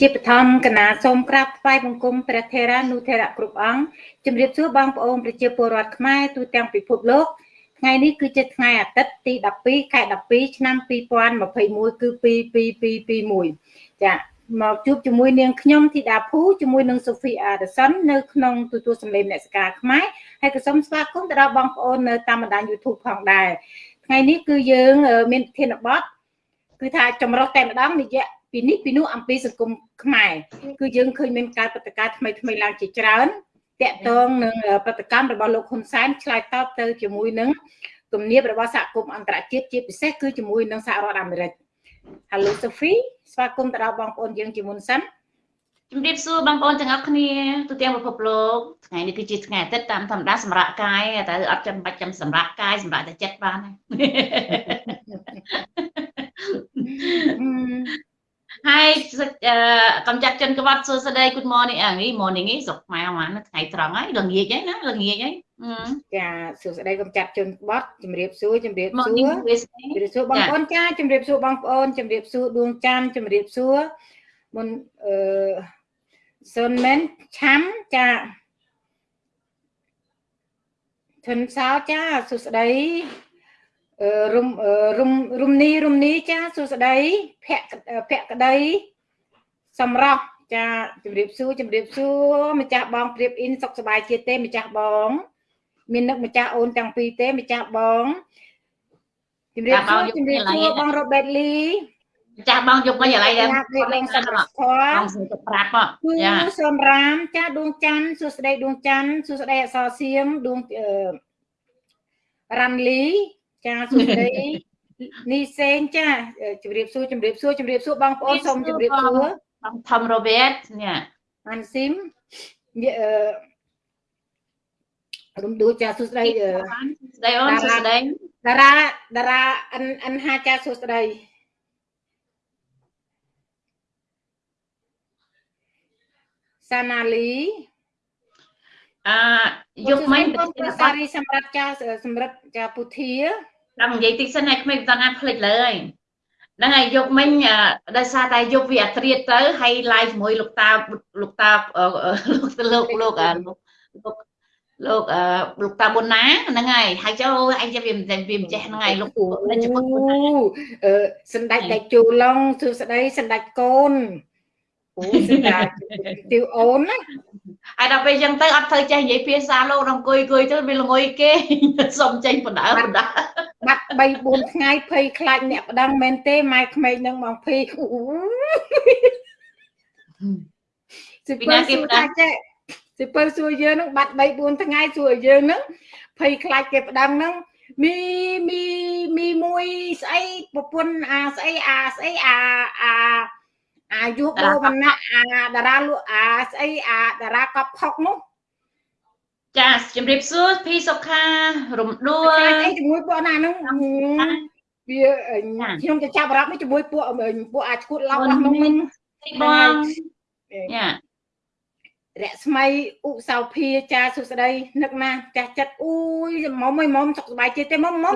ជាបឋមកណាសូមក្រាបថ្វាយបង្គំព្រះថេរានុថេរៈគ្រប់អង្គជំរាបសួរបងប្អូនប្រជាពលរដ្ឋខ្មែរទូទាំងពិភពលោកថ្ងៃនេះគឺជាថ្ងៃអាទិត្យទី12ខែ12ឆ្នាំ2021គឺ2221ចាមកជួបជាមួយនាងខ្ញុំធីតាភូជាមួយនឹងសូហ្វីអាដសននៅក្នុងទូទួលសម្លេងអ្នកសការខ្មែរហើយក៏សូមស្វាគមន៍ទៅដល់បងប្អូននៅតាមបណ្ដាញ YouTube ផងដែរថ្ងៃនេះគឺយើងមានធានបទគឺថាចម្រុះតែម្ដងនិយាយ ពីនេះពីនោះអំពីសង្គមខ្មែរគឺយើងឃើញមានការប្រតិការថ្មីថ្មីឡើងជាច្រើនតកតងនឹងប្រតិកម្មរបស់លោកហ៊ុនសែនឆ្លើយតបទៅជាមួយនឹងគំនាបរបស់សហគមន៍អន្តរជាតិជាពិសេសគឺជាមួយនឹងសហរដ្ឋអាមេរិក Hello Sophie ស្វាគមន៍ទៅដល់បងប្អូនយើងជាមុនសិនជំរាបសួរបងប្អូនទាំងអស់គ្នាទូទាំងពិភពលោកថ្ងៃនេះគឺជាថ្ងៃអាទិត្យតាមធម្មតាសម្រាប់កាយតែអត់ចាំបាច់ចាំសម្រាប់កាយសម្រាប់តែចិត្តបាន ហើយកំចាត់ចិនក្បត់សួស្ដី Good morning អី morning នេះស្រុកខ្មែរមកថ្ងៃត្រង់ហើយល្ងាចហើយណាល្ងាចហើយចាសួស្ដីកំចាត់ជនក្បត់ជំរាបសួរជំរាបសួរជំរាបសួរបងប្អូនចាជំរាបសួរបងប្អូនជំរាបសួរដួងច័ន្ទជំរាបសួរមុនអឺសុនមែនឆាំចាធនសោចាសួស្ដី រុំរុំរុំនីរុំនីចាសួស្ដីភក្ភក្តីសម្រាប់ចាជំរាបសួរជំរាបសួរម្ចាស់បងព្រៀបអ៊ីនសុខសប្បាយជាទេម្ចាស់បង មាននឹកម្ចាស់អូនទាំងពីរទេម្ចាស់បងជំរាបសួរជំរាបសួរបងរ៉ូបេតលីចាស់បងយកមកឥឡូវដែរបងសិនខបងសុំទៅប្រាប់ចាសូមរាមចាដួងច័ន្ទសួស្ដីដួងច័ន្ទសួស្ដីអសរសៀងដួងរ៉ាន់លី ចាសួស្ដីនីសេងចាជម្រាបសួរជម្រាបសួរជម្រាបសួរបងប្អូនសូមជម្រាបសួរបងថំរ៉ូវេតនេះអានស៊ីមអឺរំដួលចាសួស្ដីស្ដីអូនសួស្ដីតារាតារាអិនអិនហាចាសួស្ដីសាណាលី អឺយកមិញសារីសម្រាប់ចាសម្រាប់ចាពុធាដល់និយាយតិចសិនឲ្យក្មេងបន្តណាផ្លេចលើហើយហ្នឹងហើយយកមិញដោយសារតែយកវាអត្រៀតទៅហើយ live ជាមួយលោកតាលោកតាលោកលោកលោកលោកលោកអឺលោកតាប៊ុនណាហ្នឹងហើយហើយចូលអញចាំវាវាមិនចេះហ្នឹងហើយលោកជាមួយអឺសម្ដេចតែជូឡុងសួស្ដីសម្ដេចកូន អូសម្ដេចទីអូនណាហើយដល់ពេលអញ្ចឹងទៅអត់ត្រូវចេះនិយាយភាសាលោកដល់អង្គុយអង្គុយទៅវាល្ងុយគេសុំចេញបណ្ដើបណ្ដើបាត់3 4ថ្ងៃភ័យខ្លាចអ្នកប្តឹងមែនទេម៉ែក្មេងនឹងមកភ័យសិពីណាគេប្តឹងចេះសិពើសួរយើងនឹងបាត់3 4ថ្ងៃសួរយើងនឹងភ័យខ្លាចគេប្តឹងនឹងមីមីមីមួយស្អីប្រពន្ធអាស្អីអាស្អីអាអា អាយុបូមណៈអាតារាលក់អាស្អីអាតារាកប់ផុកនោះចាជំរាបសួរភីសុខារំដួលអីជាមួយពួកណានោះវាខ្ញុំจะចាប់អារម្មណ៍ជាមួយពួកពួកអាឈួតឡប់របស់នោះបងចា រស្មីឧសោភាចាសុស្ដីនឹកណាចាស់ចិត្តអូយមុំអីមុំសុខសប្បាយចិត្តទេមុំមុំ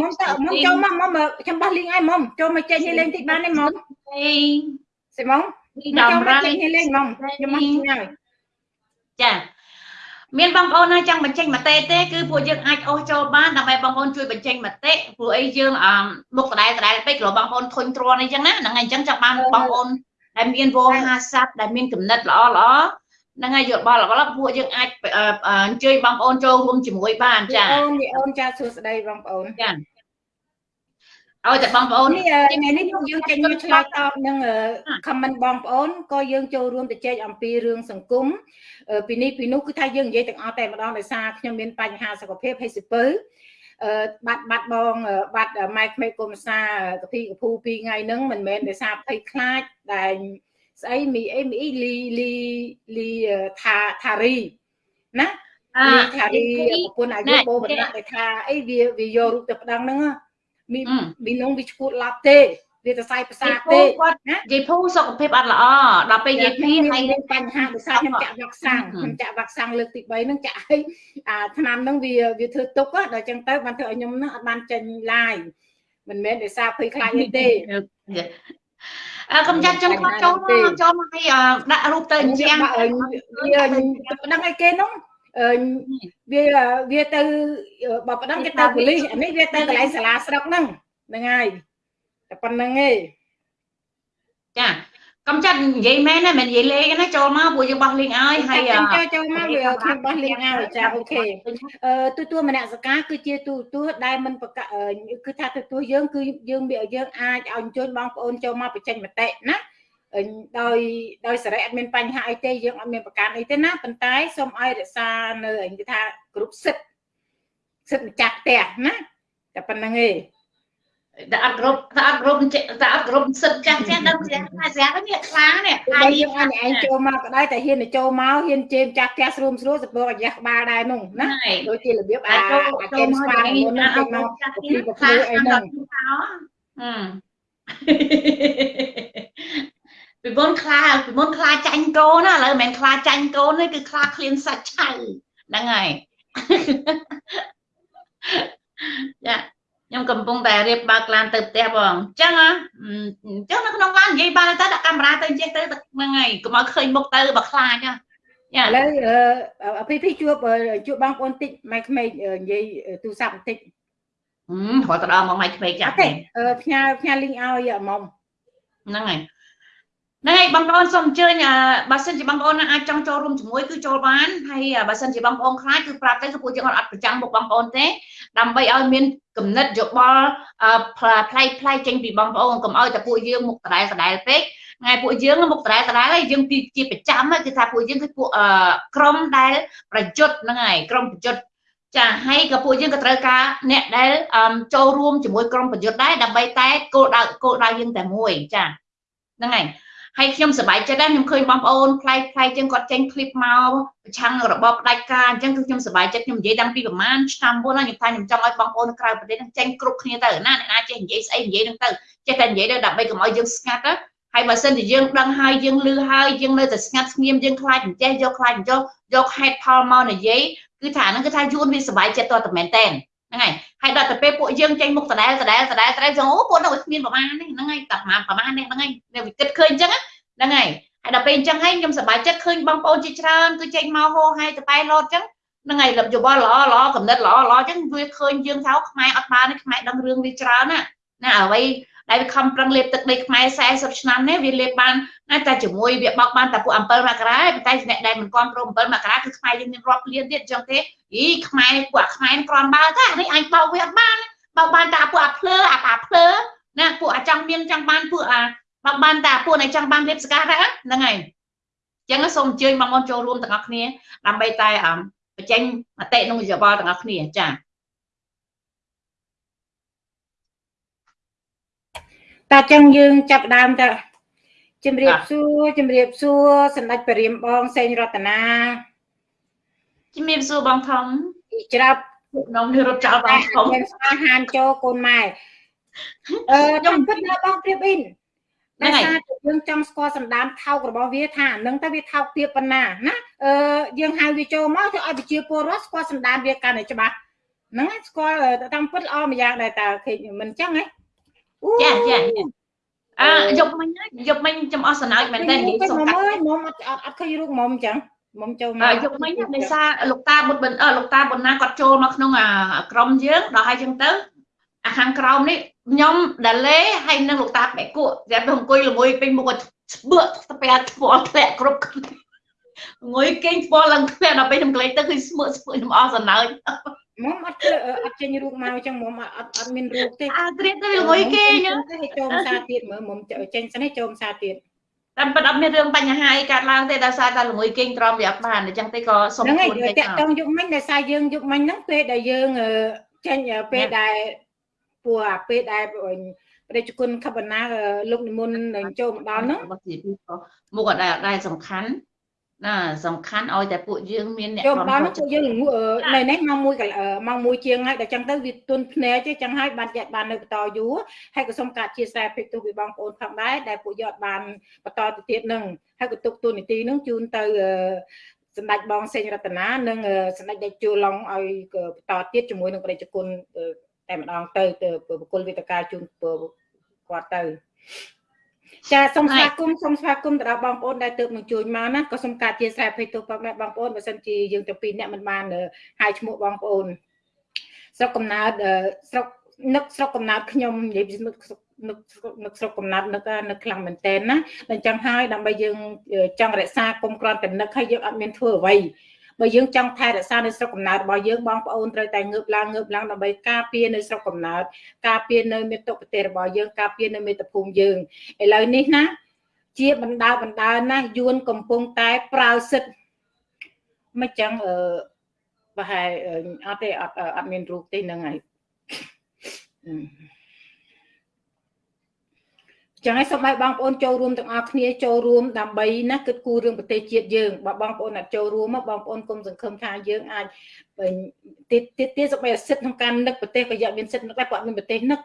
មុំទៅមុំចូលមកមុំខ្ញុំបោះលីងឲ្យមុំចូលមកចេញលេងតិចបានទេមុំអីសិមុំចូលមកចេញលេងមុំខ្ញុំមកហើយចាមានបងប្អូនណាចង់បញ្ចេញមតិទេគឺពួកយើងអាចអូសចូលបានដើម្បីបងប្អូនជួយបញ្ចេញមតិព្រោះអីយើងអឺមុខដដែលដដែលពេកព្រោះបងប្អូនធុញទ្រាន់អីចឹងណាហ្នឹងហើយអញ្ចឹងចង់បានបងប្អូន ដែលមានវោហាស័ព្ទដែលមានគំនិតល្អល្អហ្នឹងហើយយកបល់បល់ពួកយើងអាចអញ្ជើញបងប្អូនចូលរួមជាមួយបានចាអូនអូនចាសួស្ដីបងប្អូនចាឲ្យតែបងប្អូននេះថ្ងៃនេះយើងចេញមកឆ្លើយតបនឹង comment បងប្អូនក៏យើងចូលរួមទៅជែកអំពីរឿងសង្គមពីនេះពីនោះគឺថាយើងនិយាយទាំងអស់តែម្ដងដោយសារខ្ញុំមានបញ្ហាសុខភាពហើយសិពើអឺ បាត់បាត់បងបាត់ម៉ែក្មេកគុំសាកភីកភូ2ថ្ងៃហ្នឹងមិនមែនដោយសារភ័យខ្លាចដែលស្អីមីអីមីលីលីលីថាថារីណាលីថារីប្រពន្ធអាយុបូបណ្ដាក់ដែលថាអីវាវាយករូបទៅប្តឹងហ្នឹងមីមីនងវាឈួតឡាប់ទេ វាទៅសាយភាសាទេណាយាយភូសុខភាពអត់ល្អដល់ពេលយាយភីហើយមានបញ្ហាដោយសារខ្ញុំចាក់វ៉ាក់សាំងខ្ញុំចាក់វ៉ាក់សាំងលើកទី3ហ្នឹងចាក់ឲ្យអាឆ្នាំហ្នឹងវាវាធ្វើទុកដល់អញ្ចឹងទៅបានធ្វើឲ្យខ្ញុំហ្នឹងអត់បានចេញឡាយមិនមែនដោយសារភ័យខ្លាចទេអើកំចាត់ចឹងគាត់ចូលមកចូលមកឲ្យដាក់រូបទៅអញ្ចឹងវាប្តឹងឲ្យគេនោះវាវាទៅបើប្តឹងគេទៅប៉ូលីសអានេះវាទៅកន្លែងសាលាស្រុកហ្នឹងហ្នឹងហើយ តែប៉ុណ្្នឹងឯងចាកំចាត់និយាយមែនណាមិននិយាយលេងណាចូលមកពួកយើងបោះលេងឲ្យហើយចូលចូលមកវាខ្ញុំបោះលេងឲ្យចាអូខេអឺទូទួលមនសការគឺជាទូទួលដែលមិនប្រកាគឺថាទូទួលយើងគឺយើងយើងអាចឲ្យអញ្ជើញបងប្អូនចូលមកបញ្ចេញមតិណាដោយដោយសេរីអត់មានបញ្ហាអីទេយើងអត់មានប្រកាន់អីទេណាប៉ុន្តែសូមឲ្យរក្សានៅគេថាគ្រប់សិទ្ធសិទ្ធម្ចាស់ផ្ទះណាតែប៉ុណ្្នឹងឯង តែអត់គ្រប់តែអត់គ្រប់តែអត់គ្រប់សិទ្ធចាស់ចាស់ដល់ស្រាប់តែស្រាប់នេះខ្លាំងនេះហើយយើងអញឯងចូលមកក៏ដោយតែហ៊ានទៅចូលមកហ៊ានជេមចាស់ផ្ទះស្រួមស្រួលសពរអាយ៉ាក្បាលដែរនោះណាដូចជារបៀបអាអាកេមស្វាមុនហ្នឹងមកពីប្រភេទអីហ្នឹងអឺពីមុនខ្លាពីមុនខ្លាចាញ់កូនណាឥឡូវមិនមែនខ្លាចាញ់កូនទេគឺខ្លាឃ្លានសាច់ឆៅហ្នឹងហើយចា ខ្ញុំកំពុងតែរៀបបើកឡានទៅផ្ទះបងអញ្ចឹងអញ្ចឹងនៅក្នុងឡាននិយាយបានទៅដាក់កាមេរ៉ាទៅចេះទៅហ្នឹងហើយកុំឲ្យឃើញមុខទៅបើខ្លាចចាឥឡូវអពីពីជួបជួបបងប្អូនតិចម៉ែក្មេងនិយាយទូរស័ព្ទបន្តិចហឹមគាត់ទៅដល់មកម៉ែក្មេងចាស់ទេផ្ញើផ្ញើលីងឲ្យមុំហ្នឹងហើយ ហ្នឹងហើយបងប្អូនសូមអញ្ជើញបើសិនជាបងប្អូនអាចចង់ចូលរួមជាមួយគឺចូលបានហើយបើសិនជាបងប្អូនខ្លាចគឺប្រាប់ទៅគឺពួកយើងអត់ប្រចាំមុខបងប្អូនទេដើម្បីឲ្យមានគំនិតយោបល់ផ្លែផ្លែចេញពីបងប្អូនកុំឲ្យតែពួកយើងមុខដដែលដដែលពេកថ្ងៃពួកយើងមុខដដែលដដែលហើយយើងជាប្រចាំគឺថាពួកយើងគឺពួកក្រុមដែលប្រយុទ្ធហ្នឹងហើយក្រុមប្រយុទ្ធចាហើយក៏ពួកយើងក៏ត្រូវការអ្នកដែលចូលរួមជាមួយក្រុមប្រយុទ្ធដែរដើម្បីតែគោលដៅគោលដៅយើងតែមួយចាហ្នឹងហើយ ហើយខ្ញុំសប្បាយចិត្តដែរខ្ញុំឃើញបងប្អូនផ្លែផ្លែជាងគាត់ចេញឃ្លីបមកប្រឆាំងរបបផ្ដាច់ការអញ្ចឹងគឺខ្ញុំសប្បាយចិត្តខ្ញុំនិយាយតាំងពីប្រហែលឆ្នាំមុនហើយខ្ញុំថាខ្ញុំចង់ឲ្យបងប្អូននៅក្រៅប្រទេសនឹងចេញគ្រប់គ្នាទៅណាអ្នកណាចេះនិយាយស្អីនិយាយនឹងទៅចេះតែនិយាយទៅដើម្បីកុំឲ្យយើងស្ងាត់ណាហើយបើសិនជាយើងដឹងហើយយើងលឺហើយយើងនៅតែស្ងាត់ស្ងៀមយើងខ្លាចមិនចេះយកខ្លាចមិនយកយកហេតុផលមកនិយាយគឺថាហ្នឹងគឺថាយួនវាសប្បាយចិត្តតតែមែនតែន ហ្នឹងហើយហើយដល់ទៅពេលពួកយើងចេញមុខដដែលដដែលដដែលដដែលចឹងអូពួកនោះគ្មានប្រមាណនេះហ្នឹងហើយតែប្រមាណប្រមាណនេះហ្នឹងហើយនៅវិគិតឃើញអញ្ចឹងហ្នឹងហើយហើយដល់ពេលអញ្ចឹងហើយខ្ញុំសប្បាយចិត្តឃើញបងប្អូនជាច្រើនគឺចេញមកហោហើយទៅតែលោតអញ្ចឹងហ្នឹងហើយលឹបយោបល់ល្អល្អកំណត់ល្អល្អអញ្ចឹងវាឃើញយើងថាខ្មែរអត់បានទេខ្មែរដឹងរឿងវាច្រើនណាណាអ្វី ដែលវាខំប្រឹងលេបទឹកដីខ្មែរ40ឆ្នាំនេះវាលេបបានណាតែជាមួយវាបោកបានតែពួក7មករាប៉ុន្តែអ្នកដែលមិនគ្រប់គ្រង7មករាគឺខ្មែរយើងមានរាប់លានទៀតអញ្ចឹងទេអីខ្មែរពួកអាខ្មែរក្រំបើថានេះអញបោកវាអត់បានបោកបានតែពួកអាភ្លើអាប៉ាភ្លើណាពួកអាចង់មានចង់បានពួកអាបងបានតាពួក này ចង់បានរៀបសកាដែរហ្នឹងហើយអញ្ចឹងសូមអញ្ជើញបងប្អូនចូលរួមទាំងអស់គ្នាដើម្បីតែបញ្ចេញមតិក្នុងយោបល់ទាំងអស់គ្នាចា តាចឹងយើងចាប់ដើមទៅជំរាបសួរជំរាបសួរសម្ដេចព្រះរាមបងសេងរតនាជំរាបសួរបងធំច្រាប់នំនេះរត់ចោលបងធំស្វាហានចូលកូនម៉ែអឺខ្ញុំគិតថាបងព្រៀបអ៊ីនដោយសារតែយើងចង់ស្គាល់សម្ដានថោករបស់វាថានឹងទៅវាថោកទៀតប៉ុណ្ណាណាអឺយើងហៅវាចូលមកធ្វើឲ្យប្រជាពលរដ្ឋស្គាល់សម្ដានវាកាន់តែច្បាស់ហ្នឹងស្គាល់តាមពិតល្អមួយយ៉ាងដែរតើឃើញមិនអញ្ចឹងហ៎ ចាចាអើយកមិញយកមិញចំអស់សណើចមែនតើនិយាយសុំកាត់មុំអត់អត់ឃើញរូបមុំអញ្ចឹងមុំចូលមកយកមិញដោយសារលោកតាបុតបិនអឺលោកតាបុនណាគាត់ចូលមកក្នុងក្រុមយើងដល់ហើយអញ្ចឹងទៅអាខាងក្រោមនេះខ្ញុំដាលេហើយនឹងលោកតាបែកគក់តែអង្គុយល្ងុយពេញមុខស្បឺស្ពែធ្វល់ធ្លាក់គ្រប់ងុយគេងធ្វល់ឡើងធ្លាក់ដល់ពេលខ្ញុំក្លែងទៅគឺស្មើស្ពើខ្ញុំអស់សណើច មុំអត់អត់ចេញរូបមកអញ្ចឹងមុំអត់អត់មានរូបទេអាត្រៀតទៅល្ងុយគេអញ្ចឹងឲ្យចូលភាសាទៀតមើលមុំចេញសិនឲ្យចូលភាសាទៀតតាមពិតអត់មានរឿងបញ្ហាអីកើតឡើងទេដោយសារតែល្ងុយគេងត្រង់វាអត់បានអញ្ចឹងទេក៏សុំខ្លួនតែតាក់តងយុគមិញដោយសារយើងយុគមិញហ្នឹងពេលដែលយើងចេញពេលដែលពួកអាពេលដែលព្រះជគុណខបណាលោកនិមន្តនឹងចូលមកដល់ហ្នឹងមុខអត់ដែលដែលសំខាន់ ណាសំខាន់ឲ្យតែពួកយើងមានអ្នកចូលដល់ពួកយើងនៅនេះម៉ោង1ម៉ោង1ជាងហើយដល់ចឹងទៅវាទុនភ្នែកទេចឹងហើយបានចាត់បាននៅបន្តយូរហើយក៏សូមកាត់ chia sẻ ពេកទោះពីបងប្អូនផងដែរដែលពួកយកបានបន្តទៅទៀតនឹងហើយក៏ទុកទូនីតិនឹងជូនទៅសម្ដេចបងសេងរតនានិងសម្ដេចដេចជួឡុងឲ្យបន្តទៀតជាមួយនឹងព្រះជគុណតែម្ដងទៅទៅបុគ្គលវិទ្យាការជូនគាត់ទៅ ចាសូមស្វាគមន៍សូមស្វាគមន៍ទៅដល់បងប្អូនដែលទើបនឹងជួយមកណាក៏សូមការជាស្រ័យភ័យទោសបងប្អូនបងប្អូនបើសិនជាយើងទៅពីរអ្នកមិនបានហៅឈ្មោះបងប្អូនស្រុកកំណើតស្រុកនឹកស្រុកកំណើតខ្ញុំនិយាយនឹកនឹកនឹកស្រុកកំណើតនឹកនឹកខ្លាំងមែនតើណាតែអញ្ចឹងហើយដើម្បីយើងចង់រក្សាគុំក្រាន់តែនឹកហើយយើងអត់មានធ្វើអ្វី បើយើងចង់ថែរក្សានៅស្រុកកំណើតរបស់យើងបងប្អូនត្រូវតែងើបឡើងងើបឡើងដើម្បីការពារនៅស្រុកកំណើតការពារនៅមាតុប្រទេសរបស់យើងការពារនៅមាតុភូមិយើងឥឡូវនេះណាជាបណ្ដាបណ្ដាណាយួនកំពុងតែប្រើសិទ្ធមិនចឹងអឺប្រហែលអត់ទេអត់អត់មានរូបទេហ្នឹងហើយ ចឹងហើយសូមឲ្យបងប្អូនចូលរួមទាំងអស់គ្នាចូលរួមដើម្បីណាគិតគូររឿងប្រទេសជាតិយើងបើបងប្អូនអត់ចូលរួមមកបងប្អូនគុំសង្ឃឹមថាយើងអាចទៀតទៀតទៀតសូមឲ្យសិទ្ធក្នុងការនឹកប្រទេសក៏យកមានសិទ្ធនឹកដែរព្រោះអត់មានប្រទេសនឹក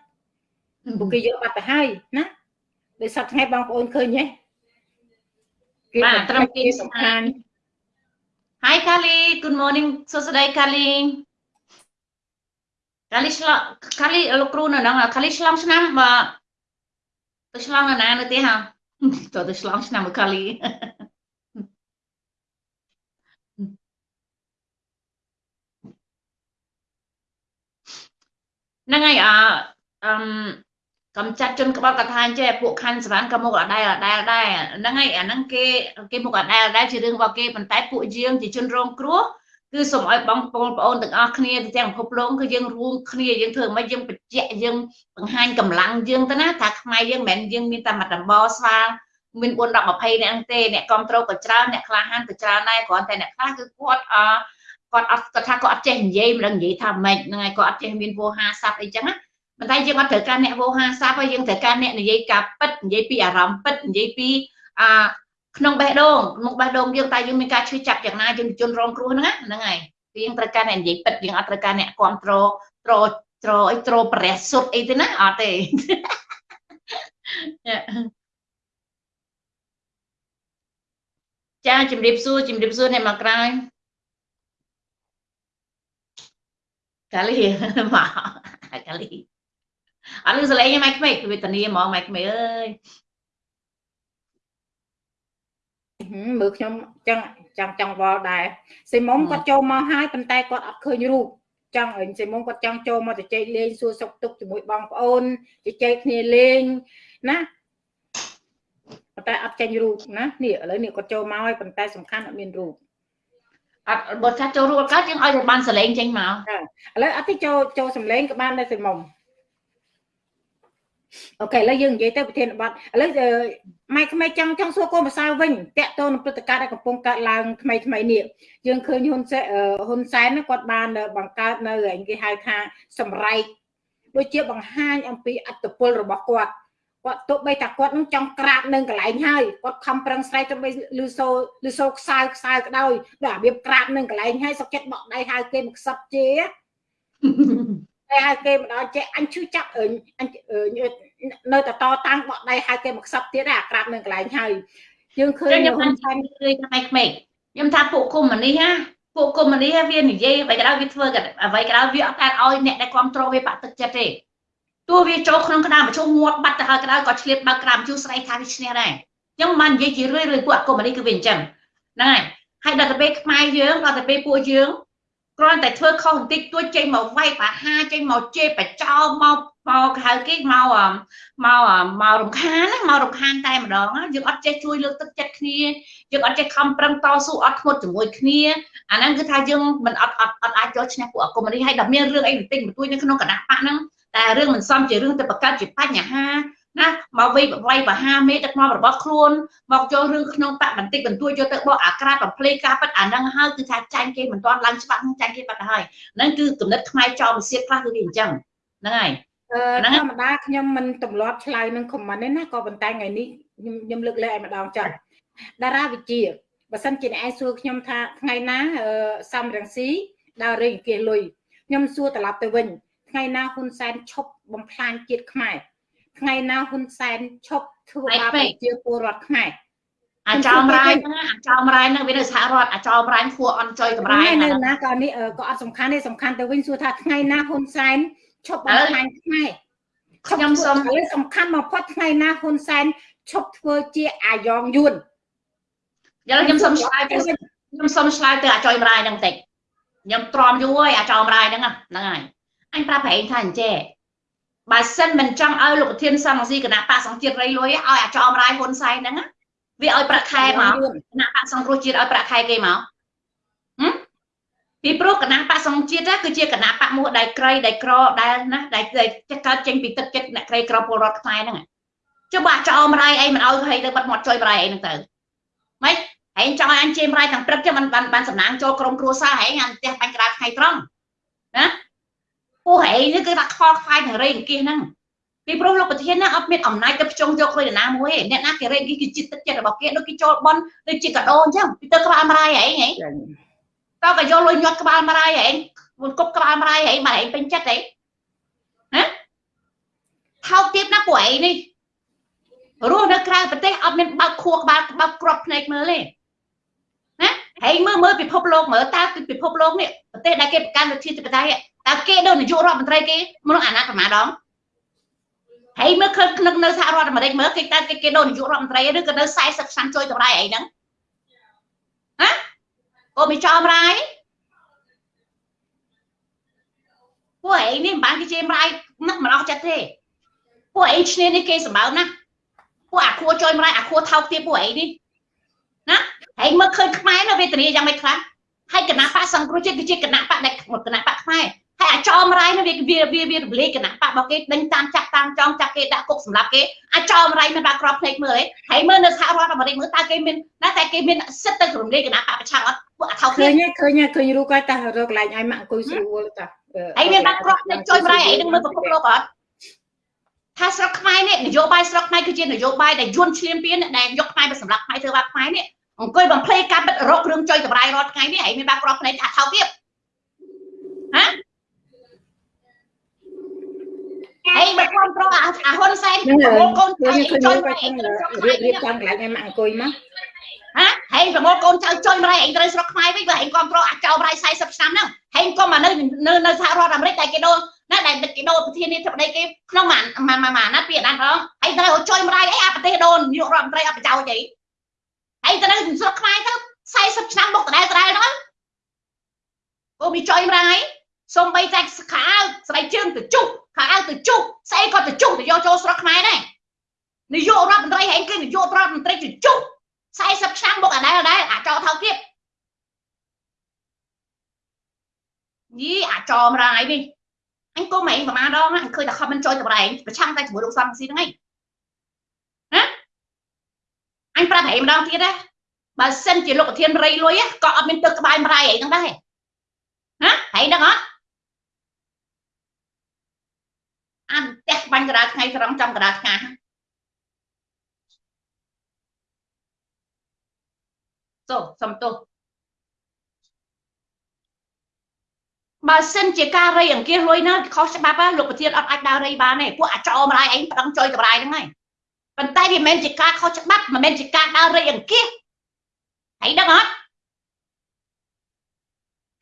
ពួកគេយកបាត់ទៅហើយណាដោយសប្តាហ៍ថ្ងៃបងប្អូនឃើញទេគេបាទត្រឹមគេសំខាន់ Hi Kali good morning សួស្តី Kali កាលីឆ្លងកាលីលោកគ្រូនៅហ្នឹងកាលីឆ្លងឆ្នាំបាទ ទៅឆ្លងនៅណានៅទេហ៎តើទៅឆ្លងឆ្នាំមួយកាលីហ្នឹងហើយអអឺកំចាត់ជនក្បត់កថាចេះពួកខណ្ឌសវណ្ណក៏មុខអដែលអដែលដែរហ្នឹងហើយអាហ្នឹងគេគេមុខអដែលអដែលជារឿងរបស់គេប៉ុន្តែពួកយើងជាជនរងគ្រោះ គឺសូមឲ្យបងប្អូនបងប្អូនទាំងអស់គ្នាទាំងពិភពលោកគឺយើងរួមគ្នាយើងធ្វើមិនយើងបញ្ជាក់យើងបង្ហាញកម្លាំងយើងទៅណាថាខ្មែរយើងមិនមែនយើងមានតែមួយដំបស្វាមាន4 10 20នាក់ទេអ្នកគ្រប់ត្រូលក៏ច្រើនអ្នកក្លាហានក៏ច្រើនដែរគ្រាន់តែអ្នកខ្លះគឺគាត់អគាត់អត់គាត់ថាគាត់អត់ចេះនិយាយមិនដឹងនិយាយថាម៉េចហ្នឹងហើយគាត់អត់ចេះមានវោហាស័ព្ទអីចឹងណាប៉ុន្តែយើងអត់ត្រូវការអ្នកវោហាស័ព្ទហើយយើងត្រូវការអ្នកនិយាយការពិតនិយាយពីអារម្មណ៍ពិតនិយាយពីអា ក្នុងបេះដូងក្នុងបេះដូងយើងតែយើងមានការឈឺចាប់យ៉ាងណាយើងជនរងគ្រោះហ្នឹងហ្នឹងហើយយើងត្រូវការអ្នកនិយាយពិតយើងអត់ត្រូវការអ្នកគ្រប់គ្រងត្រត្រអីត្រព្រះសុទ្ធអីទេណាអត់ទេចាជំរាបសួរជំរាបសួរអ្នកមកក្រោយកាលីមកកាលីអត់លឺសលេងម៉ៃក្មេកវេទនាហ្មងម៉ៃក្មេកអើយ មើលខ្ញុំចឹងចង់ចង់វល់ដែរសេមុំគាត់ចូលមកហើយប៉ុន្តែគាត់អត់ឃើញរូបចង់អីសេមុំគាត់ចង់ចូលមកជជែកលេងសួរសុខទុក្ខជាមួយបងប្អូនជជែកគ្នាលេងណាប៉ុន្តែអត់ចេញរូបណានេះឥឡូវនេះគាត់ចូលមកហើយប៉ុន្តែសំខាន់អត់មានរូបអត់បើថាចូលរួចកើតយើងឲ្យតែបានសលេងចេញមកឥឡូវអត់ទេចូលចូលសំលេងក៏បានដែរសេមុំ អូខេឥឡូវយើងនិយាយទៅប្រធានបទឥឡូវម៉ែក្មេចង់ចង់សួរកូនភាសាវិញតកតទៅនឹងព្រឹត្តិការណ៍ដែលកំពុងកើតឡើងថ្មីថ្មីនេះយើងឃើញហ៊ុនសែនហ៊ុនសែនគាត់បាន បង្កើតនៅគេហៅថាសម្រែកដូចជាបង្ហាញអំពីអត្តពលរបស់គាត់គាត់ទោះបីថាគាត់នឹងចង់ក្រាបនឹងកន្លែងហើយគាត់ខំប្រឹងស្រែកទៅបីលឺសូលឺសូខ្សៅខ្សៅក្តោយដល់របៀបក្រាបនឹងកន្លែងហើយសុកចិត្តបកដៃហៅគេមកខ្សឹបជេ តែហៅគេម្ដងចេះអញឈឺចាប់អញនៅតែតតាំងបកដៃហៅគេមកខ្សឹបទៀតអាក្រាបនឹងកន្លែងហើយយើងឃើញខ្ញុំបានឃើញថ្មីក្មេកខ្ញុំថាពួកគុំនេះណាពួកគុំនេះវានិយាយអ្វីក៏ដោយវាធ្វើអ្វីក៏ដោយវាអត់តែឲ្យអ្នកដែលគ្រប់គ្រងវាបាក់ទឹកចិត្តទេទោះវាចូលក្នុងក្តារមជ្ឈុំងាប់បាត់ទៅហើយក៏ដោយក៏ឆ្លៀតបើកក្តារមជ្ឈុំស្រីថាវាឈ្នះដែរអញ្ចឹងបាននិយាយជារឿយរឿយពួកអគុំនេះគឺវាអញ្ចឹងហ្នឹងហើយហើយដល់ទៅពេលខ្មែរយើងដល់ទៅពេលពួកយើង គ្រាន់តែធ្វើខុសបន្តិចទួចចេញមកវាយបាហាចេញមកជេរបចោមកមកហៅគេមកមកម្ករំខានណាមករំខានតែម្ដងយើងអត់ចេះជួយលើកទឹកចិត្តគ្នាយើងអត់ចេះខំប្រឹងតស៊ូអត់ធ្មត់ជាមួយគ្នាអាហ្នឹងគឺថាយើងមិនអត់អត់អត់អាចយកឈ្នះពួកអគុំនេះហើយដល់មានរឿងអីបន្តិចបន្តួចនៅក្នុងគណៈបកហ្នឹងតែរឿងមិនសមជារឿងទៅបង្កើតជាបញ្ហា ណាមកវៃវៃបហាមេដឹកនាំរបស់ខ្លួនមកចូលរឿងក្នុងបកបន្តិចបន្តួចយកទៅបកអាក្រាតបំភ្លេការប៉ັດអាហ្នឹងហើយគឺថាចាញ់គេមិនទាន់ឡើងច្បាស់ចាញ់គេបាត់ហើយហ្នឹងគឺគំនិតខ្មែរចោលវិសៀតខ្លះគឺវាអញ្ចឹងហ្នឹងហើយធម្មតាខ្ញុំមិនទម្លាប់ឆ្លើយនឹងខមមិនទេណាក៏ប៉ុន្តែថ្ងៃនេះខ្ញុំខ្ញុំលើកលែងឲ្យម្ដងចុះតារាវិជាបើសិនជាអ្នកឯងសួរខ្ញុំថាថ្ងៃណាសំរងស៊ីដើររេងអង្គាសលុយខ្ញុំសួរត្រឡប់ទៅវិញថ្ងៃណាហ៊ុនសែនឈប់បំផ្លាញជាតិខ្មែរ ថ្ងៃណាហ៊ុនសែនឈប់ធ្វើបាបប្រជាពលរដ្ឋខ្មែរអាចោមរាយហ្នឹងអាចោមរាយហ្នឹងវានៅសហរដ្ឋអាចោមរាយខួអន់ចុយកម្រាយនៅណាក៏នេះក៏អត់សំខាន់ទេសំខាន់ទៅវិញសួរថាថ្ងៃណាហ៊ុនសែនឈប់បំផ្លាញខ្មែរខ្ញុំសូមសំខាន់បំផុតថ្ងៃណាហ៊ុនសែនឈប់ធ្វើជាអាយ៉ងយួនឥឡូវខ្ញុំសុំឆ្លើយទៅខ្ញុំសុំឆ្លើយទៅអាចុយម្រាយហ្នឹងបន្តិចខ្ញុំទ្រាំយូរហើយអាចោម្រាយហ្នឹងហ្នឹងហើយអញប្រាប់ប្រែងថាអញ្ចេះ បើសិនមិនចង់ឲ្យលោកប្រធានសង្ឃស៊ីគណៈបកសង្ជាតិរៃលុយឲ្យអាចោម្រាយហ៊ុនសែនហ្នឹងវាឲ្យប្រាក់ខែមកគណៈបកសង្គ្រោះជាតិឲ្យប្រាក់ខែគេមកពីព្រោះគណៈបកសង្ជាតិគឺជាគណៈបកមួយដែលក្រីដែលក្រដែលណាដែលកើតចេញពីទឹកចិត្តអ្នកក្រីក្រពលរដ្ឋខ្មែរហ្នឹងចុះបើចោមរាយអីមិនឲ្យឲ្យទៅបាត់មាត់ជួយរាយអីហ្នឹងទៅម៉េចហែងចង់ឲ្យអញជេមរាយទាំងព្រឹកចឹងមិនបានបានសំណាងចូលក្រុមគ្រួសារហែងអានផ្ទះបាញ់ក្រាតថ្ងៃត្រង់ណា ពូហែងនេះគឺថាខ្វល់ខ្វាយនឹងរេងគៀសហ្នឹងពីព្រោះលោកប្រធានណាអត់មានអំណាចទៅភ្ជុំយកលុយណាមួយទេអ្នកណាគេរេងគៀសគឺចិត្តទឹកចិត្តរបស់គេដូចគេចូលបនដូចជាកដោអញ្ចឹងពីទៅក្បាលមរាយហែងហែងតើក៏យកលុយញាត់ក្បាលមរាយហែងមួយគប់ក្បាលមរាយហែងបើហែងពេញចិត្តហែងណាថោកទៀតណាពួកឯងនេះរស់នៅក្រៅប្រទេសអត់មានបើកខួរក្បាលបើកក្របភ្នែកមើលទេណាហើយមើលមើលពិភពលោកមើលតើពិភពលោកនេះប្រទេសដែលគេប្រកាន់លទ្ធិធិបតេយ្យ តើគេដូចនាយករដ្ឋមន្ត្រីគេមនុស្សអាណត្តិប្រមាណដងហើយមើលឃើញក្នុងនៅសហរដ្ឋអាមេរិកមើលគេតើគេគេដូចនាយករដ្ឋមន្ត្រីឬក៏នៅ40ឆ្នាំជួយតម្លៃអីហ្នឹងណាអូមីចោមរាយពួកឯងនេះមិនបានគេជេមរាយណាស់មិនអស់ចិត្តទេពួកឯងឈ្នានេះគេសម្បើមណាពួកអាខួរចុយម្រាយអាខួរថោកទៀតពួកឯងនេះណាហើយមើលឃើញខ្មែរនៅវេទនាយ៉ាងម៉េចខ្លះហើយគណៈបកសង្គ្រោះជាតិគឺជាគណៈបកដែលគណៈបកខ្មែរ ហើយអាចោមរាយនោះវាវាវាវារំលែកគណៈបករបស់គេដេញតាមចាក់តាមចងចាក់គេដាក់គុកសម្រាប់គេអាចោមរាយមិនបាក់ក្របភ្នែកមើលទេហើយមើលនៅសហរដ្ឋអាមេរិកមើលតើគេមានណាតែគេមានសិទ្ធិទៅរំលែកគណៈបកប្រឆាំងអត់ពួកអាថោកឃើញឃើញឃើញរូបគាត់តារកកន្លែងឲ្យមកអង្គុយស្រួលតាហើយមានបាក់ក្របភ្នែកចុយរាយអីនឹងមើលពិភពលោកអត់ថាស្រុកខ្មែរនេះនយោបាយស្រុកខ្មែរគឺជានយោបាយដែលយួនឈ្លានពានដែលយកខ្មែរទៅសម្រាប់ខ្មែរធ្វើបាបខ្មែរនេះអង្គុយបំភ្លៃការបិទរករឿងចុយតម្រាយរាល់ថ្ងៃនេះហើយមានបាក់ក្របភ្នែកអាថោទៀតហ៎ ហើយបើគ្រប់គ្រងអាហ៊ុនសែនប្រមូលកូនចៅចុយរៀបរៀបចំកន្លែងឲ្យមកអង្គុយមកហ៎ហើយប្រមូលកូនចៅចុយម្ល៉េះឯងត្រូវស្រុកខ្មែរវិញបើឯងគ្រប់គ្រងអាចោប្រៃ40ឆ្នាំហ្នឹងហើយកុំមកនៅនៅសហរដ្ឋអាមេរិកតែគេដូរណាដែលគេដូរប្រធានាធិបតីគេក្នុងមួយមួយមួយណាពីអាណាផងហើយត្រូវចុយម្ល៉េះអីអាប្រទេសដូរនាយករដ្ឋមន្ត្រីអត់ប្រយោជន៍អីហើយទៅនៅស្រុកខ្មែរទៅ40ឆ្នាំមកដដែលដដែលហ្នឹងអូមីចុយម្ល៉េះសំបីតែខោស្បែកជើងទៅជុះ ខោទៅជុះស្អីក៏ទៅជុះទៅយកចូលស្រុកខ្មែរដែរនាយករដ្ឋមន្ត្រីហែងគេនាយករដ្ឋមន្ត្រីទៅជុះ40ឆ្នាំមកអាដែលដែរអាចោថោកទៀតយីអាចោមរាយនេះអញកុំឯងប្រមាណដងអញឃើញតែខំមិនចូលតម្រែងប្រឆាំងតែជាមួយលោកសំស៊ីហ្នឹងឯងណាអញប្រាប់ឯងម្ដងទៀតណាបើសិនជាលោកប្រធានរៃលុយក៏អត់មានទឹកក្បាលមរាយអីហ្នឹងដែរណាហើយដឹងអត់ អានផ្ទះបាញ់កដាលថ្ងៃត្រង់ចំកដាលថ្ងៃទោសសំទោសបើសិនជាការរៃអង្គាសលុយណាខុសច្បាប់លោកប្រធានអត់អាចដើររៃបានទេពួកអាចោមរាយឯងប្រឹងចុយតម្រាយហ្នឹងហើយប៉ុន្តែវាមិនមែនជាការខុសច្បាប់មិនមែនជាការដើររៃអង្គាសហើយដឹងអត់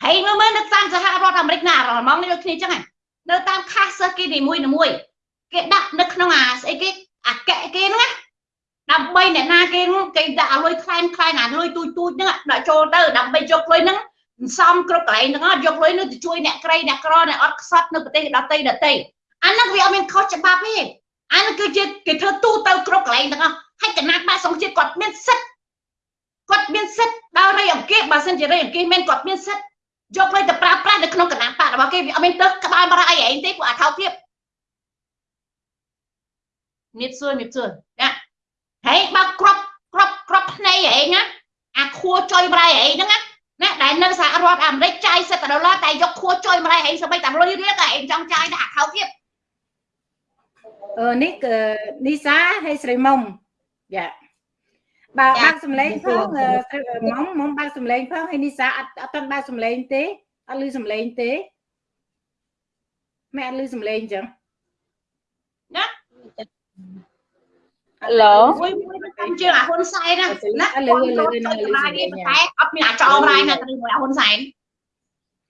ហើយមើលមើលនៅតាមសហរដ្ឋអាមេរិកណារមងនេះដូចគ្នាចឹងនៅ តាមខាសសិស្សគេនីមួយមួយគេដាក់នៅក្នុងអាស្អីគេអាកែគេហ្នឹងណាដើម្បីអ្នកណាគេគេដាក់ឲ្យលុយខ្លែងខ្លែងអាលុយទូចទូចហ្នឹងដាក់ចូលទៅដើម្បីយកលុយហ្នឹងសំគ្រប់កន្លែងហ្នឹងយកលុយនោះទៅជួយអ្នកក្រីអ្នកក្រអ្នកអត់ខ្សត់នៅប្រទេសដទៃដទៃអាហ្នឹងវាអត់មានខុសច្បាប់ទេអាហ្នឹងគឺជាគេធ្វើទូទៅគ្រប់កន្លែងទាំងអស់ហើយគណៈបាសង្ជាតិគាត់មានសិទ្ធគាត់មានសិទ្ធដល់រៃអង្គាសបើសិនជារៃអង្គាសមែនគាត់មានសិទ្ធ យកលុយទៅប្រើប្រាស់នៅក្នុងគណៈបករបស់គេវាអត់មានទឹកក្បាលបរអីឯងទេពួកអាថោទៀតនេះសួរនេះសួរណាហើយបើក្របក្របក្របភ្នែកឯងណាអាខួរចុយប្រៃឯងហ្នឹងណាណាដែលនៅសហរដ្ឋអាមេរិកចាយសិតដុល្លារតែយកខួរចុយម្លេះឯងសម្បីតែលុយរៀលឯងចង់ចាយតែអាខោទៀតអឺនេះនីសាហើយស្រីមុំយ៉ា បើបើកសំឡេងផងមុំមុំបើកសំឡេងផងហើយនីសាអត់អត់ទាន់បើកសំឡេងទេអត់ឮសំឡេងទេម៉ែអត់ឮសំឡេងអញ្ចឹងណាឡូមួយមួយតាមជើងអាហ៊ុនសែនណាលើលើលើនឹងលើតែអត់មានអាចោមរាយណាទៅមួយអាហ៊ុនសែន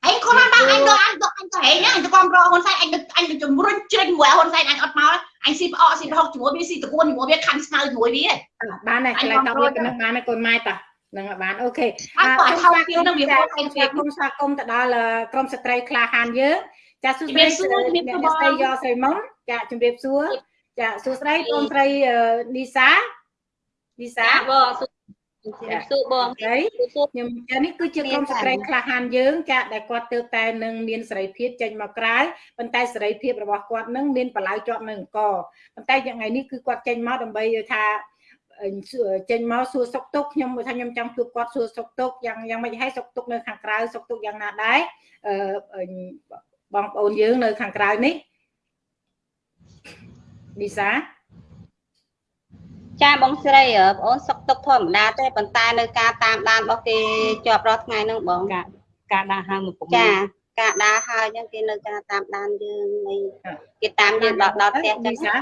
អញខ្លួនបានអញទៅអញទៅអញទៅហែងអញទៅគ្រប់គ្រងហ៊ុនសែនអញទៅអញទៅជំរុញជ្រិញមួយហ៊ុនសែនអញអត់មកអញស៊ីផ្អកស៊ីប្រហុកជាមួយវាស៊ីតគួនជាមួយវាខាន់ស្ងើជាមួយវាបានហើយកន្លែងតបវាប៉ុណ្ណឹងបានហើយកូនម៉ែតានឹងបានអូខេអត់គាត់ថោកទៀតនឹងវាហូតឯងស្វាគមន៍ស្វាគមន៍ទៅដល់ក្រុមស្ត្រីក្លាហានយើងចាសួស្តីជំរាបសួរជំរាបសួរអ្នកស្រីយកស្រីមុំចាជំរាបសួរចាសួស្តីកូនស្រីនីសានីសាបង សួរបងស្រីខ្ញុំចានេះគឺជាក្រុមស្ត្រីក្លាហានយើងចាដែលគាត់ទៅតែនឹងមានសេរីភាពចេញមកក្រៅប៉ុន្តែសេរីភាពរបស់គាត់នឹងមានបលាយជាប់នៅអង្គប៉ុន្តែថ្ងៃនេះគឺគាត់ចេញមកដើម្បីថាចេញមកសួរសុខទុក្ខខ្ញុំថាខ្ញុំចង់ជួបគាត់សួរសុខទុក្ខយ៉ាងយ៉ាងម៉េចហើយសុខទុក្ខនៅខាងក្រៅសុខទុក្ខយ៉ាងណាដែរអឺបងប្អូនយើងនៅខាងក្រៅនេះនីសា ចាបងស្រីបងអូនសុកទុកធម្មតាទេប៉ុន្តែនៅការតាមដានរបស់គេជាប់រាល់ថ្ងៃហ្នឹងបងការការដើរហើរមកពុកចាការដើរហើយអញ្ចឹងគេនៅការតាមដានយើងនៃគេតាមយើងដល់ដល់ផ្ទះអញ្ចឹនីងសា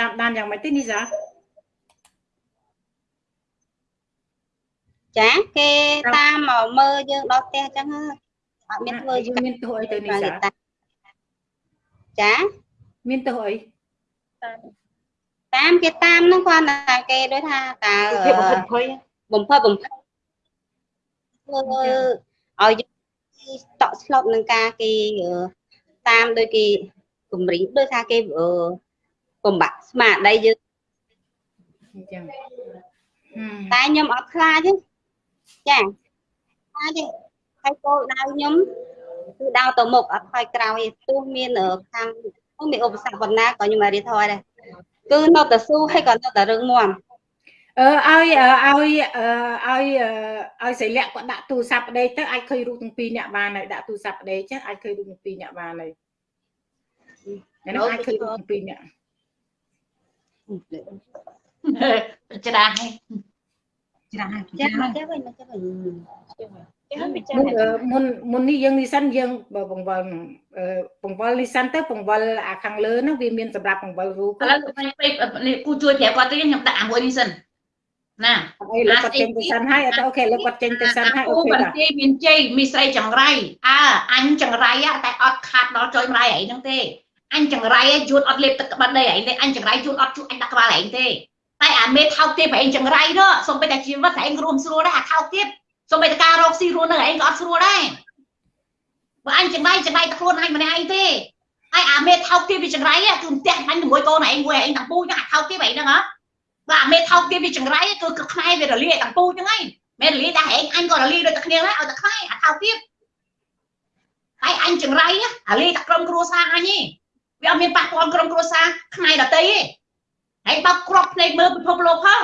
តាមដានយ៉ាងម៉េចទេនីសាចាគេតាមមកមើលយើងដល់ផ្ទះអញ្ចឹងហើយអត់មានធ្វើយើងមានទោសអីទៅនីសាចាមានទោសអីតាម គេតាមហ្នឹងគាត់ថាគេដូចថាតើភាពបំផិតភ័យបំផិតបំផិតធ្វើឲ្យយើងតក់ស្លុតនឹងការគេតាមដូចគេគម្រិញដូចថាគេបំបាក់ស្មារតីយើងអញ្ចឹងតែខ្ញុំអត់ខ្លាចទេចាខ្លាចទេហើយគោលដៅខ្ញុំគឺដើរទៅមុខអត់ថយក្រោយទេទោះមានខាងមានឧបសគ្គប៉ុណ្ណាក៏ខ្ញុំមករៀបថយដែរ គឺនៅតែស៊ូហើយក៏នៅតែរឹងមាំអឺឲ្យឲ្យឲ្យឲ្យសិលៈគាត់ដាក់ទូរស័ព្ទប្តីទៅអាចឃើញរូបទាំងពីរអ្នកបានហើយដាក់ទូរស័ព្ទប្តីចេះអាចឃើញរូបទាំងពីរអ្នកបានហើយហ្នឹងអាចឃើញរូបទាំងពីរអ្នកច្រាស់ហើយច្រាស់ហើយចាមកចេះវិញមកចេះវិញ មុនមុននេះយើងនេះសិនយើងបង្វិលបង្វិលនេះសិនទៅបង្វិលអាខាងលើហ្នឹងវាមានសម្រាប់បង្វិលរូបឥឡូវពេលគូជួយប្រាប់គាត់ទៀតខ្ញុំដាក់អាមួយនេះសិនណាអីលោកគាត់ចេញទៅសិនហើយអត់អូខេលោកគាត់ចេញទៅសិនហើយអូអូខេបន្បាទទាយមានជ័យមីស្រីចង្រៃអើអញចង្រៃតែអត់ខាត់ដល់ចុយម្លាយឯងហ្នឹងទេអញចង្រៃយួនអត់លេបទឹកក្បិនទេឯងទេអញចង្រៃយួនអត់ជក់អញដាក់ក្បាលឯងទេតែអាមេថោកទៀតឯងចង្រៃនោះសូម្បីតែជីវិតឯងរួមស្រួលដែរអាថោកទៀត សូម្បីតែការរកស៊ីរួននឹងឯងក៏អត់ស្រួលដែរបើអញចង្រៃចង្រៃតែខ្លួនឯងម្នាក់ឯងទេហើយអាមេថោកទៀតវាចង្រៃគឺផ្ទះបាញ់ជាមួយកូនឯងមួយឯងទាំងពូចឹងអាថោកទៀតឯងហ្នឹងហ៎បើអាមេថោកទៀតវាចង្រៃគឺគឺខ្មែរវារលាយទាំងពូចឹងឯងមែនរលាយតែឯងអញក៏រលាយដូចតែគ្នាដែរឲ្យតែខ្មែរអាថោកទៀតហើយអញចង្រៃអាលាយតែក្រុមគ្រួសារអញទេវាអត់មានប៉ះពាល់ក្រុមគ្រួសារខ្មែរដតីទេហើយបើក្របភ្នែកមើលពិភពលោកផង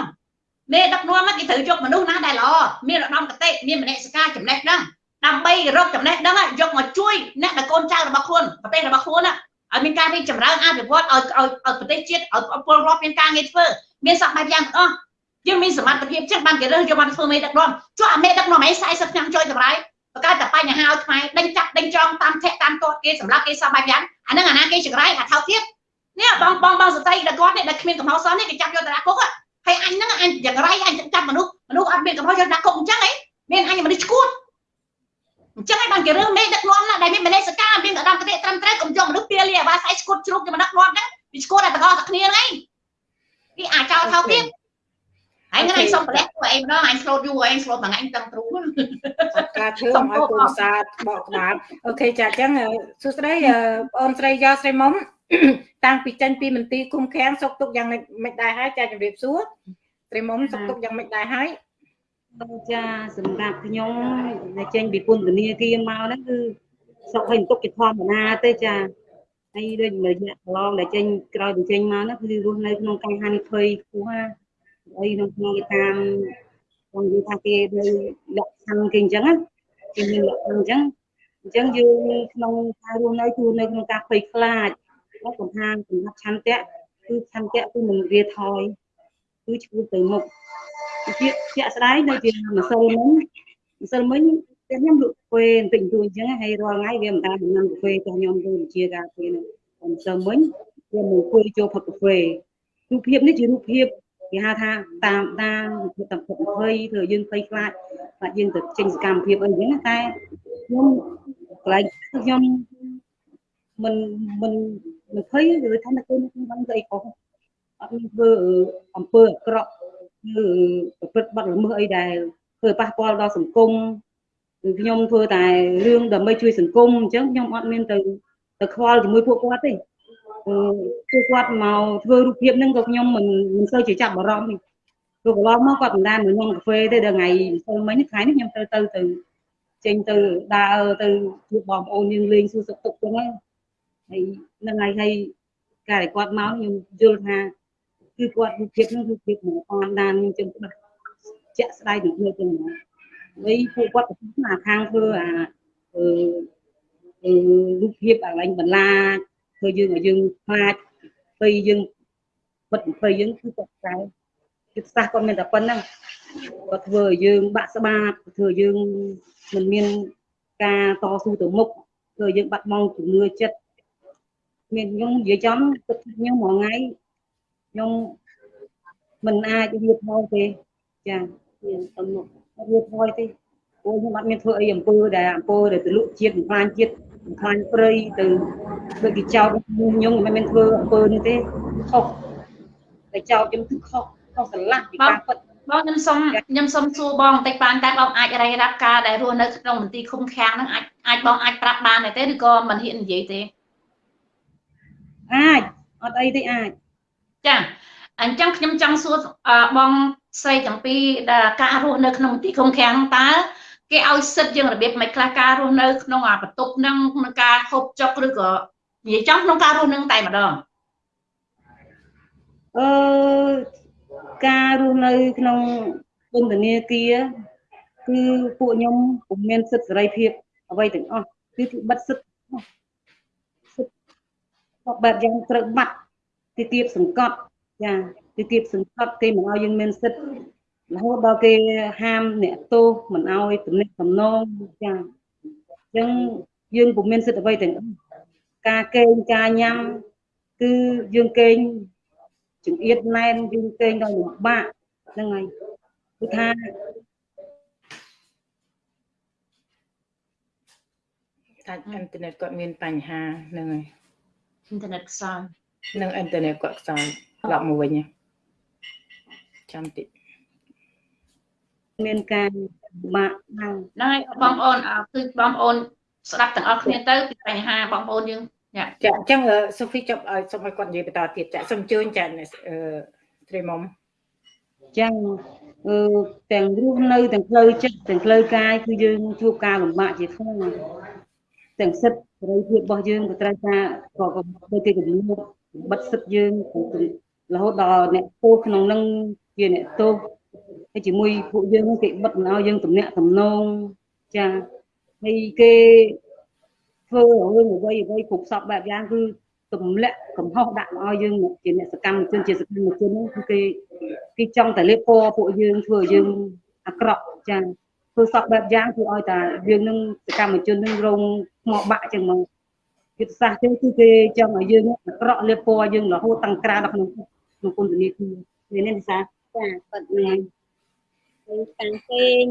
មេដឹកនាំគេត្រូវយកមនុស្សណាដែលល្អមានឧត្តមគតិមានមនសិការចំណេះដឹងដើម្បីរកចំណេះដឹងយកមកជួយអ្នកដែលកូនចៅរបស់ខ្លួនប្រទេសរបស់ខ្លួនឲ្យមានការរីកចម្រើនអភិវឌ្ឍឲ្យឲ្យប្រទេសជាតិឲ្យពលរដ្ឋមានការងារធ្វើមានសកម្មភាពយ៉ាងទាំងអស់យើងមានសមត្ថភាពចឹងបានគេរើសយកមកធ្វើមេដឹកនាំចុះអាមេដឹកនាំឯង40ឆ្នាំជួយតម្រៃបង្កើតតែបញ្ហាឲ្យខ្មែរដេញចាប់ដេញចងតាមធាក់តាមទាត់គេសម្រាប់គេសបាយយ៉ាងអាហ្នឹងអាណាគេចង្រៃអាថោកទៀតនេះបងបងបងសត្រីដែលគាត់នេះដែលគ្មានកំហុសសោះនេះគេចាប់យកទៅដាក់គុក ហើយអញហ្នឹងអញចង្រៃអញចាប់មនុស្សមនុស្សអត់មានកំហុសយកដាក់គុកអញ្ចឹងហីមានអញមនុស្សឈួតអញ្ចឹងហើយបានគេរើសមេដឹកនាំណាដែលមានមនសិការមានឧត្តមគតិត្រឹមត្រូវកុំយកមនុស្សពៀលីអាវ៉ាសៃឈួតជ្រូកគេមកដឹកនាំហ្នឹងវាឈួតតែទាំងអស់តែគ្នាហ្នឹងឯងវាអាចោលថោកទៀតហើយថ្ងៃសុំប្រលះពួកឯងម្ដងអញស្លូតយូរឯងស្លូតមួយថ្ងៃទាំងទ្រូការធ្វើឲ្យកូនសាទបកក្បាលអូខេចាអញ្ចឹងសួស្តីបងអូនស្រីយកស្រីមុំ តាំងពីចេញពីមន្ទីរគុំខាំងសុកទុកយ៉ាងមិនដែរហើយចាជម្រាបសួរស្រីមុំសុកទុកយ៉ាងមិនដែរហើយចាសម្រាប់ខ្ញុំដែលចេញពីពន្ធនាគារមកហ្នឹងគឺសុខហើយទុកជាធម្មតាទេចាហើយដូចរយៈកន្លងដែលចេញក្រោយបញ្ចេញមកហ្នឹងគឺរស់នៅក្នុងការហានិភ័យខ្ពស់ណាអីក្នុងក្នុងគេតាមខ្ញុំនិយាយថាគេនៅលក្ខខណ្ឌគេអញ្ចឹងណាគេមានលក្ខខណ្ឌអញ្ចឹងអញ្ចឹងយើងក្នុងការរស់នៅគឺនៅក្នុងការភ័យខ្លាច ហើយកំហានសម្រាប់ឆន្ទៈគឺឆន្ទៈគឺមិនរាថយគឺឈ្មោះទៅមុខជាជាក់ស្ដែងដូចជាម្សិលមិញម្សិលមិញតែខ្ញុំលក់កាហ្វេបន្តិចបន្តួចអញ្ចឹងហើយរាល់ថ្ងៃវាមិនដាដំណាំកាហ្វេតែខ្ញុំទៅជាការកាហ្វេហ្នឹងម្សិលមិញវាមកអង្គុយចូលផឹកកាហ្វេរូបភាពនេះជារូបភាពគេហៅថាតាមតាមរូបតាមភ័យធ្វើយើងភ័យខ្លាចបាទយើងទៅចេញសកម្មភាពអីអញ្ចឹងតែខ្ញុំន្លែងខ្ញុំមិនមិន មិនភ័យឬថានៅពេលខ្ញុំដឹងទៅអីខុសអត់មានធ្វើអំពើអាក្រក់ឬប្រព្រឹត្តបទល្មើសអីដែលធ្វើប៉ះពាល់ដល់សង្គមគឺខ្ញុំធ្វើតែរឿងដើម្បីជួយសង្គមអញ្ចឹងខ្ញុំអត់មានទៅទៅខ្វល់ជាមួយពួកគាត់ទេគឺគាត់មកធ្វើរូបភាពហ្នឹងក៏ខ្ញុំមិនមិនសូវជាចាប់អារម្មណ៍ទេព្រោះកន្លងមកគាត់មិនដែលមកញ៉ាំកាហ្វេទេដល់ថ្ងៃម្សិលមិញថ្ងៃនេះខ្ញុំទៅទៅទៅចេញទៅដើរទៅជួបបងប្អូនយើងលេងសួរសុខទុក្ខចឹងហើយហើយ នឹងហើយហើយការដែលគាត់មកខ្ញុំយល់ថាគឺគាត់រូបភាពហ្នឹងរូបភាពមកតាមដានខ្ញុំចឹងច្បាស់ជាក់ស្ដែងដូចនេះចឹងណាហើយពួកគាត់ទៅអាខាងធ្វើអាអឺរូបភាពអាឡែងបន្លាចធ្វើយើងឲ្យយើងខ្លាចពេលយើងបិទពេលយើងគឺគាត់តែចិត្តសាស្ត្រគាត់មានតែប៉ុណ្្នឹងគាត់ធ្វើឲ្យយើងបាក់ស្បាតធ្វើឲ្យយើងមិនមានការតស៊ូទៅមុខធ្វើឲ្យយើងបាត់បង់ជំនឿចិត្ត មានខ្ញុំនិយាយចំទឹកខ្ញុំមួយថ្ងៃខ្ញុំមិនអាចរៀបផងទេចាមានទៅមុខរៀបផងទេព្រោះខ្ញុំអត់មានធ្វើអីអំពើដែលអំពើដែលទលក់ជាតិបំផ្លាញជាតិបំផ្លាញព្រៃទៅដូចគេចោតខ្ញុំមិនមែនធ្វើអំពើនេះទេខុសតែចោតខ្ញុំគឺខុសខុសស្រឡះពីការពិតបងខ្ញុំសុំខ្ញុំសុំសួរបងបន្តិចបានតែបងអាចរាយរាប់ការដែលរស់នៅក្នុងមន្ទីរឃុំឃាំងហ្នឹងអាចអាចបងអាចប្រាប់បានទេឬក៏មិនហ៊ាននិយាយទេ អាចអត់អីទេអាចចាអញ្ចឹងខ្ញុំចង់សួរបងស្រីទាំងពីរដែលការរស់នៅក្នុងមន្ទីរឃុំឃាំងតើគេឲ្យសិទ្ធយើងរបៀបមិនខ្លះការរស់នៅក្នុងអាបន្ទប់ហ្នឹងក្នុងការហូបចុកឬក៏និយាយចំក្នុងការរស់នឹងតែម្ដងអឺការរស់នៅក្នុងពន្ធនាគារគឺពួកខ្ញុំពុំមានសិទ្ធិសេរីភាពអ្វីទាំងអស់គឺគឺបិទសិទ្ធិសិទ្ធិ បែបយ៉ាងត្រូវបាត់ទីទៀតសង្កត់ចាទីទៀតសង្កត់គេមិនឲ្យយើងមានសិទ្ធិរហូតដល់គេហាមអ្នកទោសមិនឲ្យទំនាក់ទំនងចាអញ្ចឹងយើងពុំមានសិទ្ធិអ្វីទាំងអស់ការកេងការញ៉ាំគឺយើងកេងចង្អៀតណែនយើងកេងដល់លំបាកហ្នឹងហើយគឺថាថាអ៊ីនធឺណិតគាត់មានបញ្ហាហ្នឹងហើយ អ៊ីនធឺណិតខ្សោយនឹងអ៊ីនធឺណិតគាត់ខ្សោយឡប់មកវិញចាំតិចមានការបាក់ហ្នឹងហើយបងប្អូនគឺបងប្អូនស្ដាប់ទាំងអស់គ្នាទៅពីបញ្ហាបងប្អូនយើងចាអញ្ចឹងសូហ្វីចប់ឲ្យសូមឲ្យគាត់និយាយបន្តទៀតចាសូមជឿចាអឺទ្រីមុំចឹងអឺទាំងរស់នៅទាំងផ្លូវចិត្តទាំងផ្លូវកាយគឺយើងជួបការលំបាកជាខ្លាំង ទាំងសិទ្ធិសេរីភាពរបស់យើងក៏ត្រូវការក៏ដូចគេកំណត់បិទសិទ្ធិយើងរហូតដល់អ្នកទោសក្នុងនឹងជាអ្នកទោសហើយជាមួយពួកយើងគេបិទមិនឲ្យយើងទំនាក់ទំនងចាហើយគេធ្វើរឿងអ្វីអ្វីគ្រប់សពបែបយ៉ាងគឺទម្លាក់កំហុសដាក់មកឲ្យយើងជាអ្នកសកម្មជនជាសកម្មជនហ្នឹងគឺគេគេចង់តែលេបពណ៌ពួកយើងធ្វើឲ្យយើងអាក្រក់ចា ធ្វើសពបែបយ៉ាងគឺឲ្យតែយើងនឹងសកម្មជននឹងរងថ្មបាក់ចឹងមកយុទ្ធសាស្ត្រចឹងគឺគេចង់ឲ្យយើងអាក្រក់លេបពណ៌យើងរហូតតាំងក្រាដល់ក្នុងក្នុងពន្ធនាគារនេះនេះសាចាប៉ិតមែនហើយតាំងពេង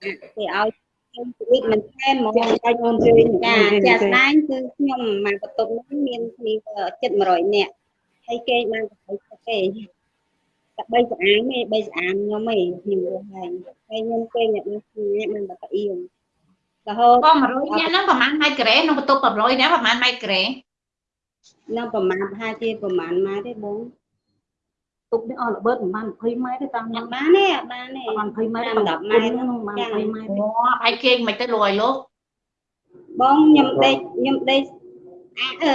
គេឲ្យខ្ញុំជីវិតមិនថែមហ្មងបាច់អូនជើញចាចាស្ដែងគឺខ្ញុំមកបន្ទប់នេះមានគ្នាចិត្ត100នាក់ហើយគេបានទៅគេតែបីស្អាមទេបីស្អាមខ្ញុំទេខ្ញុំរស់ហើយ ហើយខ្ញុំគេអ្នកនេះអ្នកមិនបកអៀងរហូតបង100នាក់ហ្នឹងប្រហែលម៉ែត្រការ៉េក្នុងបន្ទប់100នាក់ប្រហែលម៉ែត្រការ៉េនឹងប្រហែលប្រហែលជាប្រហែលម៉ែត្រទេបងទុកនេះអស់ល្បិតប្រហែល20ម៉ែត្រទេតាមខ្ញុំបានទេអត់បានទេប្រហែល20ម៉ែត្រ10ម៉ែត្រហ្នឹងប្រហែល20ម៉ែត្រអូហើយគេមិនទៅលួយលោកបងខ្ញុំដេកខ្ញុំដេកអាអឺ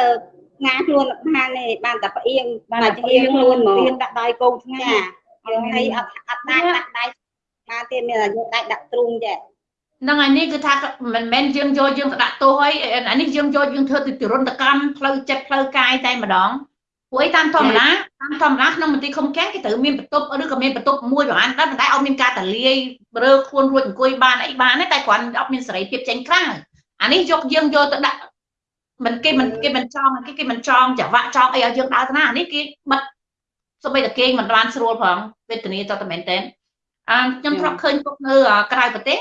ងាខ្លួនបានទេបានតែផ្អៀងបានតែផ្អៀងខ្លួនហ្មងទៀនដាក់ដៃកូនថ្ងៃហើយអត់អត់ដាក់ដាក់ដៃ បានទៀតមានតែយកដៃដាក់ទ្រូងចេះហ្នឹងហើយនេះគឺថាមិនមែនយើងយកយើងទៅដាក់ទោសហើយអានេះយើងយកយើងធ្វើទៅទរណកម្មផ្លូវចិត្តផ្លូវកាយតែម្ដងព្រោះតាមធម្មតាតាមធម្មតាក្នុងមន្ទីរឃុំឃាំងគេត្រូវមានបន្ទប់ឬក៏មានបន្ទប់មួយប្រហែលដែរប៉ុន្តែអត់មានការតលាយរើខ្លួនរួចអង្គុយបានអីបានទេតែគ្រាន់អត់មានសេរីភាពចេញក្រៅអានេះយកយើងយកទៅដាក់មិនគេមិនគេមិនចង់គេគេមិនចង់ចង្វាក់ចង់អីឲ្យយើងដើរទៅណាអានេះគេបិទសូម្បីតែគេមិនបានស្រួលផងវេទនាទៅតែមែនតើអឺ ខ្ញុំធ្លាប់ឃើញពុកនៅក្រៅប្រទេស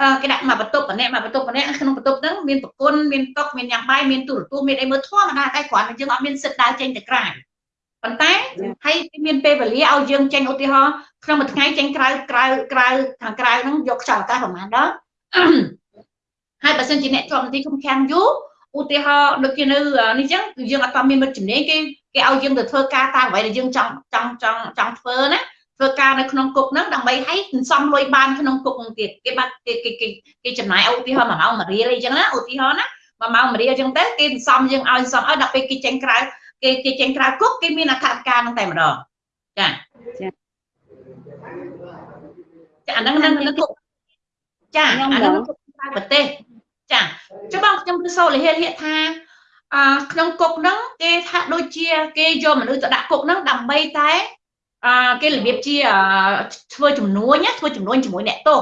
អឺគេដាក់មកបន្ទប់ម្នាក់មកបន្ទប់ម្នាក់ក្នុងបន្ទប់ហ្នឹងមានប្រគុណមានតុមានញ៉ាំបាយមានទូរទស្សន៍មានអីមើលធម្មតាតែគ្រាន់តែយើងអត់មានសិទ្ធិដើរចេញទៅក្រៅប៉ុន្តែហើយមានពេលវេលាឲ្យយើងចេញឧទាហរណ៍ក្នុងមួយថ្ងៃចេញក្រៅក្រៅក្រៅខាងក្រៅហ្នឹងយកខ្យល់អាកាសប្រហែលដល់ហើយបើសិនជាអ្នកជាប់មន្ទីរឃុំឃាំងយូរឧទាហរណ៍ដូចជានៅនេះចឹងយើងអត់មានមិត្តជំនាញគេគេឲ្យយើងទៅធ្វើការតាមអ្វីដែលយើងចង់ចង់ចង់ចង់ធ្វើណា ធ្វើការនៅក្នុងគុកហ្នឹងដើម្បីឲ្យសន្សំលុយបានក្នុងគុកហ្នឹងទៀតគេបាត់គេគេគេចំណាយឧទាហរណ៍1ម៉ោង1រៀលអីចឹងណាឧទាហរណ៍ណា1ម៉ោង1រៀលចឹងទៅគេសន្សំយើងឲ្យសន្សំឲ្យដល់ពេលគេចេញក្រៅគេគេចេញក្រៅគុកគេមានអត្ថការហ្នឹងតែម្ដងចាចាចាអាហ្នឹងនៅគុកចាអាហ្នឹងគុកក្រៅប្រទេសចាចុះបងខ្ញុំគឺសូលហេលហេថាអឺក្នុងគុកហ្នឹងគេថាដូចជាគេយកមនុស្សទៅដាក់គុកហ្នឹងដើម្បីតែ អឺគេរបៀបជាធ្វើចំនួនធ្វើចំនួនជាមួយអ្នកទោស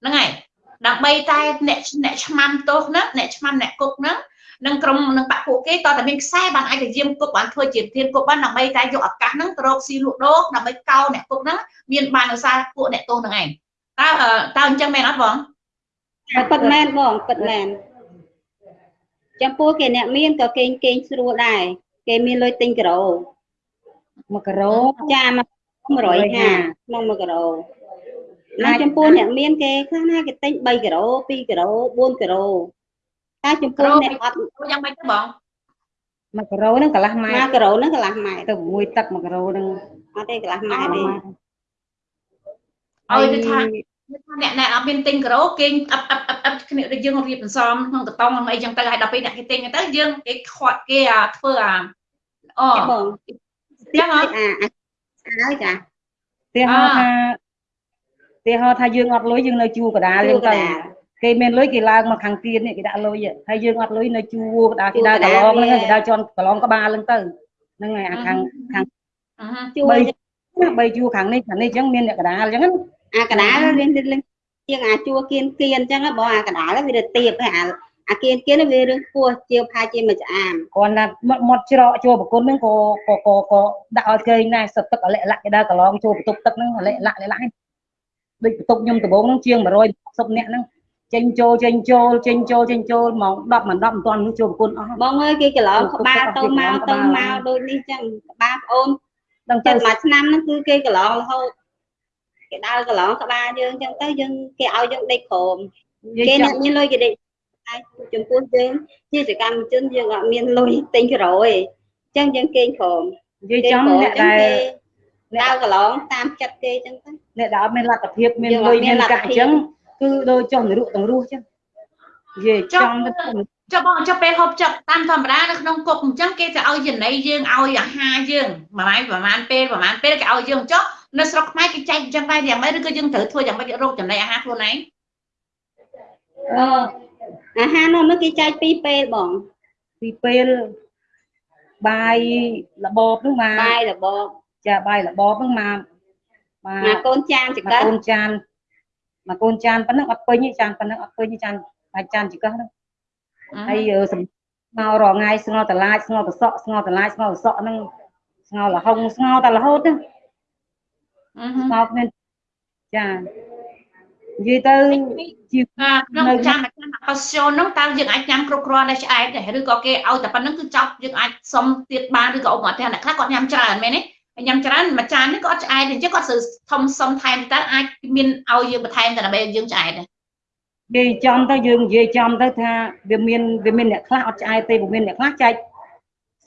ហ្នឹងហើយដើម្បីតែអ្នកអ្នកឆ្មាំទោសហ្នឹងអ្នកឆ្មាំអ្នកគុកហ្នឹងនឹងក្រុមនឹងបាក់ពួកគេតតែមានខ្សែបានអាចទៅយាមគុកបានធ្វើជាធានគុកបានដើម្បីតែយកឱកាសហ្នឹងទៅរកស៊ីលក់ដូរដើម្បីកោអ្នកគុកហ្នឹងមានបានឧស្សាហ៍ពួកអ្នកទោសហ្នឹងឯងតើតើអញ្ចឹងមែនអត់បងពិតមែនបងពិតមែនចំពោះគេអ្នកមានក៏គេគេងស្រួលដែរគេមានលុយទិញការ៉ូ1ការ៉ូចា 150ក្នុង1ការ៉ូណាចំពោះអ្នកមានគេខ្លះណាគេទិញ3ការ៉ូ2ការ៉ូ4ការ៉ូតែចំពោះអ្នកអត់យ៉ាងម៉េចទៅបង1ការ៉ូហ្នឹងកន្លះម៉ែ1ការ៉ូហ្នឹងកន្លះម៉ែទៅមួយទឹក1ការ៉ូហ្នឹងអត់ទេកន្លះម៉ែទេឲ្យទៅថាអ្នកអ្នកអត់មានទិញការ៉ូគេអឹបអឹបអឹបអឹបគ្នាដូចយើងរៀបបន្សំក្នុងតតងអីចឹងទៅហើយដល់ពេលអ្នកគេទិញទៅយើងគេខាត់គេធ្វើអាអូបងចឹងអត់អា ហើយចាទីហោថាទីហោថាយើងអត់លុយយើងនៅជួកដាលយើងទៅគេមានលុយគេឡើងមកខាងទៀតនេះគេដាក់លុយហើយយើងអត់លុយនៅជួកដាគេដើរកន្លងហ្នឹងគេដើរជន់កន្លងក្បាលហ្នឹងទៅហ្នឹងហើយអាខាងខាងជួបីបីជួខាងនេះខាងនេះអញ្ចឹងមានអ្នកកដាលអញ្ចឹងអាកដាលរៀងរៀងជាងអាជួគៀនគៀនអញ្ចឹងបងអាកដាលវាទៅទៀបហើយអា អាគៀនគៀនវារឿងពោះជាផាជាមួយឆ្អាមគាត់ថាមាត់ច្រកចូលប្រគុណហ្នឹងក៏ក៏ក៏ក៏ដាក់ឲ្យគេដែរសទឹកអលិលាក់គេដើរកន្លងចូលបន្ទប់ទឹកហ្នឹងអលិលាក់លាក់ដូចបន្ទប់ខ្ញុំដំបងហ្នឹងជាង160នាក់ហ្នឹងចេញចូលចេញចូលចេញចូលចេញចូលម៉ោង10ម៉ោង10មិនទាន់នោះចូលប្រគុណអស់បងអើយគេកន្លងក្បាលទៅមកទៅមកដូចនេះចឹងក្បាលប្អូនដល់ទៅមួយឆ្នាំហ្នឹងគឺគេកន្លងរហូតគេដើរកន្លងក្បាលយើងចឹងទៅយើងគេឲ្យយើងដេកក្រោមគេអ្នកមានលុយគេដេក ហើយចំពោះយើងជាសកម្មជនយើងអត់មានលុយទិញក្រោយអញ្ចឹងយើងគេងក្រោមនិយាយចំអ្នកដែលដើរកន្លងតាមចិត្តគេអញ្ចឹងទៅអ្នកដែលអត់មានលទ្ធភាពមានលុយមានកាក់អញ្ចឹងគឺដូចចុះនរុទាំងរស់អញ្ចឹងនិយាយចំទៅចុះបងចុះពេលហូបចុកតាមធម្មតានៅក្នុងគុកអញ្ចឹងគេจะឲ្យចំណីយើងឲ្យអាហារយើងប្រហែលប្រហែលពេលប្រហែលពេលគេឲ្យយើងចុះនៅស្រុកខ្មែរគេចែកអញ្ចឹងដែរយ៉ាងម៉េចឬក៏យើងត្រូវធ្វើយ៉ាងម៉េចរកចំណីអាហារខ្លួនឯងអឺ អាហារនោះនោះគេចែកពីរពេលបងពីរពេលបាយរបបនោះមកបាយរបបចាបាយរបបនោះមកមកកូនចានចង្កឹះកូនចានមកកូនចានប៉ុណ្ណឹងអត់ពេញទេចានប៉ុណ្ណឹងអត់ពេញទេចានបាយចានចង្កឹះហ្នឹងហើយមករងាយស្ងោតឡាចស្ងោតសក់ស្ងោតឡាចស្ងោតសក់ហ្នឹងស្ងោលហុងស្ងោតរហូតហ្នឹងស្ងោតមានចានិយាយទៅជាក្នុងចាំ ចាំអកសុនហ្នឹងតើយើងអាចញ៉ាំគ្រប់គ្រាន់ដែរឆ្អែតដែរឬក៏គេឲ្យតែប៉ុណ្្នឹងគឺចប់យើងអាចសុំទៀតបានឬក៏ឧបមាថាអ្នកខ្លះគាត់ញ៉ាំច្រើនមែនទេញ៉ាំច្រើនមួយចាននេះគាត់ឆ្អែតអញ្ចឹងគាត់ត្រូវធំសុំថែមតើអាចមានឲ្យយើងបន្ថែមតែដើម្បីយើងឆ្អែតនិយាយចំទៅយើងនិយាយចំទៅថាវាមានវាមានអ្នកខ្លះអត់ឆ្អែតទេវាមានអ្នកខ្លះចែក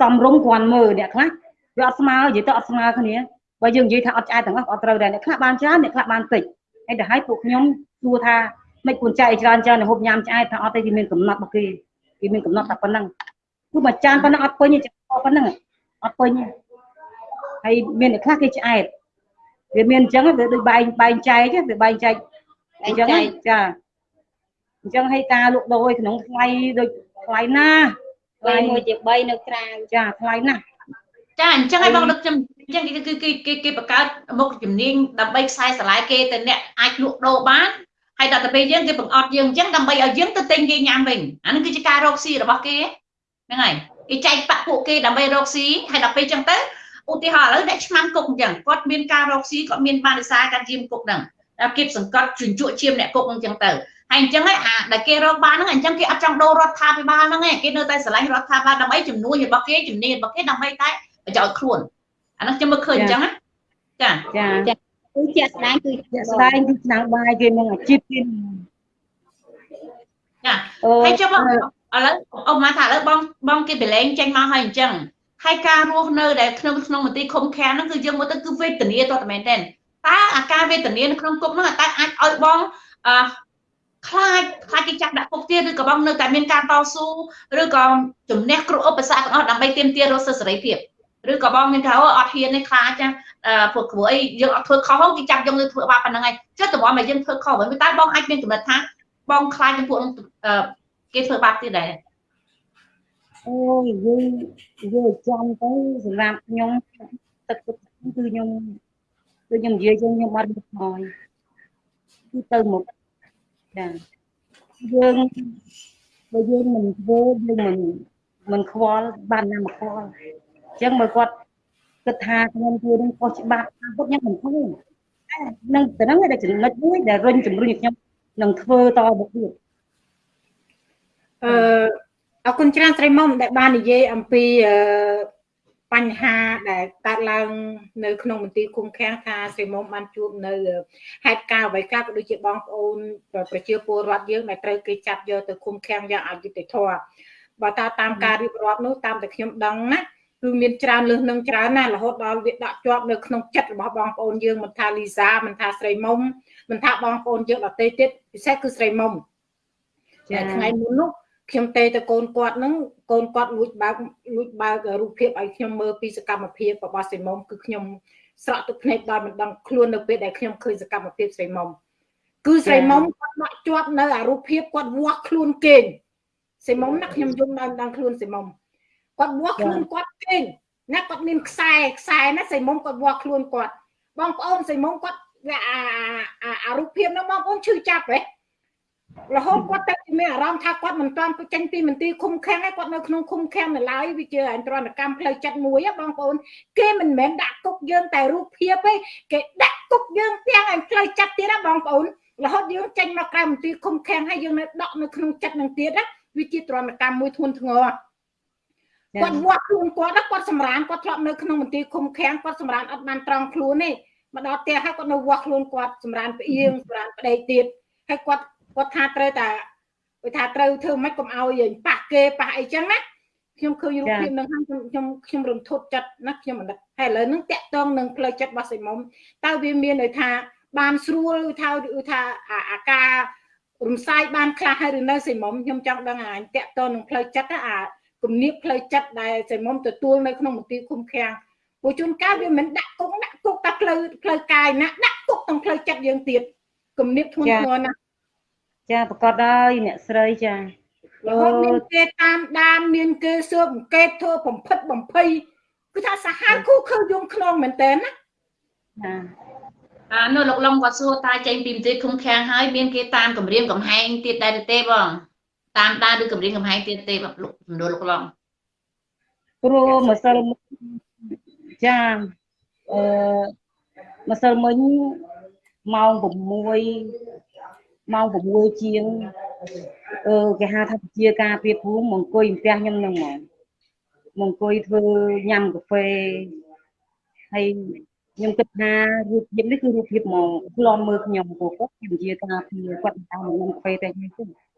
សំរុំគ្រាន់មើលអ្នកខ្លះវាអត់ស្មើនិយាយទៅអត់ស្មើគ្នាបើយើងនិយាយថាអត់ឆ្អែតទាំងអស់អត់ត្រូវដែរអ្នកខ្លះបានច្រើនអ្នកខ្លះបានតិចហើយទៅឲ្យពួកខ្ញុំសួរថា មិនគួរចែកច្រើនច្រើនហូបញ៉ាំឆ្អែតថាអត់ទេគេមានកំណត់របស់គេគេមានកំណត់តែប៉ុណ្្នឹងគឺមួយចានប៉ុណ្្នឹងអត់ពេញទេប៉ុណ្្នឹងអត់ពេញទេហើយមានអ្នកខ្លះគេឆ្អែតវាមានអញ្ចឹងវាដូចបែងបែងចែកវាបែងចែកអញ្ចឹងចាអញ្ចឹងឲ្យការលក់ដូរក្នុងថ្លៃដូចថ្លៃណាស់ថ្លៃមួយជា3នៅក្រៅចាថ្លៃណាស់ចាអញ្ចឹងឲ្យបងដឹកខ្ញុំអញ្ចឹងគឺគឺគេគេបង្កើតមុខជំនាញដើម្បីខ្សែស្រឡាយគេទៅអ្នកអាចលក់ដូរបាន ហើយដល់ទៅពេលយើងគេបង្អត់យើងអញ្ចឹងដើម្បីឲ្យយើងទៅទិញគេញ៉ាំវិញអានេះគឺជាការរកស៊ីរបស់គេហ្នឹងហើយគេចែកបាក់ពួកគេដើម្បីរកស៊ីហើយដល់ពេលអញ្ចឹងទៅឧទាហរណ៍ឥឡូវអ្នកឆ្មាំគុកអញ្ចឹងគាត់មានការរកស៊ីគាត់មានបានវិសាការជាមគុកហ្នឹងគៀបសង្កត់ជញ្ជក់ជាមអ្នកគុកអញ្ចឹងទៅហើយអញ្ចឹងឯអាដែលគេរកបានហ្នឹងអញ្ចឹងគេអត់ចង់ដូររដ្ឋាភិបាលហ្នឹងឯងគេនៅតែស្រឡាញ់រដ្ឋាភិបាលដើម្បីជំនួយរបស់គេជំនាញរបស់គេដើម្បីតែប្រយោជន៍ខ្លួនអាហ្នឹងខ្ញុំមើលឃើញអញ្ចឹងណាចាចា គឺជាក់ស្ដែងគឺជាក់ស្ដែងគឺឆ្នាំងបាយគេនឹងអាជីពគេនឹងចាអូហើយចុះបងឥឡូវអ៊ំមកថាឥឡូវបងបងគេប្រឡែងចេញមកហើយអញ្ចឹងហើយការរស់នៅដែលក្នុងក្នុងមន្ទីរឃុំឃាំងហ្នឹងគឺយើងមើលទៅគឺវេទនាតតែមែនទេតើអាការវេទនានៅក្នុងគុកហ្នឹងតើអាចឲ្យបងអឺខ្លាចខ្លាចគេចាប់ដាក់គុកទៀតឬក៏បងនៅតែមានការតស៊ូឬក៏ជំនះគ្រប់ឧបសគ្គទាំងអស់ដើម្បីទាមទាររស់សិទ្ធិសេរីភាព ឬក៏បងមានថាអូអត់ហ៊ានទេខ្លាចចាអឺពួកគ្រូអីយើងអត់ធ្វើខុសហ្នឹងគេចាប់យកទៅធ្វើបាបប៉ុណ្្នឹងហើយចុះតើបងមកយើងធ្វើខុសវិញតែបងអាចមានកំណត់ថាបងខ្លាចចំពោះនឹងអឺគេធ្វើបាបទៀតដែរអូយយើងយើងចាំទៅសម្រាប់ខ្ញុំទឹកទឹកគឺខ្ញុំគឺខ្ញុំនិយាយចឹងខ្ញុំអត់មានខ្មោចគឺទៅមុខចាយើងបើយើងមិនធ្វើយើងមិនមិនខ្វល់បានណាមកខ្វល់អញ្ចឹងបើគាត់គិតថាខ្ញុំធ្វើនឹងខុសច្បាប់តាមពុតខ្ញុំមិនធ្វើនឹងទៅហ្នឹងដែលចំណុចមួយដែលរុញជំរុញឲ្យខ្ញុំនឹងធ្វើតទៅទៀតអឺអរគុណច្រើនស្រីមុំដែលបាននិយាយអំពីអឺបញ្ហាដែលកើតឡើងនៅក្នុងមន្ទីរឃុំឃាំងថាស្រីមុំបានជួបនៅហេតុការណ៍អ្វីខ្លះក៏ដូចជាបងប្អូនប្រជាពលរដ្ឋយើងដែលត្រូវគេចាប់យកទៅឃុំឃាំងយ៉ាងអយុត្តិធម៌បើតាតាមការរៀបរាប់នោះតាមតែខ្ញុំដឹងណា គឺមានច្រើនលើសនឹងច្រើនណាស់រហូតដល់វាដាក់ជាប់នៅក្នុងចិត្តរបស់បងប្អូនយើងមិនថាលីសាមិនថាស្រីមុំមិនថាបងប្អូនយើងដទៃទៀតពិសេសគឺស្រីមុំតែថ្ងៃមុននោះខ្ញុំទេទៅកូនគាត់ហ្នឹងកូនគាត់លួចបើកលួចបើករូបភាពឲ្យខ្ញុំមើលពីសកម្មភាពរបស់ស្រីមុំគឺខ្ញុំស្រក់ទឹកភ្នែកដោយមិនដឹងខ្លួននៅពេលដែលខ្ញុំឃើញសកម្មភាពស្រីមុំគឺស្រីមុំគាត់ដាក់ជាប់នៅអារូបភាពគាត់វាស់ខ្លួនគេងស្រីមុំណាខ្ញុំយំដល់ដល់ខ្លួនស្រីមុំ គាត់វាស់ខ្លួនគាត់គេងណាគាត់មានខ្សែខ្សែណាស្រីមុំគាត់វាស់ខ្លួនគាត់បងប្អូនស្រីមុំគាត់អាអារូបភាពនោះបងប្អូនឈឺចាប់ហ៎រហូតគាត់ទៅមានអារម្មណ៍ថាគាត់មិនទាន់ចេញពីមន្ទីរឃុំឃាំងហើយគាត់នៅក្នុងឃុំឃាំងនៅឡើយវាជាអន្តរកម្មផ្លូវចិត្តមួយបងប្អូនគេមិនមែនដាក់គុកយើងតែរូបភាពទេគេដាក់គុកយើងទាំងឲ្យផ្លូវចិត្តទៀតណាបងប្អូនរហូតយើងចេញមកក្រៅមន្ទីរឃុំឃាំងហើយយើងនៅដកនៅក្នុងចិត្តនឹងទៀតណាវាជាទរណកម្មមួយធ្ងន់ធ្ងរ គាត់វាស់ខ្លួនគាត់គាត់សម្រានគាត់ធ្លាប់នៅក្នុងមន្ទីរឃុំឃាំងគាត់សម្រានអត់បានត្រង់ខ្លួនទេមកដល់ផ្ទះហើយគាត់នៅវាស់ខ្លួនគាត់សម្រានផ្អៀងសម្រានប្តីទៀតហើយគាត់គាត់ថាត្រូវតែគាត់ថាត្រូវធ្វើម៉េចកុំឲ្យប៉ះគេប៉ះអីចឹងណាខ្ញុំឃើញរូបភាពនឹងហើយខ្ញុំខ្ញុំរន្ធត់ចិត្តណាខ្ញុំមិនដឹងហើយឥឡូវហ្នឹងតាក់តងនឹងផ្លូវចិត្តរបស់សៃមុំតើវាមានន័យថា បានស្រួលថាថាអាការរំសាយបានខ្លះហើយឬនៅសៃមុំខ្ញុំចង់ដឹងអាតាក់តងនឹងផ្លូវចិត្តអា គំនាបផ្លូវចិត្តដែលសៃមុំទទួលនៅក្នុងមន្ទីរឃុំឃាំងព្រោះជួនកាលវាមិនដាក់គុកដាក់គុកតែផ្លូវផ្លូវកាយណាដាក់គុកទាំងផ្លូវចិត្តយើងទៀតគំនាបធ្ងន់ធ្ងរណាស់ចាប្រកាសហើយអ្នកស្រីចារហូតមានគេតាមដានមានគេស៊ើបអង្កេតធ្វើបំផិតបំភ័យគឺថាសាហាវគូខើយងខ្នងមែនតើណាចាអានោះលោកឡុងគាត់សួរតាចេញពីមន្ទីរឃុំឃាំងហើយមានគេតាមគម្រាមកំហែងទៀតដែរទេបង តាមដានឬគម្រាមកំហែងទៀតទេបងលោកសំណួរលោកឡុងព្រោះម្សិលមិញចាអឺម្សិលមិញម៉ោង6ម៉ោង6ជាងអឺគេហៅថាជាការពីភូមិមកអង្គុយផ្ទះខ្ញុំហ្នឹងហ្មងមកអង្គុយធ្វើញ៉ាំកាហ្វេហើយខ្ញុំគិតថារូបភាពនេះគឺរូបភាពហ្មងខ្លំមើលខ្ញុំព្រោះគាត់ជាការពីគាត់តាមញ៉ាំកាហ្វេតែខ្ញុំទេ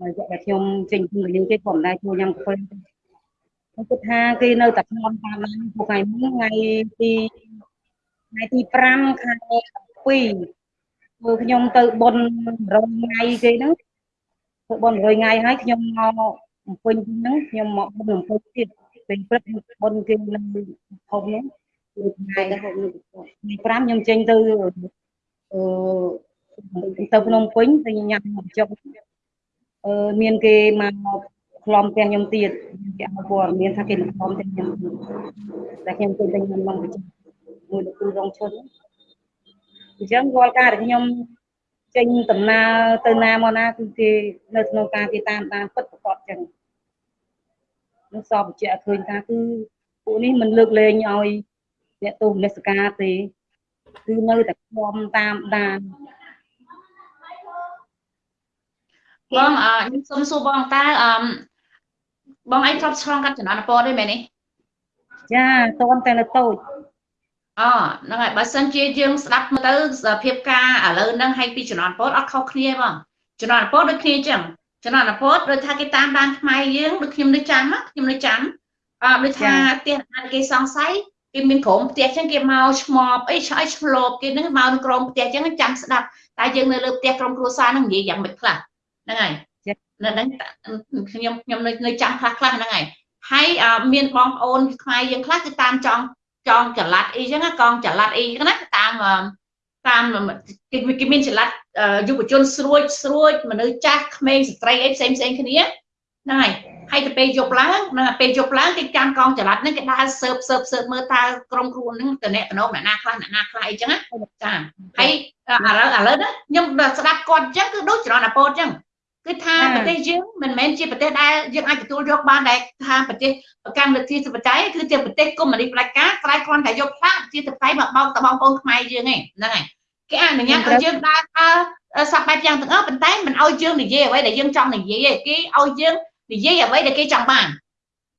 ហើយតែខ្ញុំចេញពីលេងគេគាត់មិនដែរជួយញ៉ាំកាហ្វេទេខ្ញុំគិតថាគេនៅតែខ្ញុំតាមឡានពួកថ្ងៃនេះថ្ងៃទីថ្ងៃទី5ខែ2ព្រោះខ្ញុំទៅបុណ្យ100ថ្ងៃគេហ្នឹងទៅបុណ្យ100ថ្ងៃហើយខ្ញុំមកបំពេញហ្នឹងខ្ញុំមកបុណ្យបំពេញទៀតពេលព្រឹកបុណ្យគេនៅហុំហ្នឹងគឺថ្ងៃទៅហុំនៅថ្ងៃ5ខ្ញុំចេញទៅអឺទៅភ្នំពេញទៅញ៉ាំចុកអឺ មានគេមកខ្លំផ្ទះខ្ញុំទៀតគេឲ្យព័ត៌មានថាគេមកខ្លំផ្ទះខ្ញុំតែខ្ញុំទៅទៅញ៉ាំនំប្រចាំមួយលោកគ្រូរងឈុនអញ្ចឹងរាល់ការដែលខ្ញុំចេញដំណើរទៅណាមកណាគឺគេនៅក្នុងការគេតាមដានពិតប្រកបចឹងនោះសពបញ្ជាក់ឃើញថាគឺពួកនេះមិនលើកលែងឲ្យអ្នកទោសមនសិការទេគឺនៅតែខ្វំតាមដាន បងអខ្ញុំសុំសួរបងតើអឺបងឯងធ្លាប់ឆ្លងកាត់ចំណានពរទេមែនទេចាតន់តែនៅតូចអូហ្នឹងហើយបើសិនជាយើងស្ដាប់មើលទៅភាពការឥឡូវហ្នឹងឲ្យពីចំណានពរអត់ខុសគ្នាបងចំណានពរដូចគ្នាអញ្ចឹងចំណានពរដូចថាគេតាមដានខ្មែរយើងដូចខ្ញុំនៅចាំខ្ញុំនៅចាំអឺដូចថាផ្ទះអាគេសង្ស័យគេមានក្រុមផ្ទះអញ្ចឹងគេមកឆ្មប់អីឆ្អើឆ្លប់គេហ្នឹងមកនៅក្រុមផ្ទះអញ្ចឹងចាំស្ដាប់តែយើងនៅលើផ្ទះក្រុមគ្រួសារហ្នឹងនិយាយយ៉ាងម៉េចខ្លះ ហ្នឹងហើយនៅហ្នឹងខ្ញុំខ្ញុំនៅនៅចាំខ្លះខ្លះហ្នឹងហើយហើយមានបងប្អូនខ្មែរយើងខ្លះគឺតាមចង់ចងចល័តអីចឹងកងចល័តអីចឹងណាតាមតាមគេគេមានចល័តយុវជនស្រួចស្រួចមនុស្សចាស់ក្មេងស្ត្រីអីផ្សេងផ្សេងគ្នាហ្នឹងហើយហើយទៅពេលយប់ឡើងហ្នឹងពេលយប់ឡើងគេចាំកងចល័តហ្នឹងគេដើរសើបសើបសើបមើលតើក្រុមគ្រួហ្នឹងតអ្នកតំណអ្នកណាខ្លះអ្នកណាខ្លះអីចឹងណាចាហើយឥឡូវឥឡូវណាខ្ញុំស្ដាប់គាត់អញ្ចឹងគឺដូចចរណពតអញ្ចឹង គឺថាប្រទេសយើងមិនមែនជាប្រទេសដែលយើងអាចទទួលយកបានដែលថាប្រទេសកម្មលទ្ធិសបតៃគឺជាប្រទេសកុម្មុយនីសផ្ដាច់ការក្រៃគ្រាន់តែយកផ្លាកជាតបៃមកបោកតបងប្អូនខ្មែរយើងឯងហ្នឹងហើយគេអនុញ្ញាតឲ្យយើងដើរដើរសពបែបយ៉ាងទាំងអស់ប៉ុន្តែមិនឲ្យយើងនិយាយអ្វីដែលយើងចង់និយាយទេគេឲ្យយើងនិយាយអ្វីដែលគេចង់បាន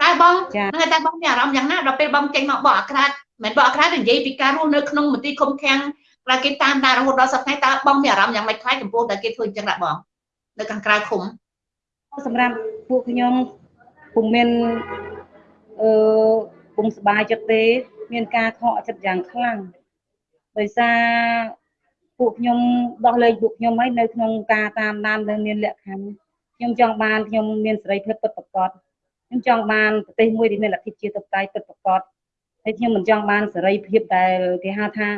តែបងហ្នឹងតែបងមានអារម្មណ៍យ៉ាងណាដល់ពេលបងចេញមកបកអាក្រាតមិនបកអាក្រាតនិយាយពីការរស់នៅក្នុងមន្ទីរឃុំឃាំងតែគេតាមដានរហូតដល់សប្តាហ៍តើបងមានអារម្មណ៍យ៉ាងម៉េចខ្លះចំពោះតែគេធ្វើអញ្ចឹងដាក់បង នៅខាងក្រៅឃុំសម្រាប់ពួកខ្ញុំពុំមានអឺពុំសบายចិត្តទេ មានការខកចិត្តយ៉ាងខ្លាំងដោយសារពួកខ្ញុំដោះលែងពួកខ្ញុំហើយនៅក្នុងការតាមដាននៅមានលក្ខខណ្ឌខ្ញុំចង់បានខ្ញុំមានសេរីភាពពិតប្រាកដខ្ញុំចង់បានប្រទេសមួយដែលមានលទ្ធិជាតបតៃពិតប្រាកដហើយខ្ញុំមិនចង់បានសេរីភាពដែលគេហៅថា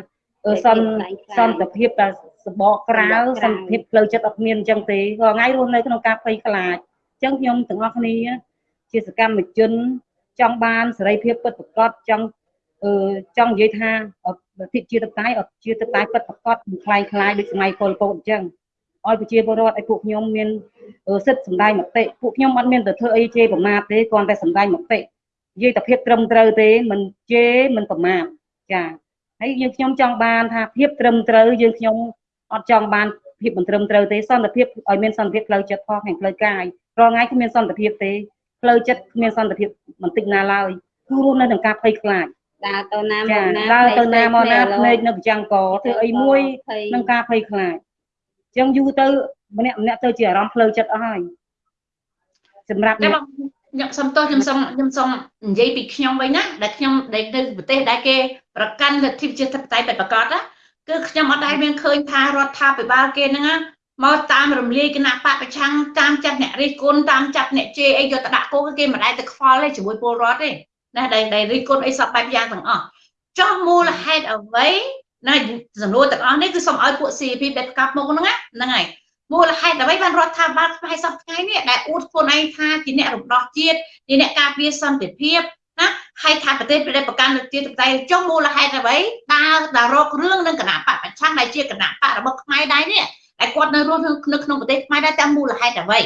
សន្តិសន្តិភាពដែល សបកក្រៅសន្តិភាពផ្លូវចិត្តអត់មានអញ្ចឹងទេរាល់ថ្ងៃរស់នៅក្នុងការភ័យខ្លាចអញ្ចឹងខ្ញុំទាំងអស់គ្នាជាសកម្មជនចង់បានសេរីភាពពិតប្រាកដចង់អឺចង់និយាយថាលទ្ធិជាតបតៃអត់ជាតបតៃពិតប្រាកដមិនคล้ายคล้ายដូចសម័យពលពតអញ្ចឹងឲ្យប្រជាពលរដ្ឋឲ្យពួកខ្ញុំមានសិទ្ធិសម្ដែងមតិពួកខ្ញុំអត់មានទៅធ្វើអីជេរប្រមាថទេគ្រាន់តែសម្ដែងមតិនិយាយតែភាពត្រឹមត្រូវទេមិនជេរមិនប្រមាថចាហើយយើងខ្ញុំចង់បានថាភាពត្រឹមត្រូវយើងខ្ញុំ អត់ចង់បានភាពមិនត្រឹមត្រូវទេសន្តិភាពឲ្យមានសន្តិភាពផ្លូវចិត្តផងខាងផ្លូវកាយរាល់ថ្ងៃគ្មានសន្តិភាពទេផ្លូវចិត្តគ្មានសន្តិភាពបន្តិចណាឡើយគឺរួមនៅក្នុងការភ័យខ្លាចដើរទៅណាមកណាដើរទៅណាមកណាភ្នែកនៅប្រចាំកធ្វើអីមួយនឹងការភ័យខ្លាចអញ្ចឹងយូរទៅម្នាក់ម្នាក់ទៅជាអារម្មណ៍ផ្លូវចិត្តអស់ហើយសម្រាប់អ្នកខ្ញុំសុំទោសខ្ញុំសុំខ្ញុំសុំនិយាយពីខ្ញុំវិញណាដែលខ្ញុំដែលនៅប្រទេសដែលគេប្រកាន់លទ្ធិប្រជាធិបតេយ្យពិតប្រាកដណា គឺខ្ញុំអត់ដែលមានឃើញថារដ្ឋាភិបាលគេហ្នឹងមកតាមរំលាយគណៈបពប្រឆាំងតាមចាប់អ្នករិះគន់តាមចាប់អ្នកជេរអីយកទៅដាក់គុកគេមិនដែលទៅខ្វល់ទេជាមួយពលរដ្ឋទេណាដែលដែលរិះគន់អីសពបែបយ៉ាងទាំងអស់ចោះមូលហេតុអ្វីណាសំណួរទាំងអស់នេះគឺសូមឲ្យពួក CP ដែលប្រកាសមុខហ្នឹងហ្នឹងហើយមូលហេតុអ្វីបានរដ្ឋាភិបាលខ្មែរសប្តាហ៍នេះដែលអួតខ្លួនឯងថាជាអ្នករំដោះជាតិជាអ្នកការពារសន្តិភាព ណាហើយថាប្រទេសដែលប្រកាន់ជាតិតែចុះមូលហេតុអ្វីដើរដើររករឿងនឹងគណៈបពប្រឆាំងដែលជាគណៈបករបស់ខ្មែរដែរនេះតែគាត់នៅរស់នៅក្នុងប្រទេសខ្មែរដែរតាមមូលហេតុអ្វី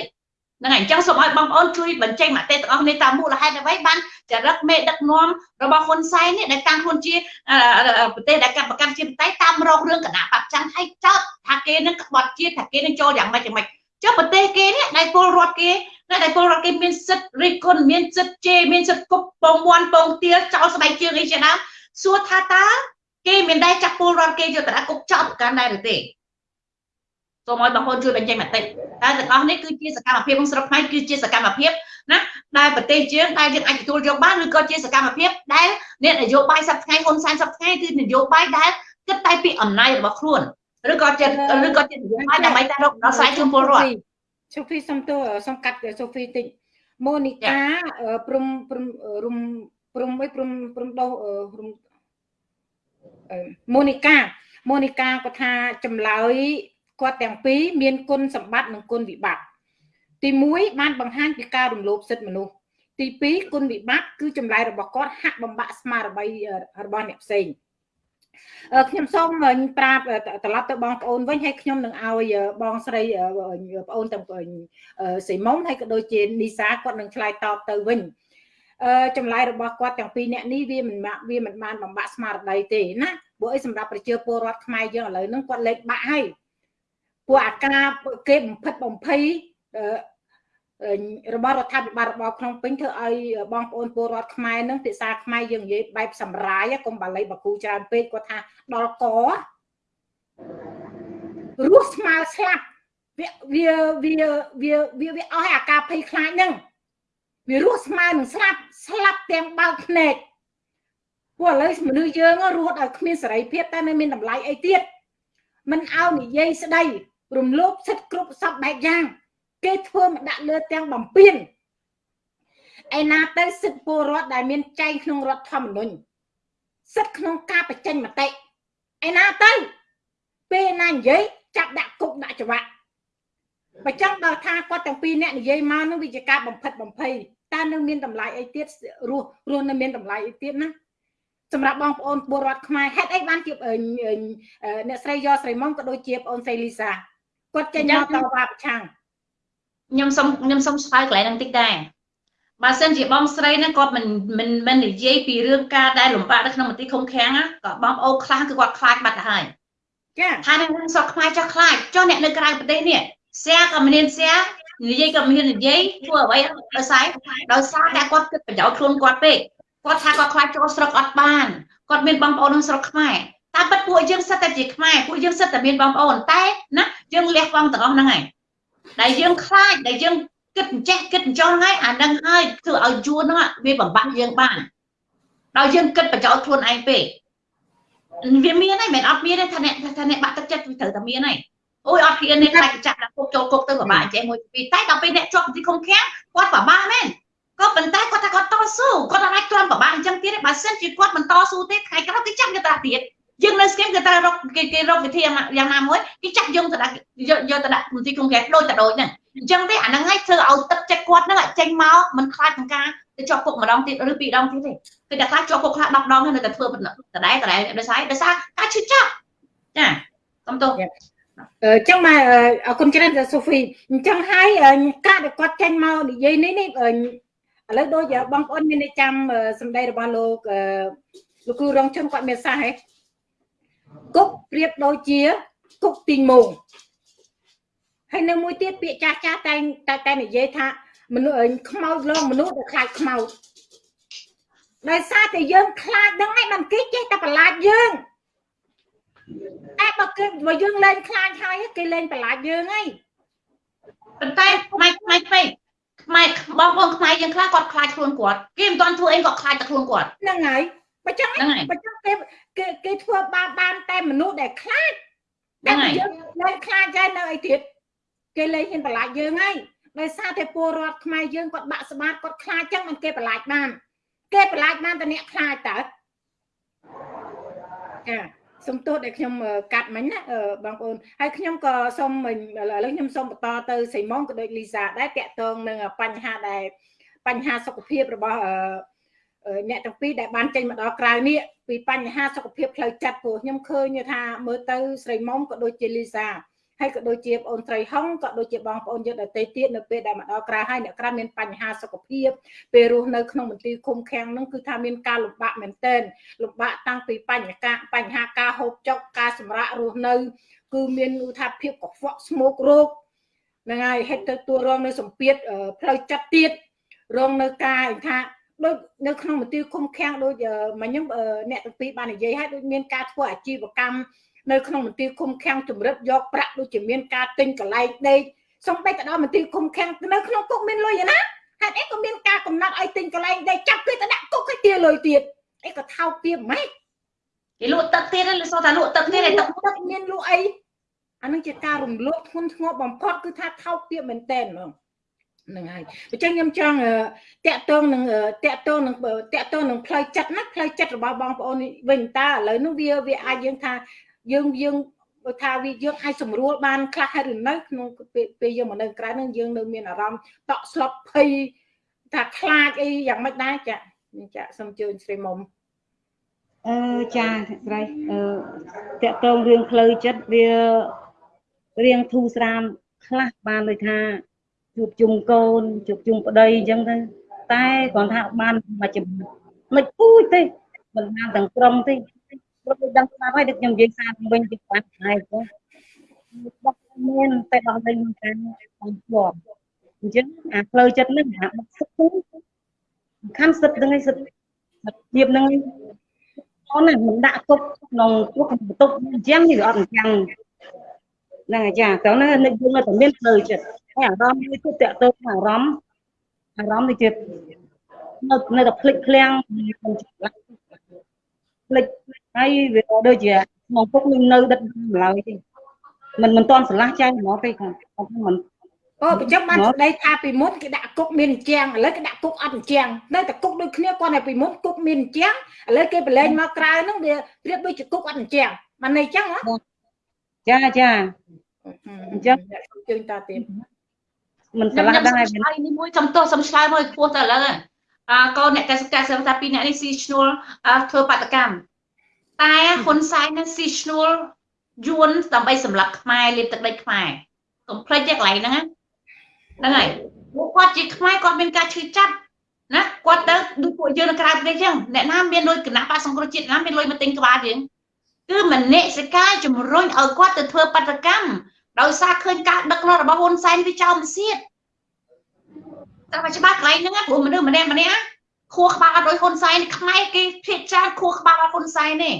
ហ្នឹងហើយអញ្ចឹងសូមឲ្យបងប្អូនជួយបញ្ចេញមតិទាំងអស់គ្នាតាមមូលហេតុអ្វីបានចរិតមេដឹកនាំរបស់ហ៊ុនសែននេះដែលកាន់ខ្លួនជាប្រទេសដែលកាន់ប្រកាន់ជាប្រទេសតាមរករឿងគណៈបព្វច័ន្ទឲ្យចោតថាគេនឹងក្បត់ជាតិថាគេនឹងចូលយ៉ាងម៉េចយ៉ាងម៉េចចុះប្រទេសគេនេះដែលពលរដ្ឋគេ ដែលពលរដ្ឋគេមានសិទ្ធិរិះគន់មានសិទ្ធិជេរមានសិទ្ធិគប់ពងវាន់ពងទាលចោលស្បែកជើងអីជាដើមសួរថាតើគេមានដែរចាប់ពលរដ្ឋគេយកទៅដាក់គុកចោតប្រកាន់ដែរឬទេសូមឲ្យបងប្អូនជួយបញ្ចេញមតិតែទាំងអស់នេះគឺជាសកម្មភាពក្នុងស្រុកខ្មែរគឺជាសកម្មភាពណាដែលប្រទេសយើងដែលយើងអាចទទួលយកបានឬក៏ជាសកម្មភាពដែលអ្នកនយោបាយសប្តាហ៍ហ៊ុនសែនសប្តាហ៍គឺនយោបាយដែលគិតតែពីអំណាចរបស់ខ្លួនឬក៏ចិត្តឬក៏ចិត្តនយោបាយដើម្បីតែរកដោះស្រាយជូនពលរដ្ឋ សូហ្វីសុំទោសុំកាត់សូហ្វីតិចម៉ូនីកាព្រំព្រំរុំព្រំអីព្រំព្រំដោរុំម៉ូនីកាម៉ូនីកាគាត់ថាចម្លើយគាត់ទាំងពីរមានគុណសម្បត្តិនិងគុណវិបត្តិទី1បានបង្ហាញពីការរំលោភសិទ្ធិមនុស្សទី2គុណវិបត្តិគឺចម្លើយរបស់គាត់ហាក់បំបាក់ស្មារតីរបស់អ្នកផ្សេង ខ្ញុំសូមប្រាប់ត្រឡប់ទៅបងប្អូនវិញហើយខ្ញុំនឹងឲ្យបងស្រីបងប្អូនទាំងសីមុំហើយក៏ដូចជានីសាគាត់នឹងឆ្លើយតបទៅវិញអឺចម្លើយរបស់គាត់ទាំងពីរអ្នកនេះវាមិនវាមិនបានបំបាក់ស្មារតីទេណាព្រោះអីសម្រាប់ប្រជាពលរដ្ឋខ្មែរយើងឥឡូវហ្នឹងគាត់លេខបាក់ហើយពួកអាការគេបំផិតបំភ័យអឺអឺ របស់រដ្ឋាភិបាលរបស់ក្នុងពេញធ្វើឲ្យបងប្អូនពលរដ្ឋខ្មែរនឹងភាសាខ្មែរយើងនិយាយបែបសម្រាយកុំបាលីបកូច្រើនពេកគាត់ថាដល់ករស់ស្មើស្លាប់វាវាវាវាវាវាអស់អាការភ័យខ្លាចហ្នឹងវារស់ស្មើនឹងស្លាប់ស្លាប់ទាំងបើកភ្នែកពួកឥឡូវមនុស្សយើងរស់ឲ្យគ្មានសេរីភាពតែនៅមានតម្លៃអីទៀតមិនឲ្យនិយាយស្ដីរំលោភសិទ្ធិគ្រប់សពបែបយ៉ាង គេធ្វើមកដាក់លើទាំងបំពេញឯណាទៅសិទ្ធិពលរដ្ឋដែលមានចែងក្នុងរដ្ឋធម្មនុញ្ញសិទ្ធិក្នុងការបញ្ចេញមតិឯណាទៅពេលណានិយាយចាប់ដាក់គុកដាក់ច្បាប់បើចង់ដល់ថាគាត់ទាំងពីរអ្នកនិយាយមកនឹងវាជាការបំផិតបំភ័យតើនៅមានតម្លៃអីទៀតរស់រស់នៅមានតម្លៃអីទៀតណាសម្រាប់បងប្អូនពលរដ្ឋខ្មែរហេតុអីបានជាអ្នកស្រីយកស្រីមុំក៏ដូចជាបងអូនស្រីលីសាគាត់ចេញមកតវ៉ាប្រឆាំង ខ្ញុំសុំខ្ញុំសុំឆ្លើយកន្លែងហ្នឹងតិចដែរបើសិនជាបងស្រីហ្នឹងគាត់មិនមិនមិននិយាយពីរឿងការដែលលំបាកនៅក្នុងមន្ទីរឃុំឃាំងក៏បងប្អូនខ្លះគឺគាត់ខ្លាចបាត់ទៅហើយចាថានឹងសក់ខ្មែរចោះខ្លាចចុះអ្នកនៅក្រៅប្រទេសនេះសៀក៏មានសៀនិយាយក៏មាននិយាយធ្វើអ្វីដោយសារដោយសារតែគាត់គិតប្រយោជន៍ខ្លួនគាត់ពេកគាត់ថាគាត់ខ្លាចចូលស្រុកអត់បានគាត់មានបងប្អូនក្នុងស្រុកខ្មែរតែពិតពួកយើងសិតតែជាខ្មែរពួកយើងសិតតែមានបងប្អូនតែណាយើងលះបង់ទាំងអស់ហ្នឹងហើយ ដែលយើងខ្លាចដែលយើងគិតអញ្ចេះគិតអញ្ចឹងហើយអានឹងហើយធ្វើឲ្យយួនហ្នឹងវាបំបាក់យើងបានដោយយើងគិតប្រយោជន៍ខ្លួនឯងពេកវាមានហើយមិនអត់មានទេថាអ្នកថាអ្នកបាក់ទឹកចិត្តវាត្រូវតែមានហើយអូយអត់ហ៊ានទេខ្លាចចាក់ដាក់គុកចូលគុកទៅពិបាកអញ្ចឹងមួយពីរតែដល់ពេលអ្នកជាប់ទីឃុំឃាំងគាត់ពិបាកមែនក៏ប៉ុន្តែគាត់ថាគាត់តស៊ូគាត់អាចទ្រាំពិបាកអញ្ចឹងទៀតបើសិនជាគាត់មិនតស៊ូទេថ្ងៃក្រោយគេចាប់យកតាទៀត យើងនៅស្គមគេត្រូវរកគេគេរកវិធីយ៉ាងណាមួយគេចាក់យើងទៅដាក់យកយកទៅដាក់មន្ទីរឃុំឃាំងដូចទៅដូចហ្នឹងអញ្ចឹងទេអាហ្នឹងឲ្យធ្វើឲ្យទឹកចិត្តគាត់ហ្នឹងចេញមកមិនខ្លាចក្នុងការទៅជាប់គុកម្ដងទៀតឬពីរដងទៀតទេគឺតែខ្លាចជាប់គុកខ្លះ10ដងហើយនៅតែធ្វើដដែលដដែលដោយសារដោយសារការឈឺចាប់ចាសុំទោសអញ្ចឹងមកអរគុណច្រើនសូហ្វីអញ្ចឹងហើយការដែលគាត់ចេញមកនិយាយនេះនេះឥឡូវដូចបងប្អូនមានចាំសម្ដីរបស់លោកលោកគ្រូរងជនគាត់មានសាសហេ គុកប្រៀបដូចជាគុកទីងមងហើយនៅមួយទៀតពាក្យចាស់ចាស់តែតែតែនិយាយថាមនុស្សខ្មោចលងមនុស្សដែលខ្លាចខ្មោចដោយសារតែយើងខ្លាចហ្នឹងឯងមិនគេចេះតែប្រឡាចយើងតែបើគេបើយើងលែងខ្លាចហើយគេលែងប្រឡាចយើងហើយប៉ុន្តែផ្នែកផ្នែកពេកខ្មែរបងប្អូនខ្មែរយើងខ្លះគាត់ខ្លាចខ្លួនគាត់គេមិនទាន់ធ្វើអីគាត់ខ្លាចតែខ្លួនគាត់ហ្នឹងហើយ បើចឹងបើចឹងគេគេគេធ្វើបាបបានតែមនុស្សដែលខ្លាចហ្នឹងហើយយើងលែងខ្លាចហើយនៅអីទៀតគេលែងហ៊ានប្រឡាចយើងហើយដោយសារតែពលរដ្ឋខ្មែរយើងគាត់បាក់ស្បាតគាត់ខ្លាចចឹងមិនគេប្រឡាចបានគេប្រឡាចបានតែអ្នកខ្លាចតើចាសំទោសដែលខ្ញុំកាត់មិញណាបងប្អូនហើយខ្ញុំក៏សូមឥឡូវខ្ញុំសូមបន្តទៅសីម៉ុងក៏ដូចលីសាដែរតាក់ទងនឹងបញ្ហាដែលបញ្ហាសុខភាពរបស់ អ្នកទាំងពីរដែលបានចេញមកដល់ក្រៅនេះពីបញ្ហាសុខភាពផ្លូវចិត្តព្រោះខ្ញុំឃើញថាមើលទៅស្រីមុំក៏ដូចជាលីសាហើយក៏ដូចជាបងអូនត្រីហុងក៏ដូចជាបងប្អូនយើងដទៃទៀតនៅពេលដែលមកដល់ក្រៅហើយអ្នកក្រៅមានបញ្ហាសុខភាពពេលរស់នៅក្នុងមន្ទីរឃុំឃាំងហ្នឹងគឺថាមានការលំបាកមែនទែនលំបាកតាំងពីបញ្ហាបញ្ហាការហូបចុកការសម្រាករស់នៅ គឺមានឧថាភាពកខ្វក់ស្មោករោគហ្នឹងហើយហេតុទៅទួរងនៅសម្ពាធផ្លូវចិត្តទៀតរងនៅការថា ដូចនៅក្នុងមន្ទីរឃុំឃាំងដូចមិញហ្នឹងអ្នកទាំងពីរបាននិយាយហើយដូចមានការធ្វើអាជីវកម្មនៅក្នុងមន្ទីរឃុំឃាំងជំរិតយកប្រាក់ដូចជាមានការទិញកន្លែងដេកសំបីទៅដល់មន្ទីរឃុំឃាំងនៅក្នុងគុកមានលុយណាហេតុអីក៏មានការកំណត់ឲ្យទិញកន្លែងដេកចាប់គេទៅដាក់គុកឲ្យទាលុយទៀតអីក៏ថោកទាបម៉េចគេលក់ទឹកទៀតលើសថាលក់ទឹកទៀតទឹកទឹកមានលក់អីអានឹងជាការរំលោភធ្ងន់ធ្ងរបំផុតគឺថាថោកទាបមែនតើហ្មងហ្នឹងហើយអញ្ចឹងខ្ញុំចង់តាក់ទងនឹងតាក់ទងនឹងតាក់ទងនឹងផ្លូវចិត្តណាផ្លូវចិត្តរបស់បងប្អូនវិញតើឥឡូវនោះវាវាអាចយើងថាយើងយើងបើថាវាយើងអាចសម្រួលបានខ្លះហើយឬនៅក្នុងពេលយើងមកនៅក្រៅនឹងយើងនៅមានអារម្មណ៍តក់ស្លុតភ័យថាខ្លាចអីយ៉ាងម៉េចដែរចាចាសូមជើញស្រីមុំអឺចាស្រីអឺតកតងរឿងផ្លូវចិត្តវារៀងធូរស្រាលខ្លះបានដូចថា ជួបជុំកូនជួបជុំប្តីអញ្ចឹងទៅតែគ្រាន់ថាបានមួយចំណុចមិនពូចទេមិនបានទាំងក្រុមទេព្រោះដឹងស្ដាប់ហើយដូចខ្ញុំនិយាយសារវិញពីបាត់ហើយទៅបោះមានតែដោះលែងការបានជាប់អញ្ចឹងអាផ្លូវចិត្តហ្នឹងអាបាក់សិទ្ធហ្នឹងសំខាន់សិទ្ធហ្នឹងឯងសិទ្ធសិទ្ធភាពហ្នឹងឯងអូនណាមិនដាក់ទុកក្នុងព្រោះបន្ទប់អញ្ចឹងវាអត់អញ្ចឹង ហ្នឹងអាចារ្យតោះហ្នឹងនឹកយើងនៅតែមានផ្លូវចិត្តហើយអារម្មណ៍នេះទៅតកតទៅអារម្មណ៍អារម្មណ៍នេះជានៅនៅតែភ្លេចភ្លាំងភ្លេចហើយវាដូចជាក្នុងពុកនឹងនៅដិតឡើយទេមិនមិនតន់ស្រឡះចៃហ្មងទេខ្ញុំមិនអូប្រចាំបានស្ដីថាពីមុនគេដាក់គុកមានអញ្ចាំងឥឡូវគេដាក់គុកអត់អញ្ចាំងនៅតែគុកដូចគ្នាគាត់តែពីមុនគុកមានអញ្ចាំងឥឡូវគេប្រឡែងមកក្រៅហ្នឹងវាប្រៀបដូចជាគុកអត់អញ្ចាំងបានន័យអញ្ចឹងហ៎ ចាចាអញ្ចឹងជើញតទៀតមិនស្រខ្ញុំឡះខ្ញុំដែរឆ្លើយនេះមួយសំទោសសំឆ្លើយមួយខ្ពស់ទៅឥឡូវអាកូនអ្នកកសិកម្មសឹងថាពីរអ្នកនេះស៊ីឈ្នួលធ្វើបាតកម្មតែហ៊ុនសែននឹងស៊ីឈ្នួលយួនដើម្បីសម្លាប់ខ្មែរលាបទឹកដីខ្មែរកុំភ្លេចទេកន្លែងហ្នឹងណាហ្នឹងហើយពួកគាត់ជាខ្មែរគាត់មានការឈឺចាប់ណាគាត់ទៅដូចពួកយើងនៅក្រៅប្រទេសអញ្ចឹងអ្នកណាមានលុយគណៈបកសង្គ្រោះជាតិណាមានលុយមកទិញក្បាលយើង គឺមនសិការជំរុញឲ្យគាត់ទៅធ្វើបាតកម្មដោយសារឃើញការដឹកនាំរបស់ហ៊ុនសែនវាចោលមិនសៀតតែមកច្បាស់កន្លែងហ្នឹងណាព្រោះមនុស្សម្នាក់ម្នាក់ខួរក្បាលអត់ដូចហ៊ុនសែនខ្មែរគេភាកច្រើនខួរក្បាលអត់ហ៊ុនសែនទេ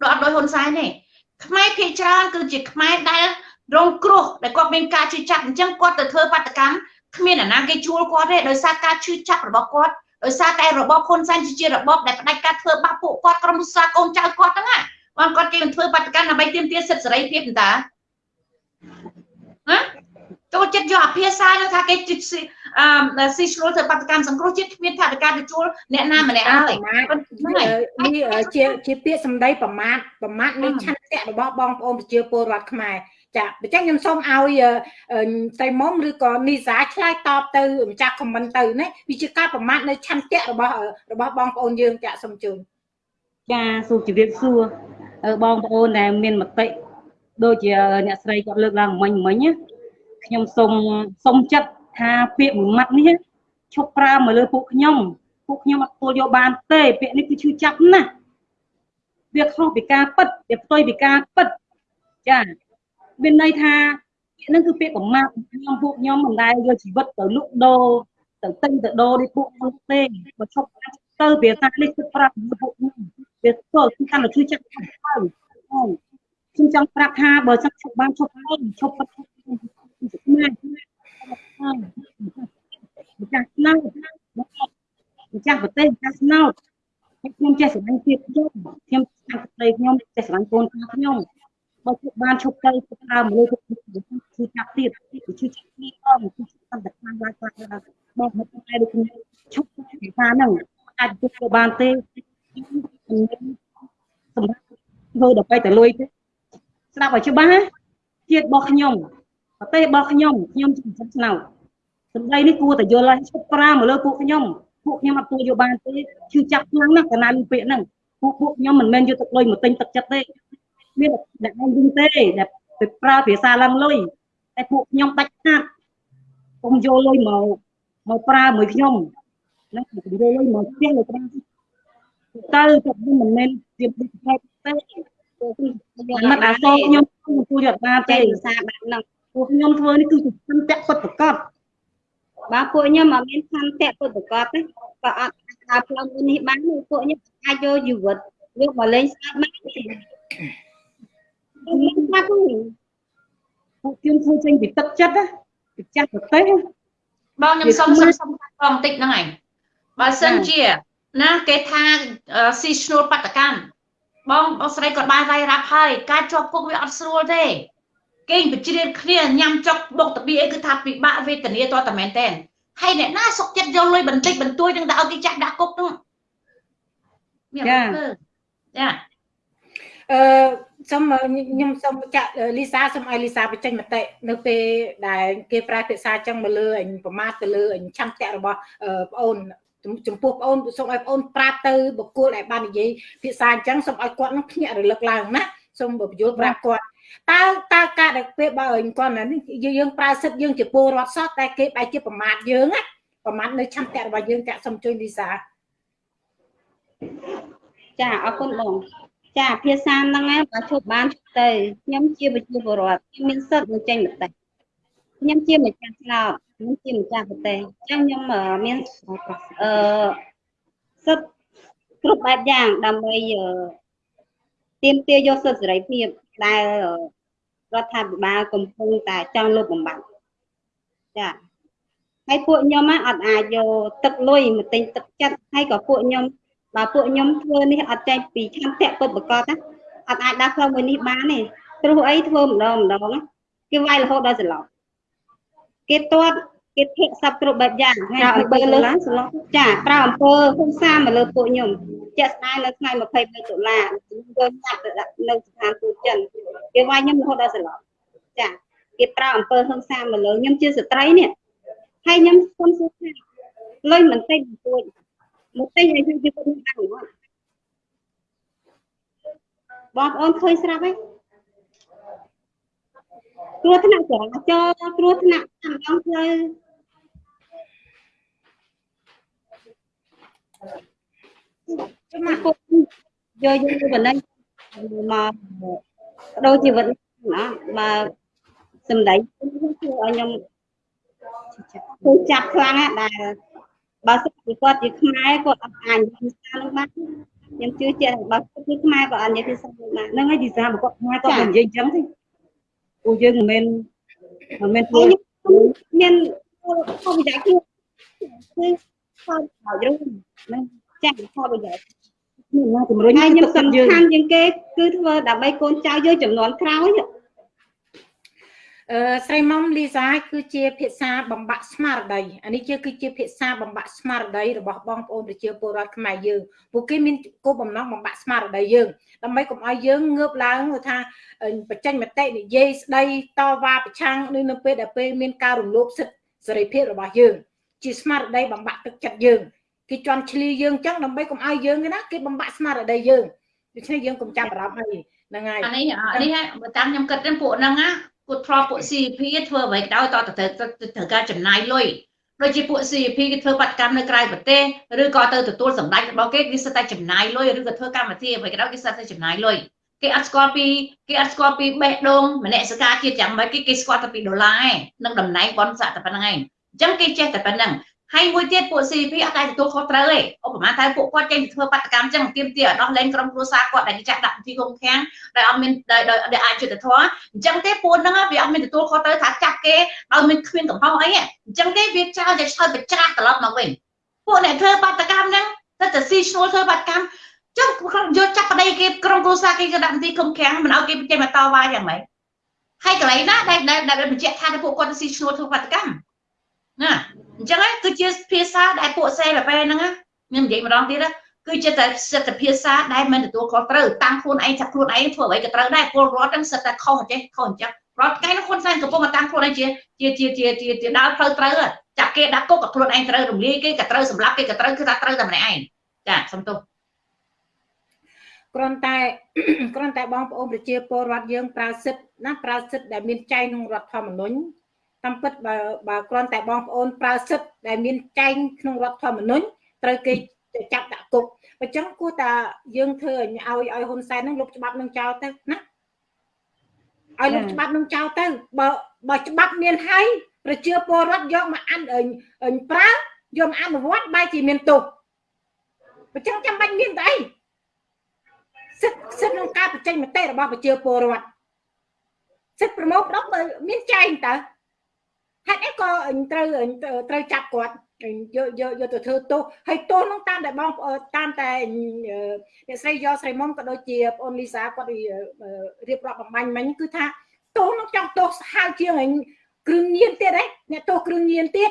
ដូចអត់ដូចហ៊ុនសែនទេខ្មែរភាកច្រើនគឺជាខ្មែរដែលរងគ្រោះដែលគាត់មានការជឿចាប់អញ្ចឹងគាត់ទៅធ្វើបាតកម្មគ្មានអាណាគេជួលគាត់ទេដោយសារការជឿចាប់របស់គាត់ដោយសារតែរបបហ៊ុនសែនជារបបដែលផ្ដាច់ការធ្វើបាបពួកគាត់ក្រុមហ៊ុនសាកូនចៅគាត់ហ្នឹងណា បងគាត់គេមិនធ្វើបាតកម្មដើម្បីទាមទារសិទ្ធិសេរីភាពតាណាចូលចិត្តយកអភាសានឹងថាគេអឺស៊ីឆ្លូលធ្វើបាតកម្មសង្គ្រោះជាតិគ្មានថាវិការទៅជួលអ្នកណាម្នាក់ហើយប្រមាថនេះជាជាពាក្យសម្ដីប្រមាថប្រមាថនៃឆន្ទៈរបស់បងប្អូនប្រជាពលរដ្ឋខ្មែរចាអញ្ចឹងខ្ញុំសូមឲ្យសៃមុំឬក៏នីសាឆ្លើយតបទៅម្ចាស់ខមមិនទៅណាវាជាការប្រមាថនៅឆន្ទៈរបស់របស់បងប្អូនយើងចាសូមជូនចាសូមជម្រាបសួរ បងប្អូនដែលមានមតិដូចជាអ្នកស្រីគាត់លើកឡើងមិញមិញណាខ្ញុំសូមសូមចិត្តថាពាក្យមួយម៉ាត់នេះឈប់ប្រើមកលើពួកខ្ញុំពួកខ្ញុំអត់ទទួលយកបានទេពាក្យនេះគឺឈឺចាប់ណាស់វាខុសពីការពិតវាផ្ទុយពីការពិតចាមានន័យថាពាក្យហ្នឹងគឺពាក្យកម្មាខ្ញុំពួកខ្ញុំមិនដែលយកជីវិតទៅលក់ដូរទៅទិញទៅដូរនេះពួកខ្ញុំទេបើឈប់ទៅវាសានេះគឺប្រាប់ពួកខ្ញុំ វាធ្វើគឺកាន់តែឈឺចាប់ទៅខ្ញុំចង់ប្រាប់ថាបើសិនឈប់បានឈប់ហើយឈប់បាត់ខ្មែរម្ចាស់ស្នោតម្ចាស់ប្រទេសម្ចាស់ស្នោតខ្ញុំចេះស្រឡាញ់ទៀតខ្ញុំខ្ញុំខាងប្រទេសខ្ញុំចេះស្រឡាញ់កូនខ្ញុំបើជប់បានឈប់ទៅទៅដើមលើគឺចាប់ទៀតគឺចាប់ទៀតអមគឺតាមតែខាងឡាយខ្លះបងមកតែដូចខ្ញុំឈប់ពីថាហ្នឹងអាចជប់ទៅបានទេ សម្រាប់ធ្វើដល់ទៅលុយទេស្ដាប់ឲ្យច្បាស់ជាតិរបស់ខ្ញុំប្រទេសរបស់ខ្ញុំខ្ញុំជាសិស្សស្នោតសម្ដីនេះគួរតែយល់ឲ្យឈប់ប្រាមកលើពួកខ្ញុំពួកខ្ញុំអត់គួរយកបានទេឈឺចាប់ខ្លាំងណាស់កាលណាលឺពាក្យហ្នឹងពួកពួកខ្ញុំមិនមែនយកទឹកលុយមកទិញទឹកចិត្តទេមានតែឯងវិញទេដែលទៅប្រើភាសាឡើងលុយតែពួកខ្ញុំដាច់ខាតកុំយកលុយមកមកប្រើមួយខ្ញុំណាយកលុយមកផ្ទះលើប្រើ ទៅទៅមិនមែនជាប្រភេទទេមិនអាសោខ្ញុំគួរយកបានទេចេះភាសាបែបហ្នឹងពួកខ្ញុំធ្វើនេះគឺជាសន្តិពិតប្រកបបើពួកខ្ញុំអត់មានខន្តិពុទ្ធកតទេក៏អត់អាចដើរផ្លូវមួយនេះបានទេពួកខ្ញុំអាចយកជីវិតយកមកលេងស្អាតបានទេខ្ញុំថាគឺពួកខ្ញុំធ្វើចេញពីទឹកចិត្តណាពីចាស់ប្រទេសណាបងខ្ញុំសុំសុំសុំកាត់បងបន្តិចហ្នឹងហើយបើសិនជា ណាគេថាស៊ីឈ្នួលបដកម្មបងបងស្រីគាត់បានរាយរាប់ហើយការជាប់គុកវាអត់ស្រួលទេគេបជ្រៀតគ្នាញ៉ាំចុកបុកតបៀអីគឺថាពិបាកវេទនាតតែមែនតែនហើយអ្នកណាសុកចិត្តយកលុយបន្តិចបន្តួចនឹងទៅឲ្យគេចាក់ដាក់គុកហ្នឹងមានអត់ធ្វើចាអឺសូមខ្ញុំសូមចាក់លីសាសូមឲ្យលីសាបញ្ចេញមតិនៅពេលដែលគេប្រើភាសាចឹងមកលើអញប្រមាថទៅលើអញឆន្ទៈរបស់ប្អូន ចំពោះបងអូនសូមឲ្យបងអូនប្រាប់ទៅបុគ្គលដែលបាននិយាយភាសាអញ្ចឹងសូមឲ្យគាត់នឹងភ្ញាក់រលឹកឡើងណាសូមបញ្យល់ប្រាប់គាត់តើតើការដែលពេលបើគាត់ណានេះយើងប្រើសិទ្ធយើងជាពលរដ្ឋសោះតែគេបែរជាប្រមាថយើងណាប្រមាថនៅឆន្ទៈរបស់យើងចាក់សូមជួយលីសាចាអរគុណបងចាភាសាហ្នឹងឯងបើឈប់បានឈប់ទៅខ្ញុំជាប្រជាពលរដ្ឋខ្ញុំមានសិទ្ធិនឹងចេញមតិ ខ្ញុំជាម្ចាស់ឆ្នោតខ្ញុំជាម្ចាស់ប្រទេសអញ្ចឹងខ្ញុំអឺមានអឺសិទ្ធិគ្រប់បែបយ៉ាងដើម្បីអឺទាមទារយកសិទ្ធិសេរីភាពដែលរដ្ឋាភិបាលកំពុងតែចង់លុបបំបាត់ចាហើយពួកខ្ញុំអត់អាចយកទឹកលុយមកទិញទឹកចិត្តហើយក៏ពួកខ្ញុំបើពួកខ្ញុំធ្វើនេះអត់ចេញពីឆន្ទៈពុតបកតណាអត់អាចដើរផ្លូវមួយនេះបានទេព្រោះអីធ្វើម្ដងម្ដងណាគេវាយរហូតដល់សន្លប់ គេទាត់គេភិកសັບគ្រប់បែបយ៉ាងហើយអំពើលើសន្លប់ចាប្រើអំពើហ៊ុនសាមកលើពួកខ្ញុំជាក់ស្ដែងនៅថ្ងៃ22ដុល្លារខ្ញុំយកញ៉ាត់ទៅដាក់នៅស្ថានទូតចិនគេវាយខ្ញុំរហូតដល់សន្លប់ចាគេប្រើអំពើហ៊ុនសាមកលើខ្ញុំជាស្ត្រីនេះហើយខ្ញុំសុំសួរថាលុយមិនតិចមិនទួចមកទិញឲ្យយើងជិះទៅបានអត់បងប្អូនឃើញស្រាប់ហើយ គ្រោះថ្នាក់ចរាចរណ៍គ្រោះថ្នាក់តាមដងផ្លូវចាំមកពួកយកយើងទៅបណ្ដឹងមកបដូរជីវិតណាបើសម្ដីធ្វើឲ្យខ្ញុំគូចាប់ខ្លាំងណាស់ដែលបើសិនជាគាត់ជាខ្មែរគាត់អត់អាចនិយាយភាសានោះបានខ្ញុំជឿជាក់បើគាត់ជាខ្មែរគាត់អត់និយាយភាសានោះបានហ្នឹងហើយភាសារបស់គាត់ខ្មែរគាត់មិននិយាយអញ្ចឹងទេ ពួកយើងមិនមែនមិនមែនធ្វើមានផលប្រយោជន៍គឺគឺផលប្រយោជន៍នឹងចាស់ផលប្រយោជន៍មានណាជំរុញហើយខ្ញុំទឹកសំយើងខាន់ជាងគេគឺធ្វើដើម្បីកូនចៅយើងចំនួនក្រោយអឺ ស្រីមុំលីសាគឺជាភាសាបំបាក់ស្មារតីអានេះជាគឺជាភាសាបំបាក់ស្មារតីរបស់បងប្អូនប្រជាពលរដ្ឋខ្មែរយើងពួកគេមានគោលបំណងបំបាក់ស្មារតីយើងដើម្បីកុំឲ្យយើងងើបឡើងថាបញ្ចេញមតិនិយាយស្ដីតវ៉ាប្រឆាំងនៅនៅពេលដែលពេលមានការរំលោភសិទ្ធិសេរីភាពរបស់យើង ជាស្មារតីបំបាក់ទឹកចិត្តយើងគេជន់ឈ្លីយើងអញ្ចឹងដើម្បីកុំឲ្យយើងណាគេបំបាក់ស្មារតីយើងដូច្នេះយើងកុំចាប់អារម្មណ៍អីហ្នឹងហើយអានេះអានេះបើតាមខ្ញុំគិតទៅពួកហ្នឹងណា ពួកធ្លាប់ពួក CP ធ្វើអ្វីក៏ដោយតទៅត្រូវការចំណាយលុយដូចជាពួក CP គេធ្វើបាតកម្មនៅក្រៅប្រទេសឬក៏ទៅទទួលសម្ដេចរបស់គេគេសិតតែចំណាយលុយឬក៏ធ្វើកម្មវិធីអ្វីក៏ដោយគេសិតតែចំណាយលុយគេអត់ស្គាល់ពីគេអត់ស្គាល់ពីបេះដូងមនសិការជាតិយ៉ាងម៉េចគេគេស្គាល់តែពីដុល្លារឯងនិងតំណែងបនស័កតែប៉ុណ្្នឹងឯងអញ្ចឹងគេចេះតែប៉ុណ្្នឹង ហើយមួយទៀតពួក CP អត់ដែរទទួលខុសត្រូវទេឧបមាថាពួកគាត់ចេញទៅធ្វើបាតកម្មចឹងទៀមទាឲ្យដោះលែងក្រុមគ្រួសារគាត់ដែលគេចាក់ដាក់ពិធីគុំខាំងដែលអត់មានដែលអាចយុត្តិធម៌អញ្ចឹងទេពួកហ្នឹងវាអត់មានទទួលខុសត្រូវថាចាប់គេឲ្យមានគ្មានកំហុសអីអញ្ចឹងទេវាចោលតែឆ្លើយបច្ច្រាស់ត្រឡប់មកវិញពួកអ្នកធ្វើបាតកម្មហ្នឹងទៅតែស៊ីឈ្នួលធ្វើបាតកម្មចុះយកចាប់ប្តីគេក្រុមគ្រួសារគេក៏ដាក់ពិធីគុំខាំងមិនឲ្យគេចេញមកតវ៉ាយ៉ាងម៉េចហើយកន្លែងណាដែលដែលបញ្ជាក់ថាពួកគាត់ទៅស៊ីឈ្នួលធ្វើបាតកម្មណា អញ្ចឹងគឺជាភាសាដែលពួកសេលពេលហ្នឹងខ្ញុំនិយាយម្ដងទៀតគឺជាតែសិទ្ធិភាសាដែលមិនទទួលខុសត្រូវតាំងខ្លួនឯងចាប់ខ្លួនឯងធ្វើអ្វីក៏ត្រូវដែរពលរដ្ឋហ្នឹងសិទ្ធិតែខុសចេះខុសអញ្ចឹងរាល់ថ្ងៃនោះខ្លួនសែនកំពុងតែតាំងខ្លួនឯងជាជាជាជាជាដើរផ្លូវត្រូវចាប់គេដាក់គុកក៏ខ្លួនឯងត្រូវរំលាយគេក៏ត្រូវសម្លាប់គេក៏ត្រូវគឺថាត្រូវតែម្នាក់ឯងចាសំទោសគ្រាន់តែគ្រាន់តែបងប្អូនប្រជាពលរដ្ឋយើងប្រើសិទ្ធណាប្រើសិទ្ធដែលមានចែងក្នុងរដ្ឋធម្មនុញ្ញ តាមពិតបើបើគ្រាន់តែបងប្អូនប្រើសិទ្ធដែលមានចែងក្នុងរដ្ឋធម្មនុញ្ញត្រូវគេចាប់ដាក់គុកអញ្ចឹងគួរតែយើងធ្វើឲ្យឲ្យហ៊ុនសែននឹងលុបច្បាប់នឹងចោលទៅណាឲ្យលុបច្បាប់នឹងចោលទៅបើបើច្បាប់មានហើយប្រជាពលរដ្ឋយកមកអានអញប្រើយកមកអនុវត្តបែរជាមានទោសអញ្ចឹងចាំបាច់មានតែអីសិទ្ធិសិទ្ធិក្នុងការបញ្ចេញមតិរបស់ប្រជាពលរដ្ឋសិទ្ធិប្រមូលផ្ដុំមានចែងតើ ហេតុអីក៏ត្រូវត្រូវចាប់គាត់យកយកយកទៅធ្វើទោសហើយទោសនោះតាមតែបងតាមតែអ្នកស្រីយកស្រីមុំក៏ដូចជាបងអូនលីសាគាត់រៀបរាប់បំបញ្ញមិញគឺថាទោសនោះចង់ទោសហៅជាងគ្រឿងញៀនទៀតហ៎អ្នកទោសគ្រឿងញៀនទៀត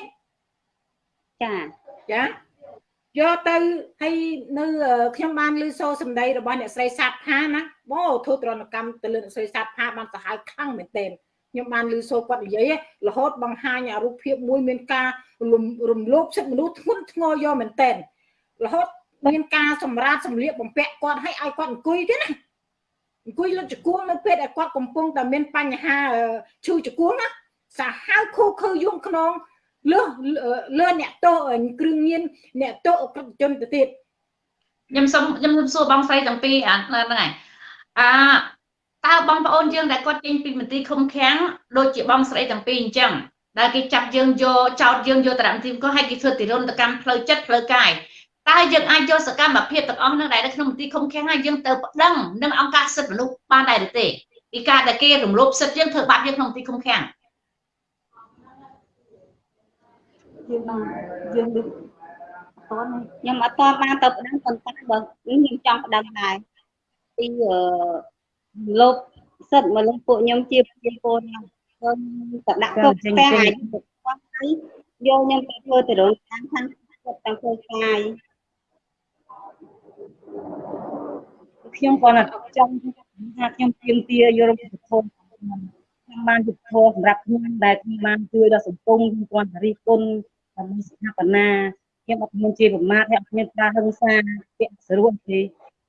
ចាចាយកទៅហើយនៅខ្ញុំបានលើសូសម្ដីរបស់អ្នកស្រីសាទផាណាបងធ្វើទរណកម្មទៅលើអ្នកស្រីសាទផាបានសាហាវខ្លាំងមែនទែន ខ្ញុំបានលើសូគាត់និយាយរហូតបង្ហាញអារូបភាពមួយមានការរំលោភសិទ្ធិមនុស្សធ្ងន់ធ្ងរយកមែនទែនរហូតមានការសម្រាតសម្លៀកបំពាក់គាត់ឲ្យឲ្យគាត់អង្គុយទៀតណាអង្គុយលើចង្គួងនៅពេលដែលគាត់កំពុងតែមានបញ្ហាឈឺចង្គួងណាសាហាវខូខើយងខ្នងលើលើអ្នកតោគ្រឿងញៀនអ្នកតោអក្រិតជនទៅទៀតខ្ញុំសុំខ្ញុំសុំសួរបងស្រីទាំងពីរអាហ្នឹងហើយអា តើបងប្អូនយើងដែលគាត់ចេញពីមន្ទីរឃុំឃាំងដូចជាបងស្រីទាំងពីរអញ្ចឹងដែលគេចាប់យើងយកចោតយើងយកតារាមទីមក៏ឲ្យគេធ្វើទិរនកម្មផ្លូវចិត្តផ្លូវកាយតើយើងអាចយកសកម្មភាពទាំងអស់នោះដែលនៅក្នុងមន្ទីរឃុំឃាំងឲ្យយើងទៅប្តឹងនឹងអង្គការសិទ្ធិមនុស្សបានដែរឬទេពីការដែលគេរំលោភសិទ្ធិយើងធ្វើបាបយើងក្នុងមន្ទីរឃុំឃាំងយើងបានយើងដូចអត់ខ្ញុំអត់តបានទៅប្តឹងប៉ុន្តែបើខ្ញុំចង់ប្តឹងដែរពីអឺ លោភសិទ្ធិមកលើពួកខ្ញុំជាប្រជាពលរដ្ឋខ្ញុំទៅដាក់គុកផ្ទះអាចយកខ្ញុំទៅធ្វើទៅរនតាមខាងចិត្តទាំងផ្លូវកាយខ្ញុំគាត់ថាចង់ថាខ្ញុំទៀមទាយករបៀបធម៌ខ្ញុំបានយុទ្ធធម៌សម្រាប់ខ្ញុំដែលខ្ញុំបានជួយដល់សង្គមខ្ញុំគាត់រិះគន់ដើម្បីស្ថាបនាខ្ញុំអត់មានជាប្រមាថហើយអត់មានការហិង្សាពាក់ស្រួលទេ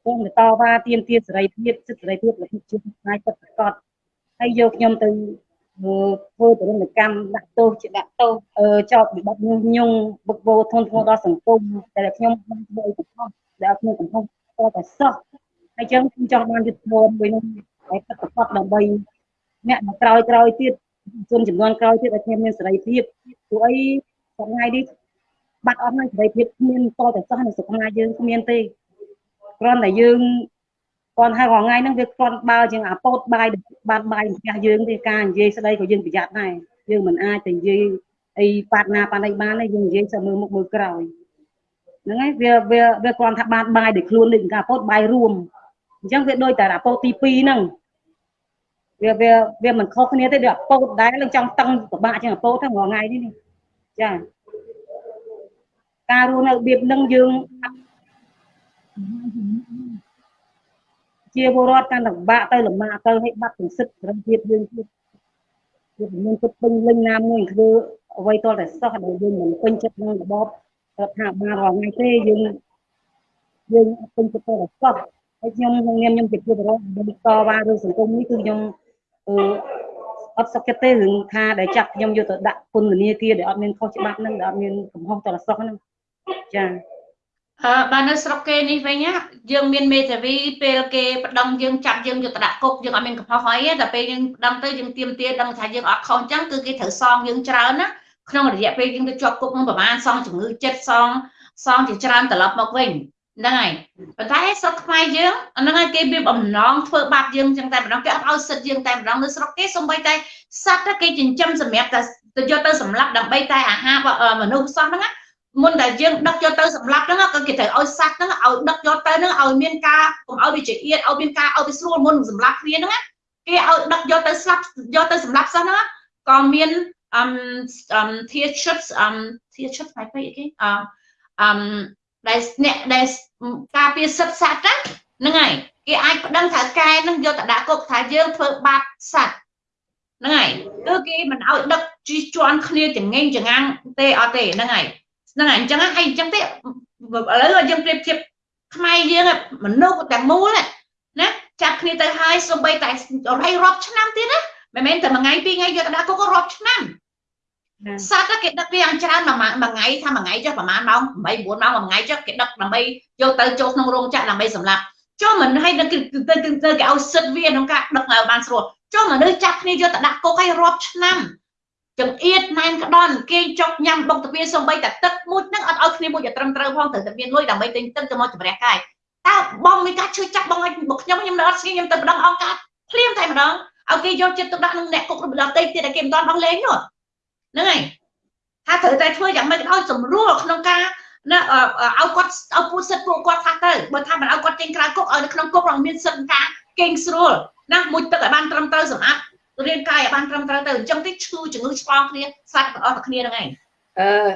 ខ្ញុំទៅតវ៉ាទាមទារសេរីភាពសិទ្ធិសេរីភាពរបស់ជនផ្នែកពិតប្រាកដហើយយកខ្ញុំទៅធ្វើទរណកម្មដាក់ទោសជាដាក់ទោសចោតវិបត្តិញុះញង់បុកបោធនធ្ងរដល់សង្គមដែលខ្ញុំបានធ្វើអីកំហុសដែលខ្ញុំកំហុសតតែសោះហើយចឹងខ្ញុំចង់បានយុទ្ធធម៌មួយនោះឲ្យពិតប្រាកដដើម្បីអ្នកមកក្រោយក្រោយទៀតជនចំនួនក្រោយទៀតឲ្យខ្ញុំមានសេរីភាពព្រោះអីថ្ងៃនេះបាត់អស់ហើយសេរីភាពគ្មានតតែសោះនៅស្រុកខ្មែរយើងគ្មានទេ គ្រាន់តែយើងគាត់ហើយរាល់ថ្ងៃហ្នឹងវាគាត់បើជាងអាពោតបាយបានបាយផ្ទះយើងទេការនិយាយស្ដីក៏យើងប្រយ័ត្នដែរយើងមិនអាចទៅនិយាយអីប៉ាត់ណាប៉ាត់អីបានទេយើងនិយាយសើមើលមុខមើលក្រោយហ្នឹងហើយវាវាវាគាត់ថាបានបាយដោយខ្លួននេះការពោតបាយរួមអញ្ចឹងវាដូចតែអាពោតទី2ហ្នឹងវាវាវាមិនខុសគ្នាទេដូចអាពោតដែរនឹងចង់តឹងពិបាកជាងអាពោតហ្នឹងរាល់ថ្ងៃនេះចាការរស់នៅរបៀបហ្នឹងយើង ជាពលរដ្ឋកាន់តែលំបាកទៅលំបាកទៅឲ្យបាត់ទាំងសិទ្ធិសេរីភាពយើងទៀតវាមានគិតពេញលេញណាមួយធ្វើអ្វីតតែសោះដែលយើងមិនពេញចិត្តនឹងរបបរដ្ឋាភិបាលរាល់ថ្ងៃទេយើងយើងអត់ពេញចិត្តទៅសោះហើយខ្ញុំក្នុងនាមខ្ញុំជាពលរដ្ឋដែលតវ៉ារឿងសង្គមនេះគឺខ្ញុំអឺអត់សុខចិត្តទេរឿងថាដែលចាប់ខ្ញុំយកទៅដាក់ពន្ធនាគារដែលអត់មានខុសច្បាប់ហ្នឹងដែលអត់មានកំហុសតរសោះហ្នឹងចា អឺបាទនៅស្រុកគេនេះវិញយើងមានមេធាវីពេលគេប្តឹងយើងចាប់យើងយកទៅដាក់គុកយើងអត់មានកំហុសអីតែពេលយើងប្តឹងទៅយើងទៀមទាដឹងថាយើងអត់ខុសអញ្ចឹងគឺគេត្រូវសងយើងច្រើនណាក្នុងរយៈពេលយើងទៅជាប់គុកនឹងប្រហែលសងជំងឺចិត្តសងសងជាច្រើនត្រឡប់មកវិញហ្នឹងហើយប៉ុន្តែស្រុកខ្មែរយើងហ្នឹងហើយគេមានបំណងធ្វើបាបយើងចឹងតែម្ដងគេអត់ឲ្យសិទ្ធយើងតែម្ដងនៅស្រុកគេសំបីតែសត្វគេចិញ្ចឹមសម្រាប់តែទៅយកទៅសម្លាប់ដើម្បីតែអាហារមនុស្សសោះហ្នឹងណា មុនតែយើងដឹកយកទៅសម្លាប់ហ្នឹងក៏គេត្រូវឲ្យសัตว์ហ្នឹងឲ្យដឹកយកទៅហ្នឹងឲ្យមានការកុំឲ្យវាជាអៀតឲ្យមានការឲ្យវាស្រួលមុនសម្លាប់គ្នាហ្នឹងណាគេឲ្យដឹកយកទៅស្លាប់យកទៅសម្លាប់សោះហ្នឹងក៏មានអឹមអឹម tier chips អឹម tier chips ផ្នែកពេកគេអឹមអឹមដែលអ្នកដែលការពារសិទ្ធិសត្វហ្នឹងហើយគេអាចប្តឹងថាកែហ្នឹងយកទៅដាក់គុកថាយើងធ្វើបាបសត្វហ្នឹងហើយគឺគេមិនឲ្យដឹកជីជន់គ្នាចងេងចងាំងទេអត់ទេហ្នឹងហើយ ហ្នឹងហើយអញ្ចឹងហើយអញ្ចឹងទេឥឡូវយើងប្រៀបធៀបខ្មែរយើងមនុស្សតែមូលណាចាប់គ្នាទៅហើយសំបីតែរៃរាប់ឆ្នាំទៀតណាមិនមែនតែមួយថ្ងៃពីរថ្ងៃយកទៅដាក់គុករាប់ឆ្នាំសត្វគេដឹកវាយ៉ាងច្រើនមួយថ្ងៃថាមួយថ្ងៃចុះប្រហែលម៉ោង8 9ម៉ោងមួយថ្ងៃចុះគេដឹកដើម្បីយកទៅចូលក្នុងរោងចក្រដើម្បីសម្លាប់ចុះមិនឲ្យទៅទៅទៅគេឲ្យសិទ្ធវាក្នុងការដឹកឲ្យបានស្រួលចុះមនុស្សចាប់គ្នាយកទៅដាក់គុកឲ្យរាប់ឆ្នាំ ចង្អៀតណែនក្តន់គេចុកញ៉ាំបុកតាពីសំបីតែទឹកមួយហ្នឹងអត់ឲ្យគ្នាមួយតែត្រឹមត្រូវផងត្រូវតែមានលុយដើម្បីទិញទឹកទៅមកជំរះកាយតើបងមានការឈឺចាប់បងឲ្យបុកខ្ញុំខ្ញុំនៅអត់ស្គាល់ខ្ញុំទៅម្ដងអង្គការភ្លាមតែម្ដងឲ្យគេយកចិត្តទុកដាក់នឹងអ្នកគុករំដតេទៀតតែគេមិនទាន់បោះលេងនោះហ្នឹងហើយថាត្រូវតែធ្វើយ៉ាងម៉េចឲ្យសម្រួលក្នុងការណាឲ្យគាត់ឲ្យពូសិទ្ធពួកគាត់ថាទៅបើថាមិនឲ្យគាត់ចេញក្រៅគុកឲ្យនៅក្នុងគុករងមានសិទ្ធិការកេងស្រួលណាមួយទឹកឲ្យបានត្រឹមត្រូវសម្អាត រាងកាយឲ្យបានត្រឹមត្រូវទៅអញ្ចឹងតិចឈឺជំងឺឆ្លងគ្នាសាច់ទាំងអស់គ្នាហ្នឹងឯងអឺ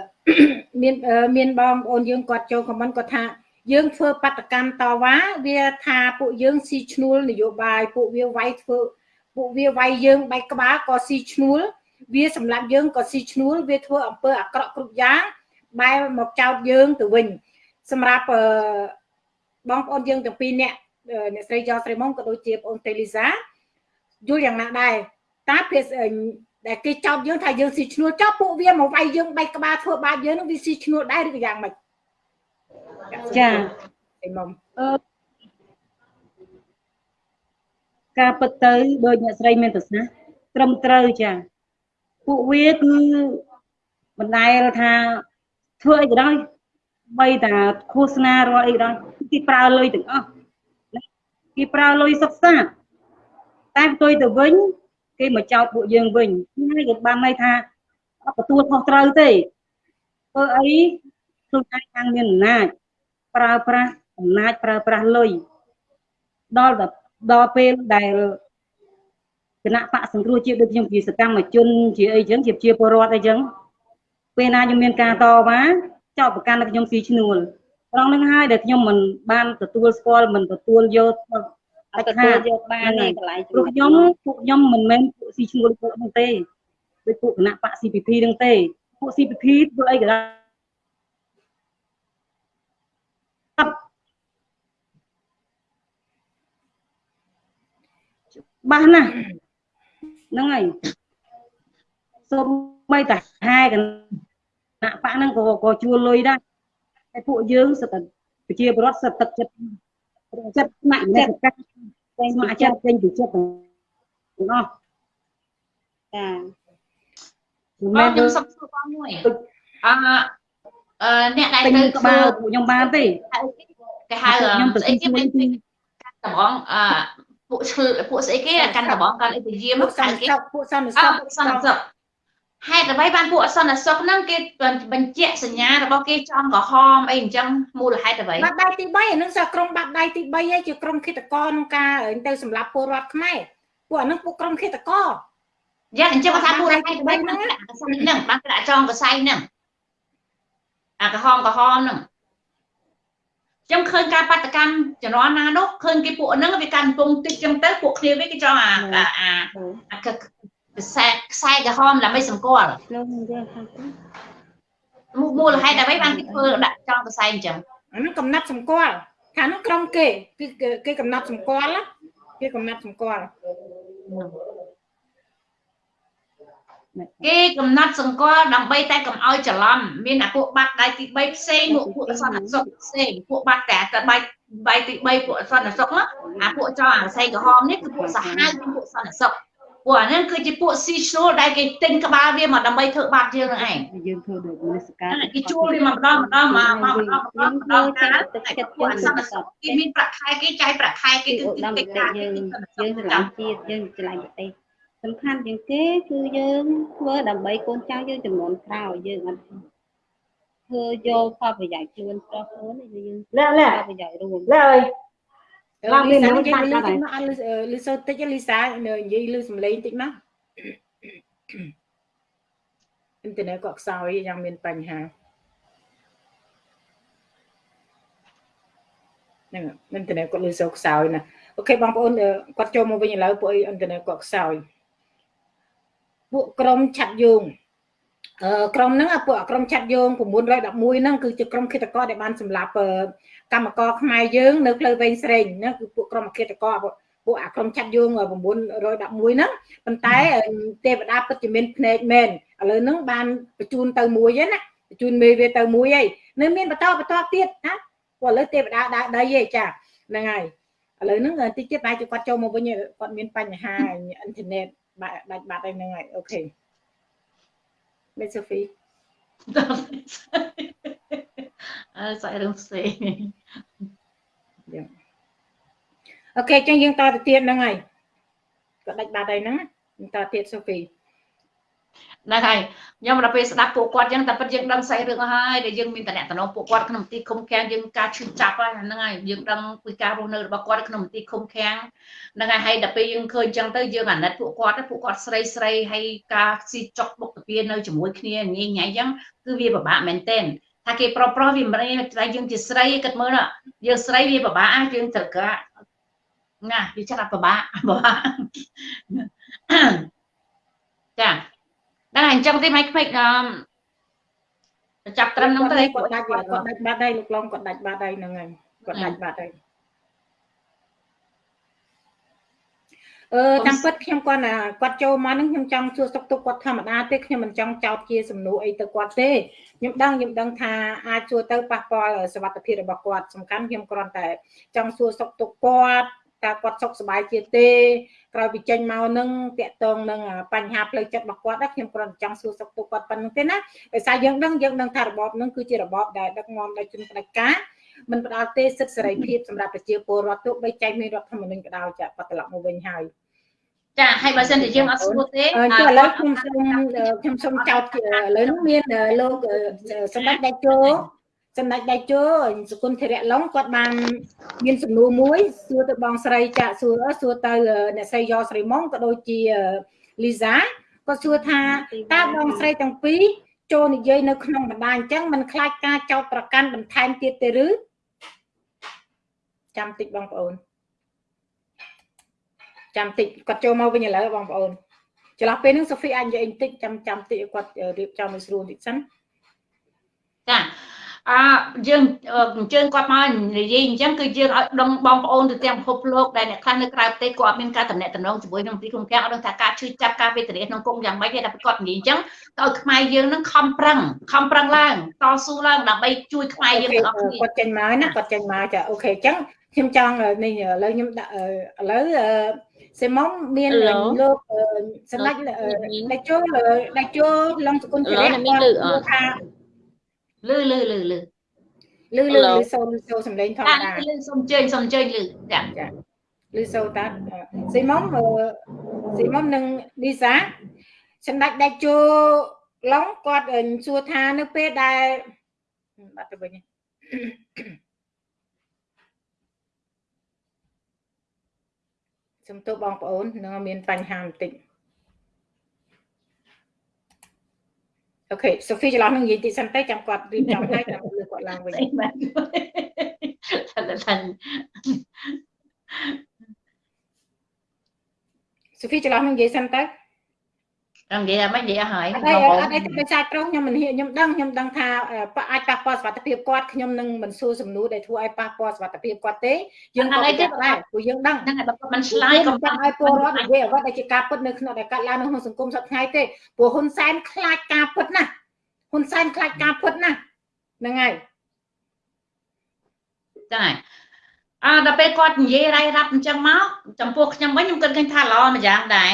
មានមានបងប្អូនយើងគាត់ចូលខមមិនគាត់ថាយើងធ្វើបដកម្មតវ៉ាវាថាពួកយើងស៊ីឈ្នួលនយោបាយពួកវាវាយធ្វើពួកវាវាយយើងបែកក្បាលក៏ស៊ីឈ្នួលវាសម្រាប់យើងក៏ស៊ីឈ្នួលវាធ្វើអំពើអាក្រក់គ្រប់យ៉ាងបែរមកចោទយើងទៅវិញសម្រាប់បងប្អូនយើងទាំងពីរអ្នកអ្នកស្រីយ៉ស្រីមុំក៏ដូចជាបងអូនតេលីសា យល់យ៉ាងណាដែរតើភាសដែលគេចោទយើងថាយើងស៊ីឈ្នួលចោទពួកវាមកវាយយើងបែកក្បាលធ្វើបាបយើងនឹងវាស៊ីឈ្នួលដែរឬក៏យ៉ាងម៉េចចាអីមុំអឺការពិតទៅដោយអ្នកស្រីមានទស្សនៈត្រឹមត្រូវចាពួកវាគឺបណ្ដែលថាធ្វើអីក៏ដោយបីតាឃោសនារាល់អីក៏ដោយគេប្រើលុយទាំងអស់គេប្រើលុយសិក្សា តែផ្ទុយទៅវិញគេមកចោទពួកយើងវិញហើយក៏បានន័យថាអត់ទទួលខុសត្រូវទេធ្វើអីខ្លួនឯងខាងមានអំណាចប្រើប្រាស់អំណាចប្រើប្រាស់លុយដល់ដល់ពេលដែលគណៈបកសង្គ្រោះជាតិដូចខ្ញុំជាសកម្មជនជាអីចឹងជាជាពលរដ្ឋអីចឹងពេលណាខ្ញុំមានការតវ៉ាចោទប្រកាន់ឲ្យខ្ញុំស៊ីឈ្នួលត្រង់នឹងហើយដែលខ្ញុំមិនបានទទួលស្គាល់មិនទទួលយក ឲ្យទទួលយកបានឯកន្លែងព្រោះខ្ញុំពួកខ្ញុំមិនមែនពួកស៊ីឈ្នួលពួកហ្នឹងទេដូចពួកគណៈបក CPP ហ្នឹងទេពួក CPP ធ្វើអីក៏ដោយបាសណាស់ហ្នឹងហើយសូម្បីតែហែកណៈបកហ្នឹងក៏ក៏ជួលលុយដែរតែពួកយើងសិតតែប្រជាពលរដ្ឋសិតទឹកចិត្ត ចិត្តស្ម័គ្រចិត្តស្ម័គ្រចិត្តពេញពីចិត្តទាំងអស់ចាមែនខ្ញុំសុំសួរបងមួយអឺអឺអ្នកដែលទៅក្បាលពួកខ្ញុំបានទេគេហៅខ្ញុំស្អីគេមិនតំងអឺពួកពួកស្អីគេកាន់ដបងកាន់អីពយាមពួកសន្តិសុខពួកសន្តិសុខពួកសន្តិសុខ ហេតុអ្វីបានពួកអសន្តិសុខហ្នឹងគេបញ្ជាក់សញ្ញារបស់គេចំក្រហមអីអញ្ចឹងមូលហេតុអ្វីបាត់ដៃទី3អានឹងសក្រុមបាត់ដៃទី3ឯងជាក្រុមឃាតករក្នុងការទៅសម្លាប់ពលរដ្ឋខ្មែរពួកអានឹងពួកក្រុមឃាតករយ៉ាងអញ្ចឹងថាមូលហេតុអ្វីហ្នឹងហ្នឹងបានក្រាក់ចងកសៃហ្នឹងអាក្រហមក្រហមហ្នឹងខ្ញុំឃើញការបាតកម្មជំនាន់ណានោះឃើញគេពួកហ្នឹងវាកាន់ពងតិចចឹងទៅពួកគ្នាវាគេចង់អាអាអា ខ្សែខ្សែក្រហមដើម្បីសម្គាល់លោកនិយាយខាងទៅមូលហេតុអ្វីបានគេធ្វើដាក់ចង់ខ្សែអញ្ចឹងអានោះកំណត់សម្គាល់ខាងនោះក្រុមគេគឺគេកំណត់សម្គាល់គេកំណត់សម្គាល់គេកំណត់សង្កល់ដើម្បីតែកុំឲ្យច្រឡំមានអាពួកបាត់ដៃទី3ផ្សេងពួកពួកសន្តិសុខផ្សេងពួកបាត់តែតែបាយបាយទី3ពួកសន្តិសុខអាពួកចោអាផ្សេងក្រហមនេះគឺពួកសាហាវនិងពួកសន្តិសុខ ពួកអានេះគឺជាពួកស៊ីឈ្នួលដែលគេទិញក្បាលវាមកដើម្បីធ្វើបាបយើងនឹងឯងយើងធ្វើដូចមនសិការគេជួលវាមកម្ដងម្ដងមកមកម្ដងម្ដងម្ដងកាលទឹកចិត្តពួកសន្តិសុខគេមានប្រាក់ខែគេចាយប្រាក់ខែគេគឺទីកិច្ចការយើងយើងស្រឡាញ់ជាតិយើងស្រឡាញ់ប្រទេសសំខាន់ជាងគេគឺយើងធ្វើដើម្បីកូនចៅយើងចំនួនក្រោយយើងអត់ធ្វើយកផលប្រយោជន៍ជូនប្រុសខ្លួនយើងលាក់លាក់ប្រយោជន៍រួមលាក់អើយ ឡើងមាននិយាយលឺតិចមកអត់លឺសូតិចលីសានិយាយលឺសំឡេងតិចមកអ៊ីនធឺណិតក៏ខ្សោយយ៉ាងមានបញ្ហាហ្នឹងអ៊ីនធឺណិតគាត់លឺសូខ្សោយណាអូខេបងប្អូនគាត់ចូលមកវិញឥឡូវពួកអ៊ីនធឺណិតគាត់ខ្សោយពួកក្រុមឆាត់យងអឺ ក្រុមហ្នឹងពួកក្រុមឆាត់យង911ហ្នឹងគឺជាក្រុមឃាតករដែលបានសម្លាប់កម្មករខ្មែរយើងនៅផ្លូវវែងស្រេងហ្នឹងគឺពួកក្រុមឃាតករពួកអាក្រុមឆាត់យង911ហ្នឹងប៉ុន្តែទេវតាពិតជាមានភ្នែកមែនឥឡូវហ្នឹងបានបញ្ជូនទៅមួយហ្នឹងណាបញ្ជូនមេវាទៅមួយហើយនៅមានបន្តបន្តទៀតណាព្រោះឥឡូវទេវតាដើរដីឯចាហ្នឹងហើយឥឡូវហ្នឹងតិចទៀតបែរជាគាត់ចូលមកវិញគាត់មានបញ្ហាអ៊ីនធឺណិតបាត់ដាច់បាត់ហើយហ្នឹងហើយអូខេ មេសូហ្វីអើសាច់រឿងផ្សេងអូខេចឹងយើងតទៅទៀតហ្នឹងហើយក៏ដាច់បាត់ហើយហ្នឹងតទៀតសូហ្វី ហ្នឹងហើយខ្ញុំដល់ពេលស្ដាប់ពួកគាត់ចឹងតែពិតយើងដឹងស្អីរឿងហើយដែលយើងមានតំណែងពួកគាត់ក្នុងទីឃុំឃាំងយើងការឈឺចាប់ហ្នឹងហើយយើងដឹងពីការរស់នៅរបស់គាត់ក្នុងទីឃុំឃាំងហ្នឹងហើយហើយដល់ពេលយើងឃើញចឹងទៅយើងអាណិតពួកគាត់ពួកគាត់ស្រីស្រីហើយការស៊ីចុកបុកតាពីនៅជាមួយគ្នាញ៉ៃញ៉ៃចឹងគឺវាពិបាកមែនទែនថាគេប្រុសប្រុសវាមិនតែយើងជាស្រីគិតមើលយើងស្រីវាពិបាកយើងត្រូវការណាវាចាត់ពិបាកពិបាកចា តែអញ្ចឹងទេមិនខ្មិចអឺចាប់ត្រឹមហ្នឹងទៅគាត់ដាច់គាត់ដាច់បាត់ហើយលោកឡងគាត់ដាច់បាត់ហើយហ្នឹងហើយគាត់ដាច់បាត់ហើយអឺតាមពិតខ្ញុំគាត់ណាគាត់ចូលមកហ្នឹងខ្ញុំចង់សួរសុខទុក្ខគាត់ធម្មតាទេខ្ញុំមិនចង់ចោទជាសំណួរអីទៅគាត់ទេខ្ញុំដឹងខ្ញុំដឹងថាអាចសួរទៅប៉ះពាល់សុខភាពរបស់គាត់សំខាន់ខ្ញុំគ្រាន់តែចង់សួរសុខទុក្ខគាត់តើគាត់សុខសប្បាយជាទេ ក្រោយពីចេញមកនឹងតាក់ទងនឹងបញ្ហាផ្លូវចិត្តរបស់គាត់ខ្ញុំគ្រាន់តែចង់សួរសុខទុក្ខគាត់ប៉ុណ្្នឹងទេណាដោយសារយើងដឹងយើងដឹងថារបបនឹងគឺជារបបដែលដឹកនាំដោយជនផ្ដាច់ការមិនផ្ដល់ទេសិទ្ធិសេរីភាពសម្រាប់ប្រជាពលរដ្ឋទោះបីចែកមានរដ្ឋធម្មនុញ្ញក៏ដោយចាក់ត្រឡប់មកវិញហើយចាហើយបើសិនជាយើងអត់ស្គាល់ទេឥឡូវខ្ញុំសូមខ្ញុំសូមចោទឥឡូវនេះមានលោកសម្ដេចដេជោ សម្ដេចដេជោសគុណធរៈឡុងគាត់បាន មានសំណួរមួយសួរទៅបងស្រីចាក់សួរសួរទៅអ្នកស្រីយ៉ស្រីមុងក៏ដូចជាលីសាគាត់សួរថាតើបងស្រីទាំងពីរចូលនិយាយនៅក្នុងបណ្ដាអញ្ចឹងមិនខ្លាចការចោទប្រកាន់បន្ថែមទៀតទេឬចាំតិចបងប្អូនចាំតិចគាត់ចូលមកវិញឥឡូវបងប្អូនចន្លោះពេលហ្នឹងសូហ្វីអាចនិយាយបន្តិចចាំចាំតិចគាត់រៀបចំឲ្យស្រួលបន្តិចសិនចា អើយើងអញ្ជើញគាត់មកនិយាយអញ្ចឹងគឺយើងឲ្យដឹងបងប្អូនទៅទាំងពិភពលោកដែលអ្នកខ្លះនៅក្រៅប្រទេសគាត់មានការតំណែងតំណងជាមួយនឹងទីគុំខាំងអត់ដឹងថាការឈឺចាប់ការវេទនាក្នុងគុំយ៉ាងម៉េចទេតែគាត់និយាយអញ្ចឹងទៅឲ្យខ្មែរយើងនឹងខំប្រឹងខំប្រឹងឡើងតស៊ូឡើងដើម្បីជួយខ្មែរយើងទាំងអស់គ្នាគាត់ចេញមកណាគាត់ចេញមកចាអូខេអញ្ចឹងខ្ញុំចង់នេះឥឡូវខ្ញុំដាក់ឥឡូវសេម៉ុងមានលោកសម្ដេចដេជោដេជោឡុងសគុណជារៈគាត់ថា លឺលឺលឺលឺលឺលឺលឺសូនសូសំឡេងធម្មតាលឺសុំជើញសុំជើញលឺចាចាលឺសូតាស៊ីមុំស៊ីមុំនិងឌីសាសម្ដេចដេជោឡុងគាត់សួរថានៅពេលដែលបាត់ទៅវិញសំទោសបងប្អូននឹងមានបញ្ហាបន្តិច អូខេសូហ្វីច្រឡំនឹងនិយាយតិចសិនទៅចាំគាត់រៀបចំហើយចាំលើគាត់ឡើងវិញថាថាសូហ្វីច្រឡំនឹងនិយាយសិនទៅ ខ្ញុំនិយាយមិននិយាយហើយអត់អត់ទេដោយសារត្រង់ខ្ញុំមិនខ្ញុំដឹងខ្ញុំដឹងថាអាចប៉ះពាល់សុខភាពគាត់ខ្ញុំនឹងមិនសួរសំណួរដែលធ្វើឲ្យប៉ះពាល់សុខភាពគាត់ទេយើងអត់ទេដែរព្រោះយើងដឹងហ្នឹងហើយបើគាត់មិនឆ្លើយកុំចាំឲ្យពលរដ្ឋនិយាយអ្វីដែលជាការពិតនៅក្នុងដែលកាត់ឡើងនៅក្នុងសង្គមសប្តាហ៍ថ្ងៃទេព្រោះហ៊ុនសែនខ្លាចការពិតណាហ៊ុនសែនខ្លាចការពិតណាហ្នឹងហើយចា អើដល់ពេលគាត់និយាយរ៉ៃរ៉ាប់អញ្ចឹងមកចំពោះខ្ញុំវិញខ្ញុំគិតឃើញថាល្អម្យ៉ាងដែរ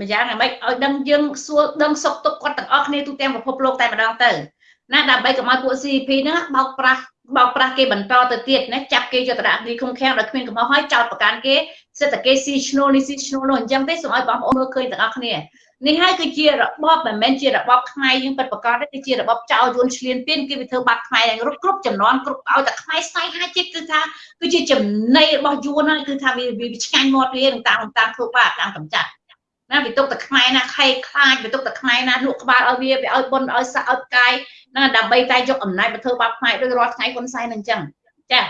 ម្យ៉ាងហ្មងឲ្យដឹងយើងសួរដឹងសុខទុក្ខគាត់ទាំងអស់គ្នាទូទាំងពិភពលោកតែម្ដងទៅណាដើម្បីកុំឲ្យពួក CP ហ្នឹងបោកប្រាស់បោកប្រាស់គេបន្តទៅទៀតណាចាប់គេយកតរៈនេះឃុំខាំងដោយគ្មានកំហុសហើយចោតប្រកាន់គេសិទ្ធិគេស៊ីឈ្នួលនេះស៊ីឈ្នួលនោះអញ្ចឹងទេសូមឲ្យបងប្អូនមើលឃើញទាំងអស់គ្នា នេះហើយគឺជារបបមិនមែនជារបបខ្មែរយើងពិតប្រាកដទេគឺជារបបចោលយួនឆ្លៀនពៀនគេវាធ្វើបាត់ខ្មែរគ្រប់គ្រប់ចំនួនគ្រប់ឲ្យតែខ្មែរស្នេហាជាតិគឺថាគឺជាចំណៃរបស់យួនហ្នឹងគឺថាវាវាឆ្ងាញ់មាត់វានឹងតាមតាមធ្វើបាបតាមកំចាត់ណាវាទុកតែខ្មែរណាខេខ្លាចវាទុកតែខ្មែរណាលក់ក្បាលឲ្យវាវាឲ្យបុនឲ្យសាក់ឲ្យកាយណាដើម្បីតែយកអំណាចមកធ្វើបាបខ្មែរដោយរាល់ថ្ងៃហ៊ុនសែនអញ្ចឹងចាឥ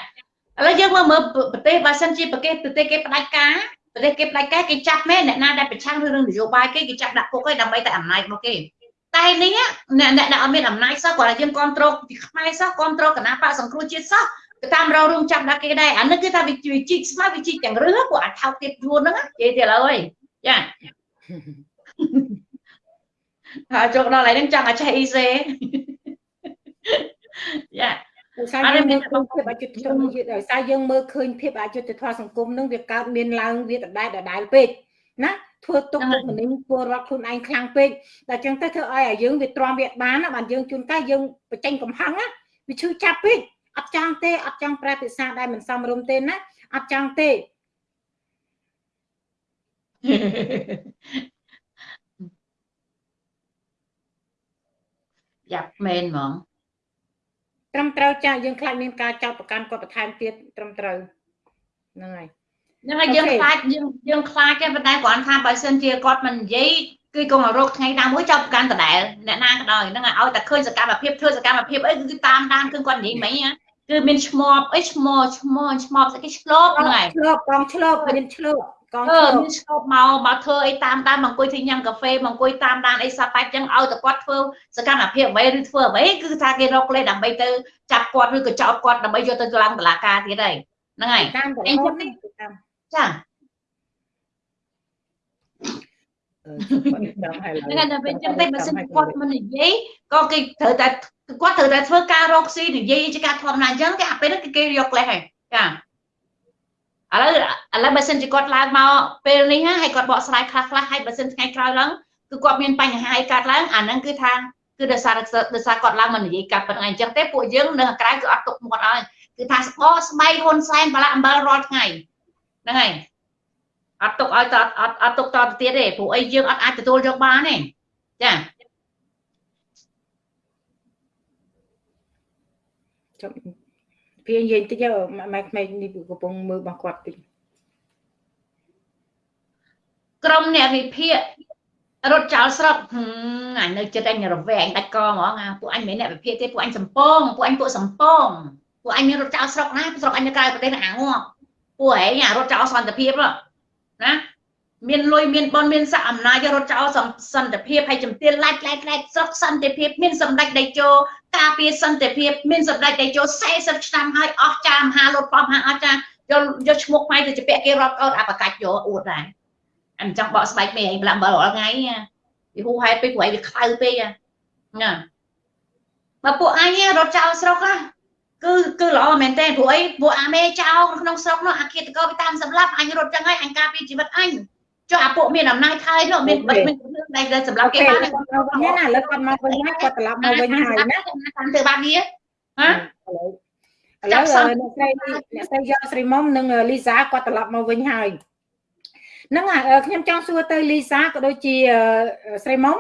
ឡូវយើងមើលមើលប្រទេសបើសិនជាប្រទេសប្រទេសគេផ្ដាច់ការ ប្រទេសគេផ្ដាច់ការគេចាប់មែនអ្នកណាដែលប្រឆាំងរឿងនយោបាយគេគេចាប់ដាក់គុកឲ្យដើម្បីតែអំណាចរបស់គេតែនេះអ្នកអ្នកដែលអត់មានអំណាចសោះគាត់តែយើងគ្រប់គ្រងពីខ្មែរសោះគ្រប់គ្រងគណៈបកសង្គ្រោះជាតិសោះទៅតាមរោរួមចាប់ដាក់គេដែរអានេះគឺថាវាជីកស្មាវាជីកទាំងរឿងពួកអាចថោកទៀតយួនហ្នឹងនិយាយទៀតឥឡូវអីចាហើយចុកដល់ហើយនឹងចង់ឲ្យចេះអ៊ីសេយ៉ា ដោយសារយើងមើលឃើញភាពអយុត្តិធម៌ដោយសារយើងមើលឃើញភាពអយុត្តិធម៌សង្គមនឹងវាកើតមានឡើងវាដដែលដដែលពេកណាធ្វើទុកបុកម្នេញពលរដ្ឋខ្លួនឯងខ្លាំងពេកតែចឹងទៅធ្វើឲ្យយើងវាទ្រាំវាបានណាបានយើងជួនកាលយើងបញ្ចេញកំហឹងណាវាឈឺចាប់ពេកអត់ចង់ទេអត់ចង់ប្រែភាសាដែលមិនសមរម្យទេណាអត់ចង់ទេយ៉ាប់មែនហ្មង ត្រឹមត្រូវចាយើងខ្លាចមានការចោទប្រកាន់គាត់បន្ថែមទៀតត្រឹមត្រូវហ្នឹងហើយហ្នឹងហើយយើងខ្លាចយើងយើងខ្លាចទេប៉ុន្តែគ្រាន់ថាបើសិនជាគាត់មិននិយាយគឺគង់រោគថ្ងៃណាមួយចោទប្រកាន់ដដែលអ្នកណាក៏ដោយហ្នឹងឲ្យតែឃើញសកម្មភាពធ្វើសកម្មភាពអីគឺតាមដានគឺគាត់និយាយមិញគឺមានឈ្មោះអីឈ្មោះឈ្មោះឈ្មោះស្អីគេឆ្លប់ហ្នឹងហើយឆ្លប់កងឆ្លប់មានឆ្លប់ កងឆ្លប់មានឆ្លប់មកមកធ្វើអីតាមតាមមកអង្គុយធ្វើញ៉ាំកាហ្វេមកអង្គុយតាមដានអីសពបែបចឹងឲ្យតែគាត់ធ្វើសកម្មភាពអ្វីឬធ្វើអ្វីគឺថាគេរកលេសដើម្បីទៅចាប់គាត់ឬក៏ចោទគាត់ដើម្បីយកទៅឡើងតុលាការទៀតហើយហ្នឹងហើយតាមតែអញ្ចឹងចាហ្នឹងតែពេលចឹងតែបើសិនគាត់មិននិយាយក៏គេត្រូវតែគាត់ត្រូវតែធ្វើការរកស៊ីនិយាយជាការធម្មតាអញ្ចឹងគេអាពេលហ្នឹងគេយកលេសហើយចា ឥឡូវឥឡូវបើសិនជាគាត់ឡើងមកពេលនេះហើយគាត់បកស្រាយខ្លះខ្លះហើយបើសិនថ្ងៃក្រោយឡើងគឺគាត់មានបញ្ហាឲ្យកើតឡើងអាហ្នឹងគឺថាគឺដោយសារដោយសារគាត់ឡើងមកនិយាយកាត់ប៉ុណ្ណឹងអញ្ចឹងទេពួកយើងនៅខាងក្រៅគឺអត់ទុកមាត់ឲ្យគឺថាស្បស្បៃហ៊ុនសែនបលាអំបិលរាល់ថ្ងៃហ្នឹងហើយអត់ទុកឲ្យតអត់អត់ទុកតទៅទៀតទេព្រោះអីយើងអត់អាចទទួលយកបានទេចាចុះ វានិយាយតិចម៉ែក្មេងនេះកំពុងមើលរបស់គាត់តិចក្រុមអ្នកវិភាគរត់ចោលស្រុកអញនៅចិត្តអញរវែងដាច់កហ្មងពួកអញមិនអ្នកវិភាគទេពួកអញសំពងពួកអញពួកសំពងពួកអញមានរត់ចោលស្រុកណាស្រុកអញនៅក្រៅប្រទេសអាងាប់ពួកឯងរត់ចោលសន្តិភាពណា មានលុយមានបនមានស័កអំណាចរត់ចោលសន្តិភាពហើយជំទានឡាច់ឡាច់ឡាច់ស្រុកសន្តិភាពមានសម្ដេចតេជោការពារសន្តិភាពមានសម្ដេចតេជោ40ឆ្នាំហើយអស់ចាមហាលុតប៉មហាអស់ចាយកយកឈ្មោះខ្មែរទៅជាពាក់គេរាប់កោតអបកាច់យកអួតដែរអញ្ចឹងបកស្បែកមេឯងប្លាក់អំបិលរាល់ថ្ងៃវាហូហែពេកព្រោះឯងវាខ្លៅពេកណាបើពួកអញរត់ចោលស្រុកណាគឺគឺល្អមែនតើព្រោះអីពួកអាមេចោលក្នុងស្រុកនោះអាឃាតកោវាតាមសម្លាប់អញរត់ចឹងហើយអញការពារជីវិតអញ ចុះអាពួកមានអំណាចហើយនោះមានបិទមានតែសម្រាប់គេបានណាណាលើគាត់មកវិញហើយគាត់ត្រឡប់មកវិញហើយណាតាមធ្វើបានវាហ៎ឥឡូវអ្នកស្រីអ្នកស្រីយកស្រីមុំនិងលីសាគាត់ត្រឡប់មកវិញហើយហ្នឹងខ្ញុំចង់សួរទៅលីសាក៏ដូចជាស្រីមុំ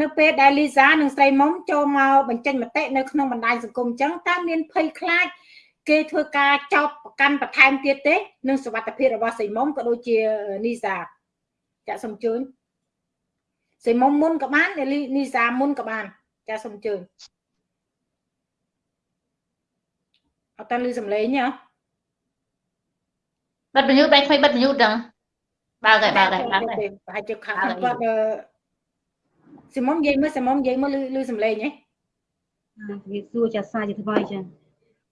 នៅពេលដែលលីសានិងស្រីមុំចូលមកបញ្ចេញមតិនៅក្នុងបណ្ដាញសង្គមអញ្ចឹងតើមានភ័យខ្លាចគេធ្វើការចោទប្រកាន់បន្ថែមទៀតទេនឹងសវត្ថភាពរបស់ស្រីមុំក៏ដូចជានីសា ចាក់សំជើញស្រីមុំមុនក៏បាននីសាមុនក៏បាន ចាក់សំជើញអត់តាលឺសំឡេងហ៎បិទបញ្ញុបែកថ្មីបិទបញ្ញុដឹងបើកហើយបើកហើយបើកហើយប្រហែលជាខាងគាត់ស៊ីមុំនិយាយមើលស៊ីមុំនិយាយមើលលឺសំឡេងហ៎វាសួរចាសាជាថ្មីចា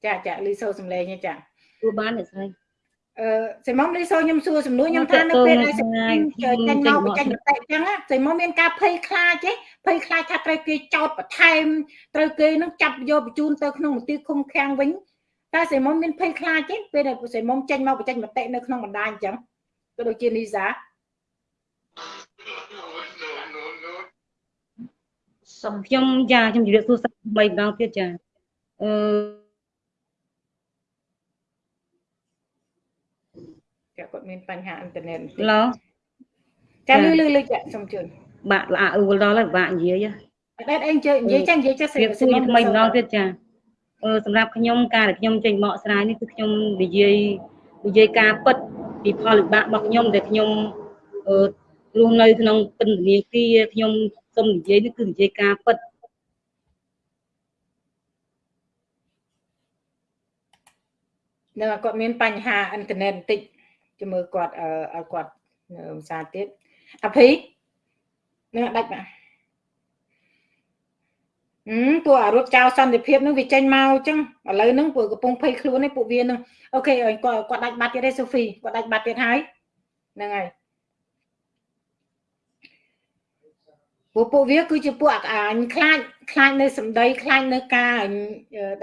ចាចាលឺសូរសំឡេងចាសួរបានអ្នកស្រី អឺសីមុំលីសូខ្ញុំសួរសំណួរខ្ញុំថានៅពេលដែលសីមុំចេញមកបញ្ចេញមតិអញ្ចឹងសីមុំមានការភ័យខ្លាចទេភ័យខ្លាចថាត្រូវគេចោតបន្ថែមត្រូវគេនឹងចាប់យកបញ្ជូនទៅក្នុងមន្ទីរឃុំឃាំងវិញតែសីមុំមានភ័យខ្លាចទេពេលដែលសីមុំចេញមកបញ្ចេញមតិនៅក្នុងបណ្ដាញអញ្ចឹងក៏ដូចជានីសាសូមខ្ញុំចាខ្ញុំជម្រាបសួរសាថ្មីម្ដងទៀតចាអឺ គាត់មានបញ្ហាអ៊ីនធឺណិតឡូចាលឺលឺលឺចាសូមជឿបាក់ល្អអ៊ូលដល់ហើយបាក់និយាយអត់អីនិយាយនិយាយចានិយាយចាស្រីស្រីថ្មីម្ដងទៀតចាអឺសម្រាប់ខ្ញុំការដែលខ្ញុំចេញមកស្រាយនេះគឺខ្ញុំនិយាយនិយាយការពិតពីផលវិបាករបស់ខ្ញុំដែលខ្ញុំអឺរស់នៅក្នុងពន្ធនាគារខ្ញុំសូមនិយាយនេះគឺនិយាយការពិតនៅគាត់មានបញ្ហាអ៊ីនធឺណិតបន្តិច ជំរឿគាត់ឲ្យគាត់ភាសាទៀតអភីនឹងដាច់បាទអឺពួកអារត់ចោលសន្តិភាពនឹងវាចេញមកអញ្ចឹងឥឡូវហ្នឹងពួកកំពុងភ័យខ្លួននេះពួកវានឹងអូខេគាត់គាត់ដាច់បាត់ទៀតទេសូហ្វីគាត់ដាច់បាត់ទៀតហើយហ្នឹងហើយពួកពួកវាគឺជាពួកអញខ្លាចខ្លាចនៅសម្ដីខ្លាចនៅការ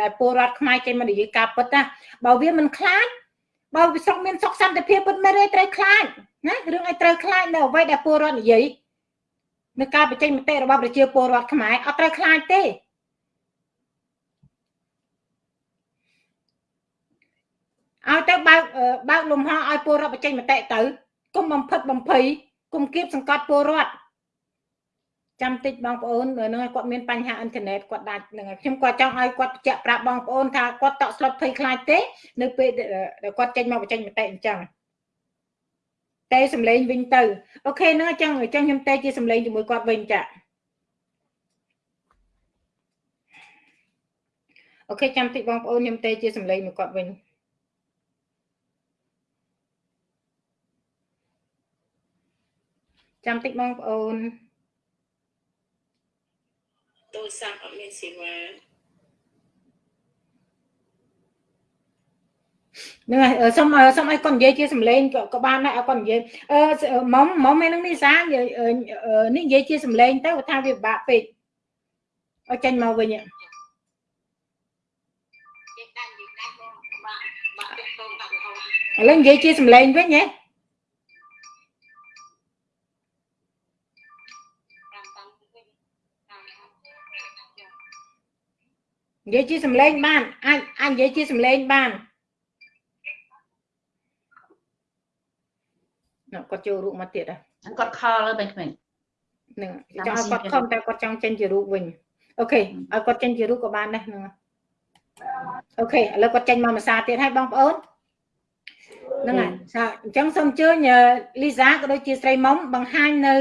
ដែលពលរដ្ឋខ្មែរចេញមកនិយាយការពិតណាបើវាមិនខ្លាច បើវាស្រុកមានសុខសន្តិភាពពិតមែនទេត្រូវខ្លាចណារឿងឲ្យត្រូវខ្លាចនៅអ្វីដែលពលរដ្ឋនិយាយនៅការបញ្ចេញមតិរបស់ប្រជាពលរដ្ឋខ្មែរអត់ត្រូវខ្លាចទេឲ្យទៅបើកបើកលំហឲ្យពលរដ្ឋបញ្ចេញមតិទៅកុំបំផិតបំភ័យកុំគៀបសង្កត់ពលរដ្ឋ ចាំតិចបងប្អូននឹងគាត់មានបញ្ហាអ៊ីនធឺណិតគាត់ដាច់នឹងខ្ញុំគាត់ចង់ឲ្យគាត់បញ្ជាក់ប្រាប់បងប្អូនថាគាត់តក់ស្លុតភ័យខ្លាចទេ នៅពេលដែលគាត់ចេញមកបញ្ចេញមតិអញ្ចឹងតែសំឡេងវិញទៅអូខេហ្នឹងអញ្ចឹងអញ្ចឹងខ្ញុំតែជាសំឡេងជាមួយគាត់វិញចាអូខេចាំតិចបងប្អូនខ្ញុំតែជាសំឡេងមួយគាត់វិញចាំតិចបងប្អូនទូ រស័ព្ទអត់មានសេវានឹងសុំសុំឲ្យគាត់និយាយជាសម្លេងក៏បានដែរឲ្យគាត់និយាយអឺមុំមុំឯនឹងនេះសានេះនិយាយជាសម្លេងទៅថាវាពិបាកពេកឲ្យចេញមកវិញឥឡូវនិយាយជាសម្លេងវិញហ៎ និយាយជាសម្លេងបានអាចអាចនិយាយជាសម្លេងបានណ៎គាត់ចូលរូបមកទៀតហ៎គាត់ខលទៅក្មេងហ្នឹងចង់ឲ្យគាត់ខំតែគាត់ចង់ចេញជារូបវិញអូខេឲ្យគាត់ចេញជារូបក៏បានដែរហ្នឹងអូខេឥឡូវគាត់ចេញមកភាសាទៀតហើយបងប្អូន ហ្នឹងហើយសាអញ្ចឹងសូមអញ្ជើញលីសាក៏ដូចជាស្រីមុំបង្ហាញនៅ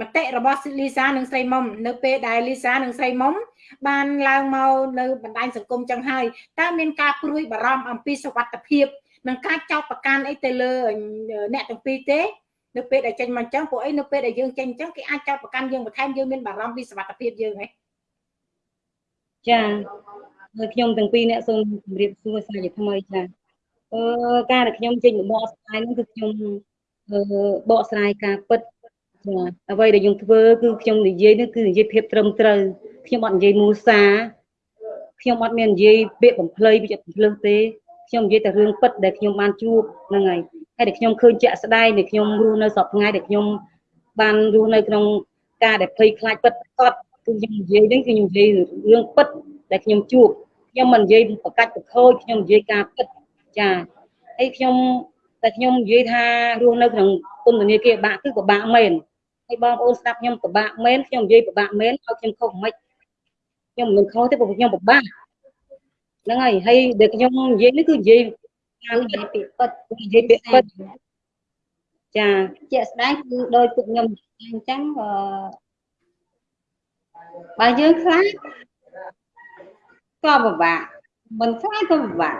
មតិរបស់លីសានិងស្រីមុំនៅពេលដែលលីសានិងស្រីមុំបានឡើងមកនៅបណ្ដាញសង្គមចឹងហើយតើមានការព្រួយបារម្ភអំពីសុវត្ថិភាពនិងការចោទប្រកាន់អីទៅលើអ្នកទាំងពីរទេនៅពេលដែលចេញមកអញ្ចឹងពួកអីនៅពេលដែលយើងចេញអញ្ចឹងគេអាចចោទប្រកាន់យើងបន្ថែមយើងមានបារម្ភពីសុវត្ថិភាពយើងហ៎ចាហើយខ្ញុំទាំងពីរអ្នកសូមជម្រាបសួរសាជាថ្មីចា អឺការដែលខ្ញុំចេញបកស្រាយហ្នឹងគឺខ្ញុំអឺបកស្រាយការពិតចាអ្វីដែលខ្ញុំធ្វើគឺខ្ញុំនិយាយនេះគឺនិយាយភាពត្រឹមត្រូវខ្ញុំអត់និយាយមូសាខ្ញុំអត់មាននិយាយពាក្យបំភ្លៃពាក្យបំភ្លឹងទេខ្ញុំនិយាយតែរឿងពិតដែលខ្ញុំបានជួបហ្នឹងហើយហើយដែលខ្ញុំឃើញជាក់ស្ដែងដែលខ្ញុំរស់នៅសពថ្ងៃដែលខ្ញុំបានរស់នៅក្នុងការដែលភ័យខ្លាចពិតប្រាកដគឺខ្ញុំនិយាយនេះគឺខ្ញុំនិយាយរឿងពិតដែលខ្ញុំជួបខ្ញុំមិននិយាយប្រកាច់ប្រខូចខ្ញុំនិយាយការពិត ចាហើយខ្ញុំតែខ្ញុំនិយាយថារស់នៅក្នុងពន្ធនាគារបាក់គឺពិបាកមែនហើយបងប្អូនស្ដាប់ខ្ញុំពិបាកមែនខ្ញុំនិយាយពិបាកមែនឲ្យខ្ញុំខុសមិនខ្ញុំមិនខុសទេព្រោះខ្ញុំពិបាកហ្នឹងហើយហើយដែលខ្ញុំនិយាយនេះគឺនិយាយការនិយាយពាក្យពិតនិយាយពាក្យពិតចាជាក់ស្ដែងគឺដោយពួកខ្ញុំអញ្ចឹងអឺបើយើងខ្លាចក៏ពិបាកមិនខ្លាចក៏ពិបាក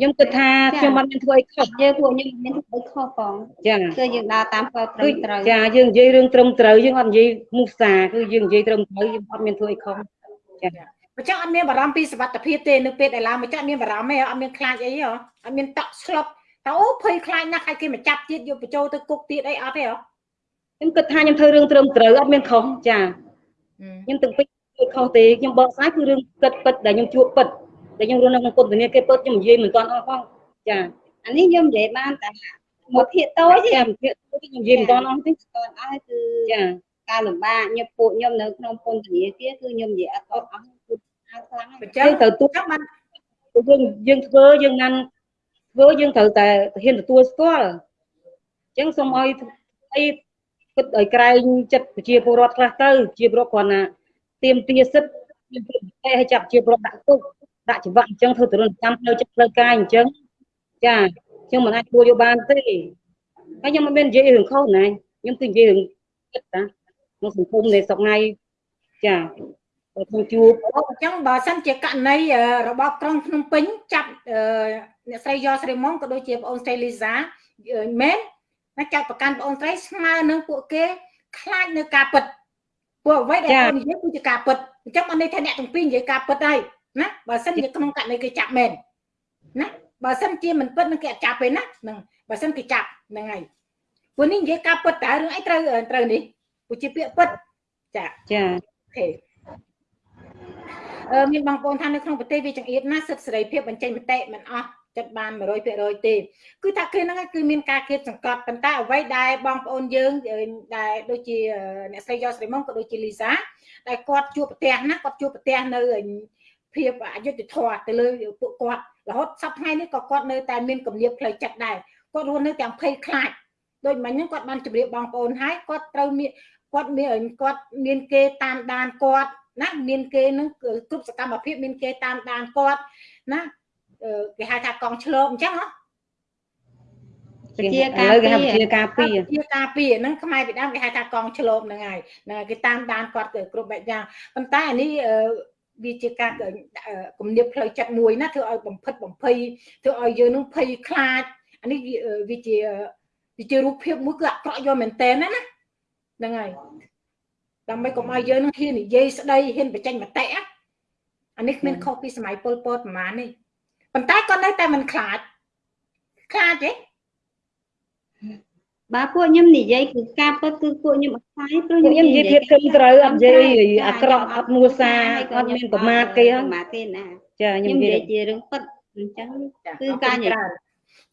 ខ្ញុំគិតថាខ្ញុំអត់មានធ្វើអីខុសយើងពួកខ្ញុំមានធ្វើខុសផងចាគឺយើងដើរតាមផ្លូវត្រឹគឺមត្រូវចាយើងនិយាយរឿងត្រឹមត្រូវយើងអត់និយាយមុសាគឺយើងនិយាយត្រឹមត្រូវយើងអត់មានធ្វើអីខុសចាម្ចាស់អត់មានបារម្ភពីសុវត្ថិភាពទេនៅពេលដែលឡើងម្ចាស់មានបារម្ភទេអត់មានខ្លាចអីហ៎អត់មានតក់ស្លុតតើអូភ័យខ្លាចណាស់ខ្លាចគេមកចាប់ទៀតយកបញ្ចូលទៅគុកទៀតអីអត់ទេហ៎ខ្ញុំគិតថាខ្ញុំធ្វើរឿងត្រឹមត្រូវអត់មានខុសចាខ្ញុំទាំងពីរធ្វើខុសទេខ្ញុំបកស្រាយគឺរឿងពិតពិតដែលខ្ញុំជួបពិត ដែលខ្ញុំរស់នៅក្នុងពន្ធនាគារពិតខ្ញុំនិយាយមិនទាន់អស់ផងចាអានេះខ្ញុំនិយាយបានតែមួយភាគតូចទេចាភាគខ្ញុំនិយាយមិនទាន់អស់ទេតើអស់គឺចាការលំបាកញឹកពួកខ្ញុំនៅក្នុងពន្ធនាគារគឺខ្ញុំនិយាយអត់អត់អស់គឺអត់ខ្លាំងអញ្ចឹចឹងងត្រូវទូចាំបានយើងយើងធ្វើយើងណាន់ធ្វើយើងត្រូវតែហ៊ានទទួលស្គាល់អញ្ចឹងសូមឲ្យអីគិតឲ្យក្រែងចិត្តប្រជាពលរដ្ឋខ្លះទៅជាពលរដ្ឋគ្រាន់ណាទៀមទាសិទ្ធិយើងព្រឹកតែឲ្យចាប់ជាពលរដ្ឋដាក់គុក ដាក់ច្បាប់អញ្ចឹងធ្វើទរណកម្មផ្លូវចិត្តផ្លូវកាយអញ្ចឹងចាខ្ញុំមិនអាចធ្វើយកបានទេហើយខ្ញុំមិនមាននិយាយរឿងខុសណាខ្ញុំគឺនិយាយរឿងចិត្តណាក្នុងសង្គមនៃស្រុកថ្ងៃចាបើខ្ញុំជួបអូអញ្ចឹងបើសិនជាករណីអឺរបបក្រុងភ្នំពេញចាប់អឺអ្នកស្រីយ៉ស្រីមុំក៏ដូចជាបងអូនស្រីលីសាអឺមែនណាចាប់ប្រកាន់បងអូនស្រីស្មើនឹងពួកគេខ្លាចនៅការពិតពួកអ្វីដែលបងនិយាយគឺជាការពិតអញ្ចឹងបានន័យថាអ្នកទាំងពីរនិយាយការពិតហើយ ណាបើសិនជាក្នុងករណីគេចាប់មែនណាបើសិនជាមិនពិតនឹងគេអត់ចាប់ទេណាហ្នឹងបើសិនគេចាប់ហ្នឹងហើយពួកនេះនិយាយការពិតតើរឿងអីត្រូវត្រូវនេះពួកជាពាក្យពិតចាចាអូខេអឺមានបងប្អូនថានៅក្នុងប្រទេសវាចង្អៀតណាស់សិទ្ធិសេរីភាពបញ្ចេញមតិមិនអស់ចិត្តបាន100%ទេគឺថាគេហ្នឹងគឺមានការគៀបសង្កត់ប៉ុន្តែអ្វីដែលបងប្អូនយើងដែលដូចជាអ្នកស្រីយកស្រីមុំក៏ដូចជាលីសាដែលគាត់ជួបប្រទះណាគាត់ជួបប្រទះនៅ ភាពអយុត្តិធម៌ទៅលើពួកគាត់រហូតសប្តាហ៍ថ្ងៃនេះក៏គាត់នៅតែមានគំនាបផ្លូវចិត្តដែរគាត់រស់នៅទាំងភ័យខ្លាចដូចមិញហ្នឹងគាត់បានជម្រាបបងប្អូនហើយគាត់ត្រូវមានគាត់មានគាត់មានគេតាមដានគាត់ណាមានគេនឹងគ្រប់សកម្មភាពមានគេតាមដានគាត់ណាគេហៅថាកងឆ្លងអញ្ចឹងហ៎ជាការឥឡូវគេហៅពីជាការពីជាការពីហ្នឹងខ្មែរពីដើមគេហៅថាកងឆ្លងហ្នឹងហើយហ្នឹងហើយគេតាមដានគាត់ទៅគ្រប់បែបយ៉ាងប៉ុន្តែអានេះ វាជាការគំនាបផ្លូវចិត្តមួយណាធ្វើឲ្យបំផិតបំភ័យធ្វើឲ្យយើងនឹងភ័យខ្លាចអានេះវាជាវាជារូបភាពមួយគឺអាក្រក់យកមែនតើណាណាហ្នឹងហើយដើម្បីកុំឲ្យយើងនឹងហ៊ាននិយាយស្ដីហ៊ានបញ្ចេញមតិអានេះគ្មានខុសពីសម័យពលពតប្រហែលនេះប៉ុន្តែក៏នៅតែមិនខ្លាចខ្លាចទេ បាទពួកខ្ញុំនិយាយគឺការពិតគឺពួកខ្ញុំអត់ខ្លាចព្រោះខ្ញុំនិយាយភាពត្រឹមត្រូវអត់និយាយអាក្រក់អត់មួសាអត់មានប្រមាថគេប្រមាថគេណាចាខ្ញុំខ្ញុំនិនិយាយាយយជារឿងពិតអញ្ចឹងចាគឺការនិយាយ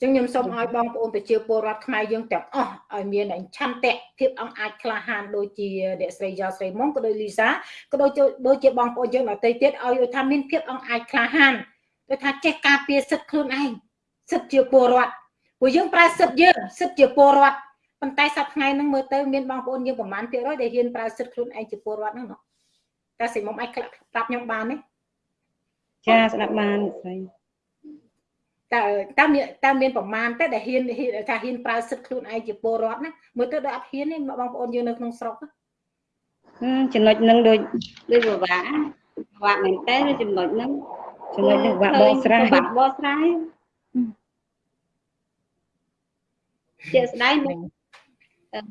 ចឹងខ្ញុំសូមឲ្យបងប្អូនប្រជាពលរដ្ឋខ្មែរយើងទាំងអស់ឲ្យមានឆន្ទៈភាពអង្អាចក្លាហានដូចជាអ្នកស្រីយ៉ស្រីមុងក៏ដូចលីសាក៏ដូចជាដូចជាបងប្អូនយើងដទៃទៀតឲ្យថាមានភាពអង្អាចក្លាហានគឺថាចេះការពារសិទ្ធិខ្លួនឯងសិទ្ធិជាពលរដ្ឋព្រោះយើងប្រើសិទ្ធិយើងសិទ្ធិជាពលរដ្ឋ ប៉ុន្តែសប្តាហ៍ថ្ងៃហ្នឹងមើលទៅមានបងប្អូនយើងប្រហែលភាគរយដែលហ៊ានប្រើសិទ្ធិខ្លួនឯងជាពលរដ្ឋហ្នឹងណាតែសិមុំអាចប្រាប់ខ្ញុំបានទេចាស្ដាប់បានស្រីតើតើមានតើមានប្រមាណទេដែលហ៊ានថាហ៊ានប្រើសិទ្ធិខ្លួនឯងជាពលរដ្ឋណាមើលទៅដូចអត់ហ៊ានទេបងប្អូនយើងនៅក្នុងស្រុកចំណុចហ្នឹងដូចដូចពិបាកពិបាកមែនតើចំណុចហ្នឹងចំណុចហ្នឹងពិបាកបកស្រាយពិបាកបកស្រាយជាស្ដែ ង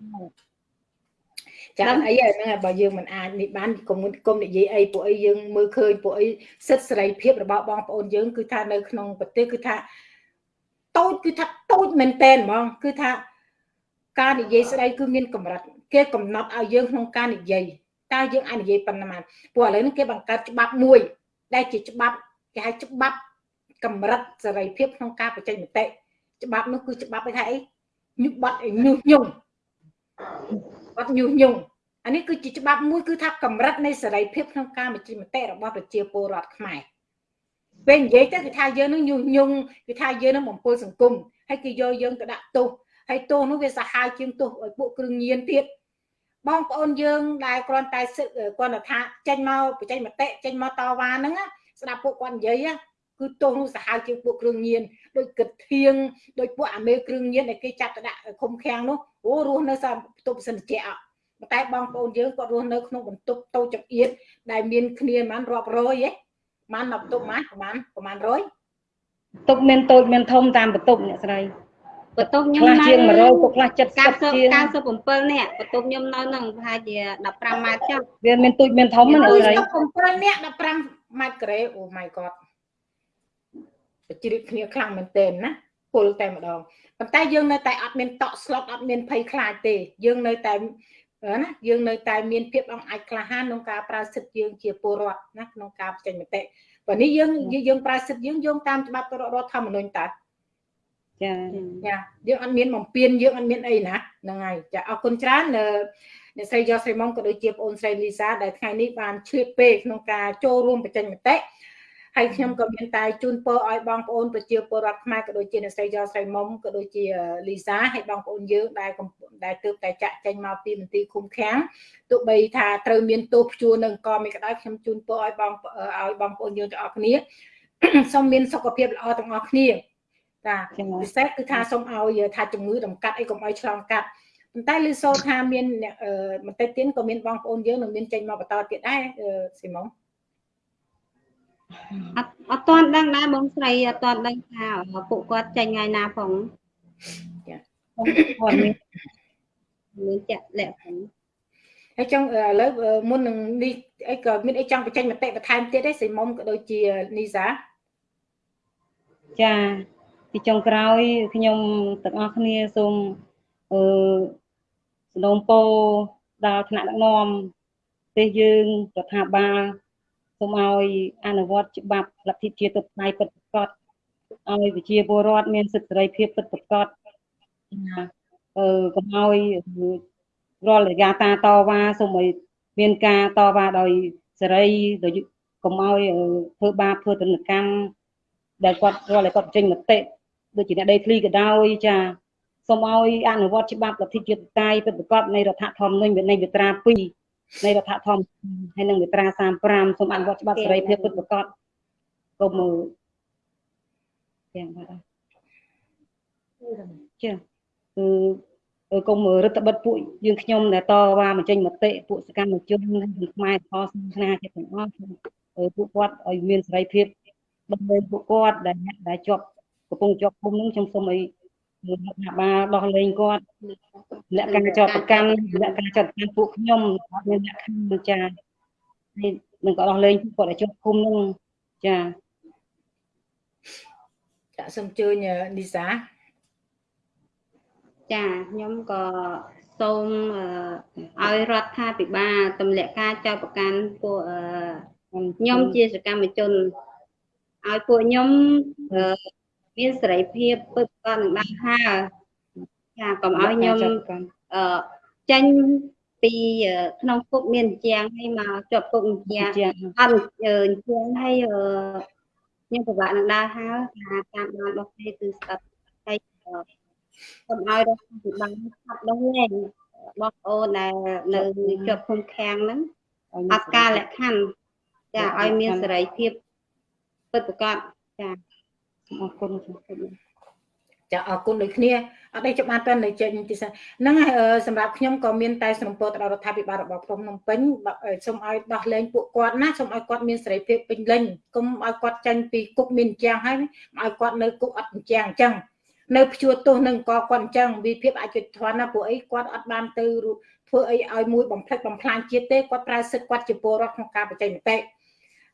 ចាអីហ្នឹងបើយើងមិនអាចនេះបានគុំគុំនិយាយអីពួកអីយើងមើលឃើញពួកអីសិទ្ធិសេរីភាពរបស់បងប្អូនយើងគឺថានៅក្នុងប្រទេសគឺថាតូចគឺថាតូចមែនតែនហ្មងគឺថាការនិយាយស្ដីគឺមានកម្រិតគេកំណត់ឲ្យយើងក្នុងការនិយាយតើយើងអាចនិយាយប៉ុណ្ណាព្រោះឥឡូវនេះគេបង្កើតច្បាប់មួយ ដែលជាច្បាប់គេហៅច្បាប់កម្រិតសេរីភាពក្នុងការបញ្ចេញមតិច្បាប់នោះគឺច្បាប់គេថាអីញុបាត់ញុះញង់ បាត់ញុះញង់អានេះគឺជាច្បាប់មួយគឺថាកម្រិតនៃសេរីភាពក្នុងការបញ្ចេញមតិរបស់ប្រជាពលរដ្ឋខ្មែរពេលនិយាយទៅគឺថាយើងនឹងញុះញង់គឺថាយើងនឹងបំពុលសង្គមហើយគេយកយើងទៅដាក់ទោសហើយទោសនោះវាសាហាវជាងទោសឲ្យពួកគ្រឿងញៀនទៀតបងប្អូនយើងដែលគ្រាន់តែគ្រាន់តែថាចេញមកបញ្ចេញមតិចេញមកតវ៉ាហ្នឹងស្ដាប់ពួកគាត់និយាយ គឺទោសនោះសាហាវជាងពួកគ្រឿងញៀនដូចគិតធៀងដូចពួកអាមេគ្រឿងញៀនដែលគេចាប់ទៅដាក់ឃុំឃាំងនោះអូរស់នៅសាបន្ទប់សិនជាអតែបងប្អូនយើងគាត់រស់នៅក្នុងបន្ទប់តូចចង្អៀតដែលមានគ្នាប្រហែលរាប់រយហ៎ប្រហែលបន្ទប់ម៉ាប្រហែលប្រហែលរយបន្ទប់មានតូចមានធំតាមបន្ទប់អ្នកស្រីបន្ទប់ខ្ញុំនៅជាង100ពុកខ្លះ70ជាង97នាក់បន្ទប់ខ្ញុំនៅនឹងប្រហែលជា15ម៉ែត្រចុះវាមានទូចមានធំណាស្រី7នាក់15ម៉ែត្រការ៉េអូ my god ប ជ្រាបគ្នាខ្លាំងមែនទែនណាពលតែម្ដងប៉ុន្តែយើងនៅតែអត់មានតក់ស្លុតអត់មានភ័យខ្លាចទេយើងនៅតែណាយើងនៅតែមានភាពអង្អាចក្លាហានក្នុងការប្រើសិទ្ធិយើងជាពលរដ្ឋណាក្នុងការបញ្ចេញមតិបើនេះយើងយើងប្រើសិទ្ធិយើងយោងតាមច្បាប់រដ្ឋធម្មនុញ្ញតើចាចាយើងអត់មានបំពេញយើងអត់មានអីណាហ្នឹងហើយចាអរគុណច្រើនអ្នកស្រីយកស្រីមុំក៏ដូចជាបងអូនស្រីលីសាដែលថ្ងៃនេះបានឆ្លៀតពេលក្នុងការចូលរួមបញ្ចេញមតិ ហើយខ្ញុំក៏មានតែជូនពរឲ្យបងប្អូនប្រជាពលរដ្ឋខ្មែរក៏ដូចជាអ្នកស្រីយកស្រីមុំក៏ដូចជាលីសាហើយបងប្អូនយើងដែលដែលទើបតែចាក់ចេញមកពីមន្ទីរឃុំឃាំងទោះបីថាត្រូវមានទោសព្យួរនឹងក៏មិនក្តៅខ្ញុំជូនពរឲ្យបងឲ្យបងប្អូនយើងទាំងអស់គ្នាសូមមានសុខភាពល្អទាំងអស់គ្នាចាពិសេសគឺថាសូមឲ្យថាជំងឺតម្កាត់អីកុំឲ្យឆ្លងកាត់ប៉ុន្តែលឺសូថាមានបន្តិចទៀតក៏មានបងប្អូនយើងនឹងមានចេញមកបន្តទៀតដែរស៊ីម៉ុង អត់អត់ទាន់ដឹងដែរបងស្រីអត់ទាន់ដឹងថាពួកគាត់ចេញថ្ងៃណាផងចាគាត់មានមានចាក់លាក់ផងហើយចង់ឥឡូវមុននឹងនេះអីក៏មានអីចង់បញ្ចេញមតិបន្ថែមទៀតទេសីមុំក៏ដូចជានីសាចាទីចុងក្រោយខ្ញុំទាំងអស់គ្នាសូមអឺសនំពោដល់ថ្នាក់ដឹកនាំប្រទេសយើងរដ្ឋាភិបាល សូមឲ្យអនុវត្តច្បាប់លទ្ធិជាតិផ្នែកពិតប្រាកដឲ្យប្រជាពលរដ្ឋមានសិទ្ធិសេរីភាពពិតប្រាកដអឺកុំឲ្យរាល់រយៈតាតវ៉ាសូមឲ្យមានការតវ៉ាដោយសេរីដោយកុំឲ្យធ្វើបាបធ្វើទណ្ឌកម្មដែលគាត់រាល់តែគាត់ចេញមតិដូចជាអ្នកដីធ្លីក៏ដោយចាសូមឲ្យអនុវត្តច្បាប់លទ្ធិជាតិតៃពិតប្រាកដនៃរដ្ឋធម្មនុញ្ញនៃវិត្រា2 នៃរដ្ឋធម្មនុញ្ញហើយនឹងមាត្រា35សូមអនុវត្តច្បាប់សេរីភាពពិតប្រាកដកុំទាំងបាទចាគឺកុំរដ្ឋបិទពួកយើងខ្ញុំដែលតវ៉ាបញ្ចេញមតិពួកសកម្មជនខ្មែរខសាសនាជាទាំងអស់ពួកគាត់ឲ្យមានសេរីភាពដើម្បីពួកគាត់ដែលដែលជាប់កំពុងជាប់គុំនឹងខ្ញុំសូមឲ្យ រដ្ឋបាលដោះលែងគាត់លក្ខការចោតប្រកាន់លក្ខការចោតប្រកាន់ពួកខ្ញុំអត់មានលក្ខខណ្ឌចាហើយនឹងក៏ដោះលែងគាត់ឲ្យជាប់គុំនឹងចាចាសូមជឿញនីសាចាខ្ញុំក៏សូមឲ្យរដ្ឋាភិបាលទម្លាក់ការចោទប្រកាន់ពួកខ្ញុំជាសកម្មជនឲ្យពួកខ្ញុំ មានសេរីភាពពឹកក៏នឹងបានហើចាកុំឲ្យខ្ញុំអឺចេញពីក្នុងគុកមានជាងហើយមកជាប់គុកជាងអត់ជាងហើយខ្ញុំពិបាកនឹងដើរហើថាតាមបានរបស់គេគឺស្ដាប់ហើយកុំឲ្យរដ្ឋាភិបាលខាត់ដល់លែងបងប្អូនដែលនៅជាប់ឃុំឃាំងហ្នឹងអត់ការលក្ខខណ្ឌចាឲ្យមានសេរីភាពពិតប្រាកដចា អរគុណចាអរគុណដូចគ្នាអត់ទេច្បាស់តើនៅចេញទីហ្នឹងហើយសម្រាប់ខ្ញុំក៏មានតែសំណពោទៅដល់រដ្ឋាភិបាលរបស់ក្រុងភ្នំពេញសូមឲ្យដោះលែងពួកគាត់ណាសូមឲ្យគាត់មានសេរីភាពពេញលេញកុំឲ្យគាត់ចាញ់ពីគុកមានជាងហើយឲ្យគាត់នៅគុកអត់ជាងអញ្ចឹងនៅព្យួរទោសនឹងក៏គាត់អញ្ចឹងវិភាពអយុត្តិធម៌ណាពួកអីគាត់អត់បានទៅធ្វើអីឲ្យមួយបំផ្លិចបំផ្លាញជាតិទេគាត់ប្រើសិទ្ធិគាត់ជាពលរដ្ឋក្នុងការបញ្ចេញមតិ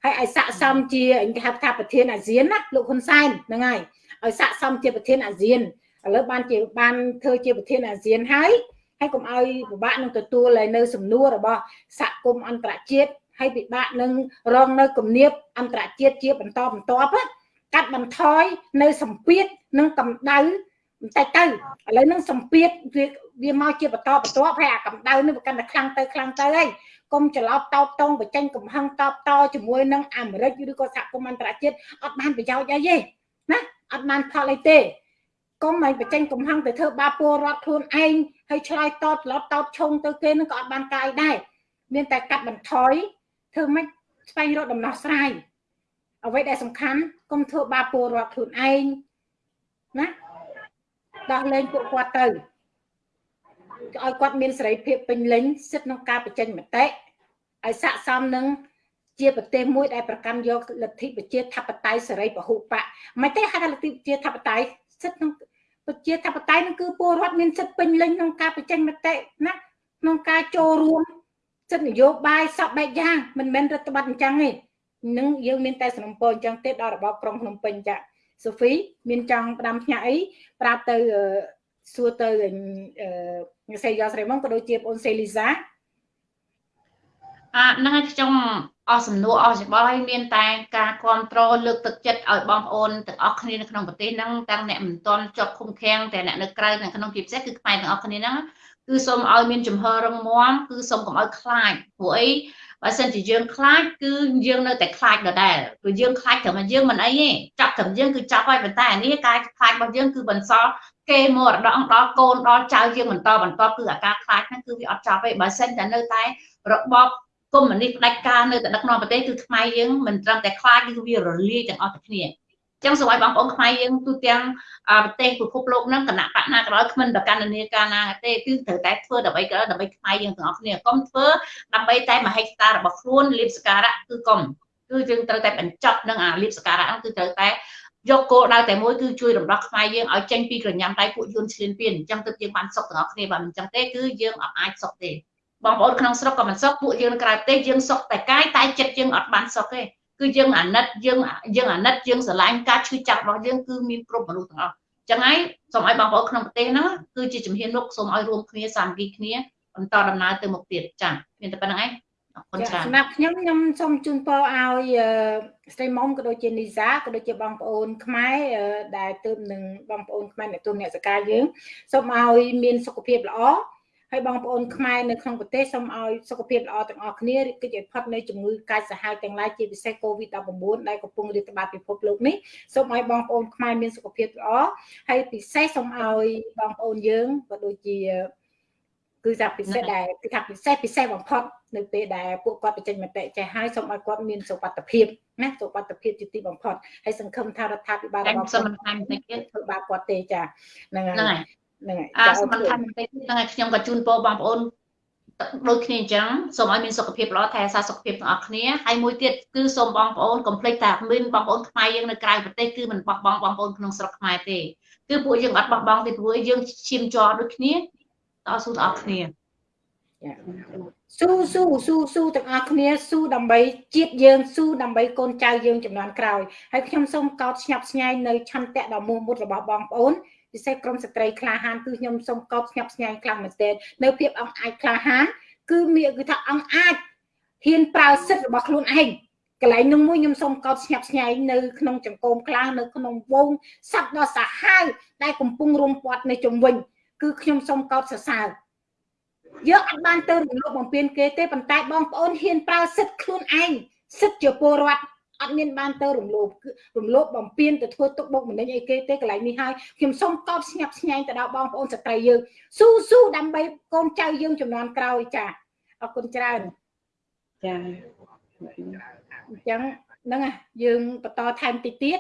ហើយឲ្យស័កសមជាគេហៅថាប្រធានអាស៊ានណាលោកហ៊ុនសែនហ្នឹងហើយឲ្យស័កសមជាប្រធានអាស៊ានឥឡូវបានជាបានធ្វើជាប្រធានអាស៊ានហើយហើយកុំឲ្យពិបាកនឹងទទួលឲ្យនៅសំណួររបស់សហគមន៍អន្តរជាតិហើយពិបាកនឹងរងនៅគំនាបអន្តរជាតិជាបន្តបន្ទាប់កាត់បន្ថយនៅសម្ពាធនិងកម្ដៅបន្តិចទៅឥឡូវនឹងសម្ពាធវាវាមកជាបន្តបន្ទាប់ហើយអាកម្ដៅនេះវាកាន់តែខ្លាំងទៅខ្លាំងទៅហើយ កុំច្រឡោតតោតតងបញ្ចេញកំហឹងតបតជាមួយនឹងអាមេរិកឬក៏សហគមន៍អន្តរជាតិអត់បានប្រយោជន៍អីទេណាអត់បានផលអីទេកុំឲ្យបញ្ចេញកំហឹងទៅធ្វើបាបពលរដ្ឋខ្លួនឯងហើយឆ្លើយតបច្រឡោតតោតឈងទៅគេនឹងក៏អត់បានកាយដែរមានតែកាត់បន្ថយធ្វើម៉េចស្វែងរកដំណោះស្រាយអ្វីដែលសំខាន់កុំធ្វើបាបពលរដ្ឋខ្លួនឯងណាដោះលែងពួកគាត់ទៅ ឲ្យគាត់មានសេរីភាពពេញលេញសិទ្ធិក្នុងការបញ្ចេញមតិឲ្យស័កសមនឹងជាប្រទេសមួយដែលប្រកាន់យកលទ្ធិប្រជាធិបតេយ្យសេរីពហុបកមិនទេហៅថាលទ្ធិប្រជាធិបតេយ្យសិទ្ធិក្នុងប្រជាធិបតេយ្យនឹងគឺពលរដ្ឋមានសិទ្ធិពេញលេញក្នុងការបញ្ចេញមតិណាក្នុងការចូលរួមសិទ្ធិនយោបាយសពបែបយ៉ាងមិនមែនរដ្ឋបတ်អញ្ចឹងទេនឹងយើងមានតែសំណពរអញ្ចឹងទេដល់របបក្រុងភ្នំពេញចាសូហ្វីមានចង់ផ្ដាំផ្ញើអីប្រាប់ទៅ សួរទៅអឺសេយ៉ូស្រីមកក៏ដូចជាបងសេលីសាអាហ្នឹងហើយខ្ញុំអស់សំណួរអស់ច្បល់ហើយមានតែការគ្រប់គ្រងលើកទឹកចិត្តឲ្យបងប្អូនទាំងអស់គ្នានៅក្នុងប្រទេសហ្នឹងទាំងអ្នកមិនទាន់ជាប់ឃុំឃាំងទាំងអ្នកនៅក្រៅទាំងក្នុងជាពិសេសគឺខ្មែរទាំងអស់គ្នាហ្នឹងគឺសូមឲ្យមានជំហររឹងមាំគឺសូមកុំឲ្យខ្លាចព្រោះអីបើសិនជាយើងខ្លាចគឺយើងនៅតែខ្លាចដដែលព្រោះយើងខ្លាចត្រឹមយើងមិនអីទេចាប់ត្រឹមយើងគឺចាប់ហើយប៉ុន្តែអានេះការខ្លាចរបស់យើងគឺបន្សល់ គេមរតកដល់កូនដល់ចៅយើងបន្តបន្តគឺអាការខ្លាចហ្នឹងគឺវាអត់ចាប់ទេបើសិនតែនៅតែរបបកុម្មុយនីសផ្ដាច់ការនៅតែដឹកនាំប្រទេសគឺខ្មែរយើងមិនត្រឹមតែខ្លាចគឺវារលាយទាំងអស់ទៅគ្នាចឹងសូមឲ្យបងប្អូនខ្មែរយើងទូទាំងប្រទេសពិភពលោកហ្នឹងគណៈបកណាក៏ដោយគ្មិនប្រកាន់នាការណាទេគឺត្រូវតែធ្វើដើម្បីក៏ដើម្បីខ្មែរយើងទាំងអស់គ្នាកុំធ្វើដើម្បីតែមហិច្ឆតារបស់ខ្លួនលៀបសការៈគឺកុំគឺយើងត្រូវតែបញ្ចប់នឹងអាលៀបសការៈហ្នឹងគឺត្រូវតែ យកគោលដៅតែមួយគឺជួយរំដោះខ្មែរយើងឲ្យចេញពីក្រញាំដៃពួកយួនឈ្លានពានអញ្ចឹងទើបយើងបានសុខទាំងអស់គ្នាបើមិនអញ្ចឹងទេគឺយើងអត់អាចសុខទេបងប្អូនក្នុងស្រុកក៏មិនសុខពួកយើងនៅក្រៅប្រទេសយើងសុខតែកាយតែចិត្តយើងអត់បានសុខទេគឺយើងអាណិតយើងយើងអាណិតយើងស្រឡាញ់ការឈឺចាប់របស់យើងគឺមានគ្រប់មនុស្សទាំងអស់ចឹងហើយសូមឲ្យបងប្អូនក្នុងប្រទេសហ្នឹងគឺជាជំហានមុខសូមឲ្យរួមគ្នាសាមគ្គីគ្នាបន្តដំណើរទៅមុខទៀតចា៎មានតែប៉ុណ្្នឹងឯង អរគុណច្រើនសម្រាប់ខ្ញុំខ្ញុំសូមជូនពរឲ្យស្រីមុំក៏ដូចជានីសាក៏ដូចជាបងប្អូនខ្មែរដែលទើបនឹងបងប្អូនខ្មែរអ្នកទុនអ្នកសកាយើងសូមឲ្យមានសុខភាពល្អហើយបងប្អូនខ្មែរនៅក្នុងប្រទេសសូមឲ្យសុខភាពល្អទាំងអស់គ្នាគេជិះផុតនៅជំងឺកាចសាហាវទាំងឡាយជាពិសេស COVID-19 ដែលកំពុងរាតត្បាតពិភពលោកនេះសូមឲ្យបងប្អូនខ្មែរមានសុខភាពល្អហើយពិសេសសូមឲ្យបងប្អូនយើងក៏ដូចជា គឺថាពិសេសដែលគឺថាពិសេសពិសេសបំផុតនៅពេលដែលពួកគាត់បញ្ចេញមតិចេះហើយសូមឲ្យគាត់មានសុខភាពណាសុខភាពជាទីបំផុតហើយសង្ឃឹមថារដ្ឋាភិបាលរបស់គាត់មិនថែមតិចទៀតធ្វើបាបគាត់ទេចាហ្នឹងហើយហ្នឹងហើយអាសំខាន់បន្តិចហ្នឹងហើយខ្ញុំក៏ជូនពរបងប្អូនដូចគ្នាអញ្ចឹងសូមឲ្យមានសុខភាពល្អថែរក្សាសុខភាពទាំងអស់គ្នាហើយមួយទៀតគឺសូមបងប្អូនកុំភ្លេចថាមានបងប្អូនខ្មែរយើងនៅក្រៅប្រទេសគឺមិនបោះបង់បងប្អូនក្នុងស្រុកខ្មែរទេគឺពួកយើងអត់បោះបង់ទេព្រោះយើងឈាមជ័រដូចគ្នា តស៊ូទាំងអស់គ្នាស៊ូស៊ូស៊ូស៊ូទាំងអស់គ្នាស៊ូដើម្បីជាតិយើងស៊ូដើម្បីកូនចៅយើងចំនួនក្រោយហើយខ្ញុំសូមកោតស្ញប់ស្ញែងនៅឆន្ទៈដ៏មោះមុតរបស់បងប្អូនពិសេសក្រុមស្ត្រីក្លាហានគឺខ្ញុំសូមកោតស្ញប់ស្ញែងខ្លាំងមែនទែននៅភាពអង្គអាចក្លាហានគឺមានគឺថាអង្គអាចហ៊ានប្រើសិទ្ធិរបស់ខ្លួនឯងកន្លែងនោះមួយខ្ញុំសូមកោតស្ញាប់ស្ញែងនៅក្នុងចង្គមក្លានៅក្នុងវងសត្វដ៏សាហាវដែលកំពុងរុំព័ទ្ធនៅជុំវិញ គឺខ្ញុំសូមកោតសរសើរយកអត់បានទៅរំលោភបំពានគេទេប៉ុន្តែបងប្អូនហ៊ានប្រើសិទ្ធិខ្លួនឯងសិទ្ធិជាពលរដ្ឋអត់មានបានទៅរំលោភរំលោភបំពានទៅធ្វើទុកបុកម្នេញអីគេទេកន្លែងនេះហើយខ្ញុំសូមកោតស្ញាប់ស្ញែងទៅដល់បងប្អូនស្ត្រីយើងស៊ូស៊ូដើម្បីកូនចៅយើងចំនួនក្រោយចាអរគុណច្រើនចាអញ្ចឹងហ្នឹងណាយើងបន្តថែមតិចទៀត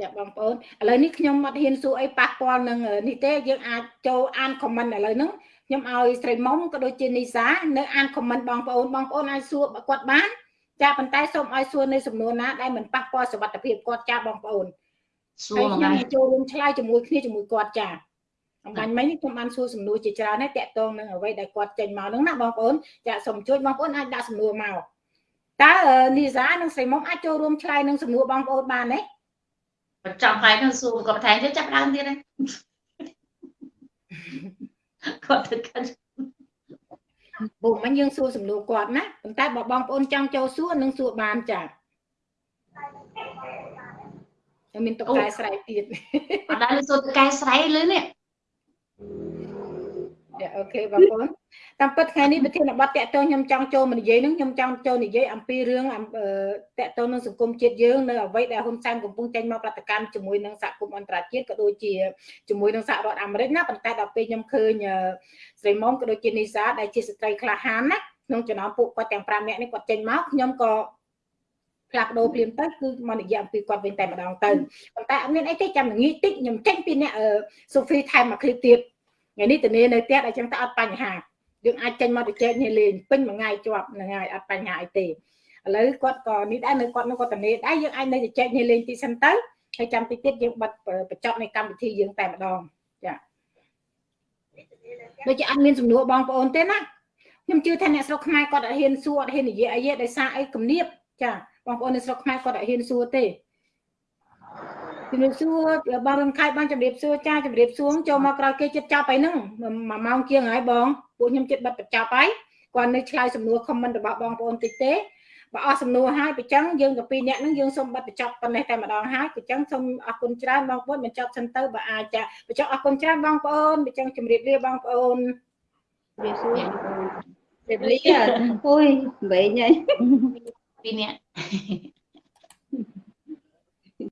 ចាបងប្អូនឥឡូវនេះខ្ញុំអត់ហ៊ានសួរអីប៉ះពាល់នឹងនេះទេយើងអាចចូលអានខមមិនឥឡូវហ្នឹងខ្ញុំឲ្យស្រីមុំក៏ដូចជានីសានៅអានខមមិនបងប្អូនបងប្អូនអាចសួរគាត់បានចាប៉ុន្តែសូមឲ្យសួរនៅសំណួរណាដែលមិនប៉ះពាល់សុខភាពគាត់ចាបងប្អូនសួរហើយមកខ្ញុំចូលរួមឆ្លើយជាមួយគ្នាជាមួយគាត់ចាអំបញ្ញមិញនេះខ្ញុំបានសួរសំណួរជាច្រើនហើយតាក់ទងនឹងអ្វីដែលគាត់ចេញមកហ្នឹងណាបងប្អូនចាសូមជួយបងប្អូនអាចដាក់សំណួរមកតើនីសានិងស្រីមុំអាចចូលរួមឆ្លើយនឹងសំណួរបងប្អូនបានទេ បញ្ចប់ហើយនឹងសួរគាត់បន្ថែមទៀតចាប់ដើមទៀតហ្នឹងគាត់ទៅកាន់ពុំមិញយើងសួរសំណួរគាត់ណាប៉ុន្តែបើបងប្អូនចង់ចូលសួរនឹងសួរបានចាតែមានតុកកែស្រែកទៀតអត់ដែលសួរទៅកែស្រែលឺនេះចា អូខេបងប្អូនតាមពិតថ្ងៃនេះប្រធានបទតកតោខ្ញុំចង់ចូលមកនិយាយនឹងខ្ញុំចង់ចូលនិយាយអំពីរឿងតកតោនឹងសង្គមជាតិយើងនៅអ្វីដែលហ៊ុនសែនកំពុងចេញមកប្រតិកម្មជាមួយនឹងសហគមន៍អន្តរជាតិក៏ដូចជាជាមួយនឹងសហរដ្ឋអាមេរិកណាប៉ុន្តែដល់ពេលខ្ញុំឃើញស្រីមុំក៏ដូចជានីសាដែលជាស្ត្រីក្លាហានណាក្នុងចំណោមពួកគាត់ទាំង5នាក់នេះគាត់ចេញមកខ្ញុំក៏ផ្លាស់ប្ដូរព្រាមទៅគឺមកនិយាយអំពីគាត់វិញតែម្ដងទៅប៉ុន្តែអត់មានអីទេចាំល្ងាចតិចខ្ញុំចេញពីអ្នកសូហ្វីថែមមកឃ្លីបទៀត ថ្ងៃនេះតនីនៅផ្ទះអញ្ចឹងទៅអត់បញ្ហាយើងអាចចេញមកទៅចែកនេះលេងពេញមួយថ្ងៃជាប់ហ្នឹងហើយអត់បញ្ហាអីទេឥឡូវគាត់ក៏នេះដែរនៅគាត់នៅគាត់តនីដែរយើងអាចនៅទៅចែកនេះលេងទីសិនទៅហើយចាំតិចទៀតយើងបិទបញ្ចប់នៃកម្មវិធីយើងតែម្ដងចាដូចជាអត់មានសំណួរបងប្អូនទេណាខ្ញុំជឿថាអ្នកស្រុកខ្មែរគាត់អត់ហ៊ានសួរអត់ហ៊ាននិយាយអីទេដោយសារអីគំនាបចាបងប្អូននៅស្រុកខ្មែរគាត់អត់ហ៊ានសួរទេ ជំរាបសួរបងរំខៃបងជំរាបសួរចាជំរាបសួរចូលមកក្រោយគេចិត្តចប់ហើយហ្នឹងមួយម៉ោងជាងហើយបងពួកខ្ញុំចិត្តបិទបញ្ចប់ហើយគាត់នៅឆ្លើយសំណួរ comment របស់បងប្អូនតិចទេបើអស់សំណួរហើយប្រចឹងយើងទៅពីរនាក់ហ្នឹងយើងសូមបិទបញ្ចប់ប៉ុណ្ណេះតែម្ដងហើយប្រចឹងសូមអរគុណច្រើនបងប្អូនបញ្ចប់សិនទៅបើអាចចាប្រចឹងអរគុណច្រើនបងប្អូនប្រចឹងជំរាបលាបងប្អូនវាសួរជម្រាបលាអូយវែងហើយពីរនាក់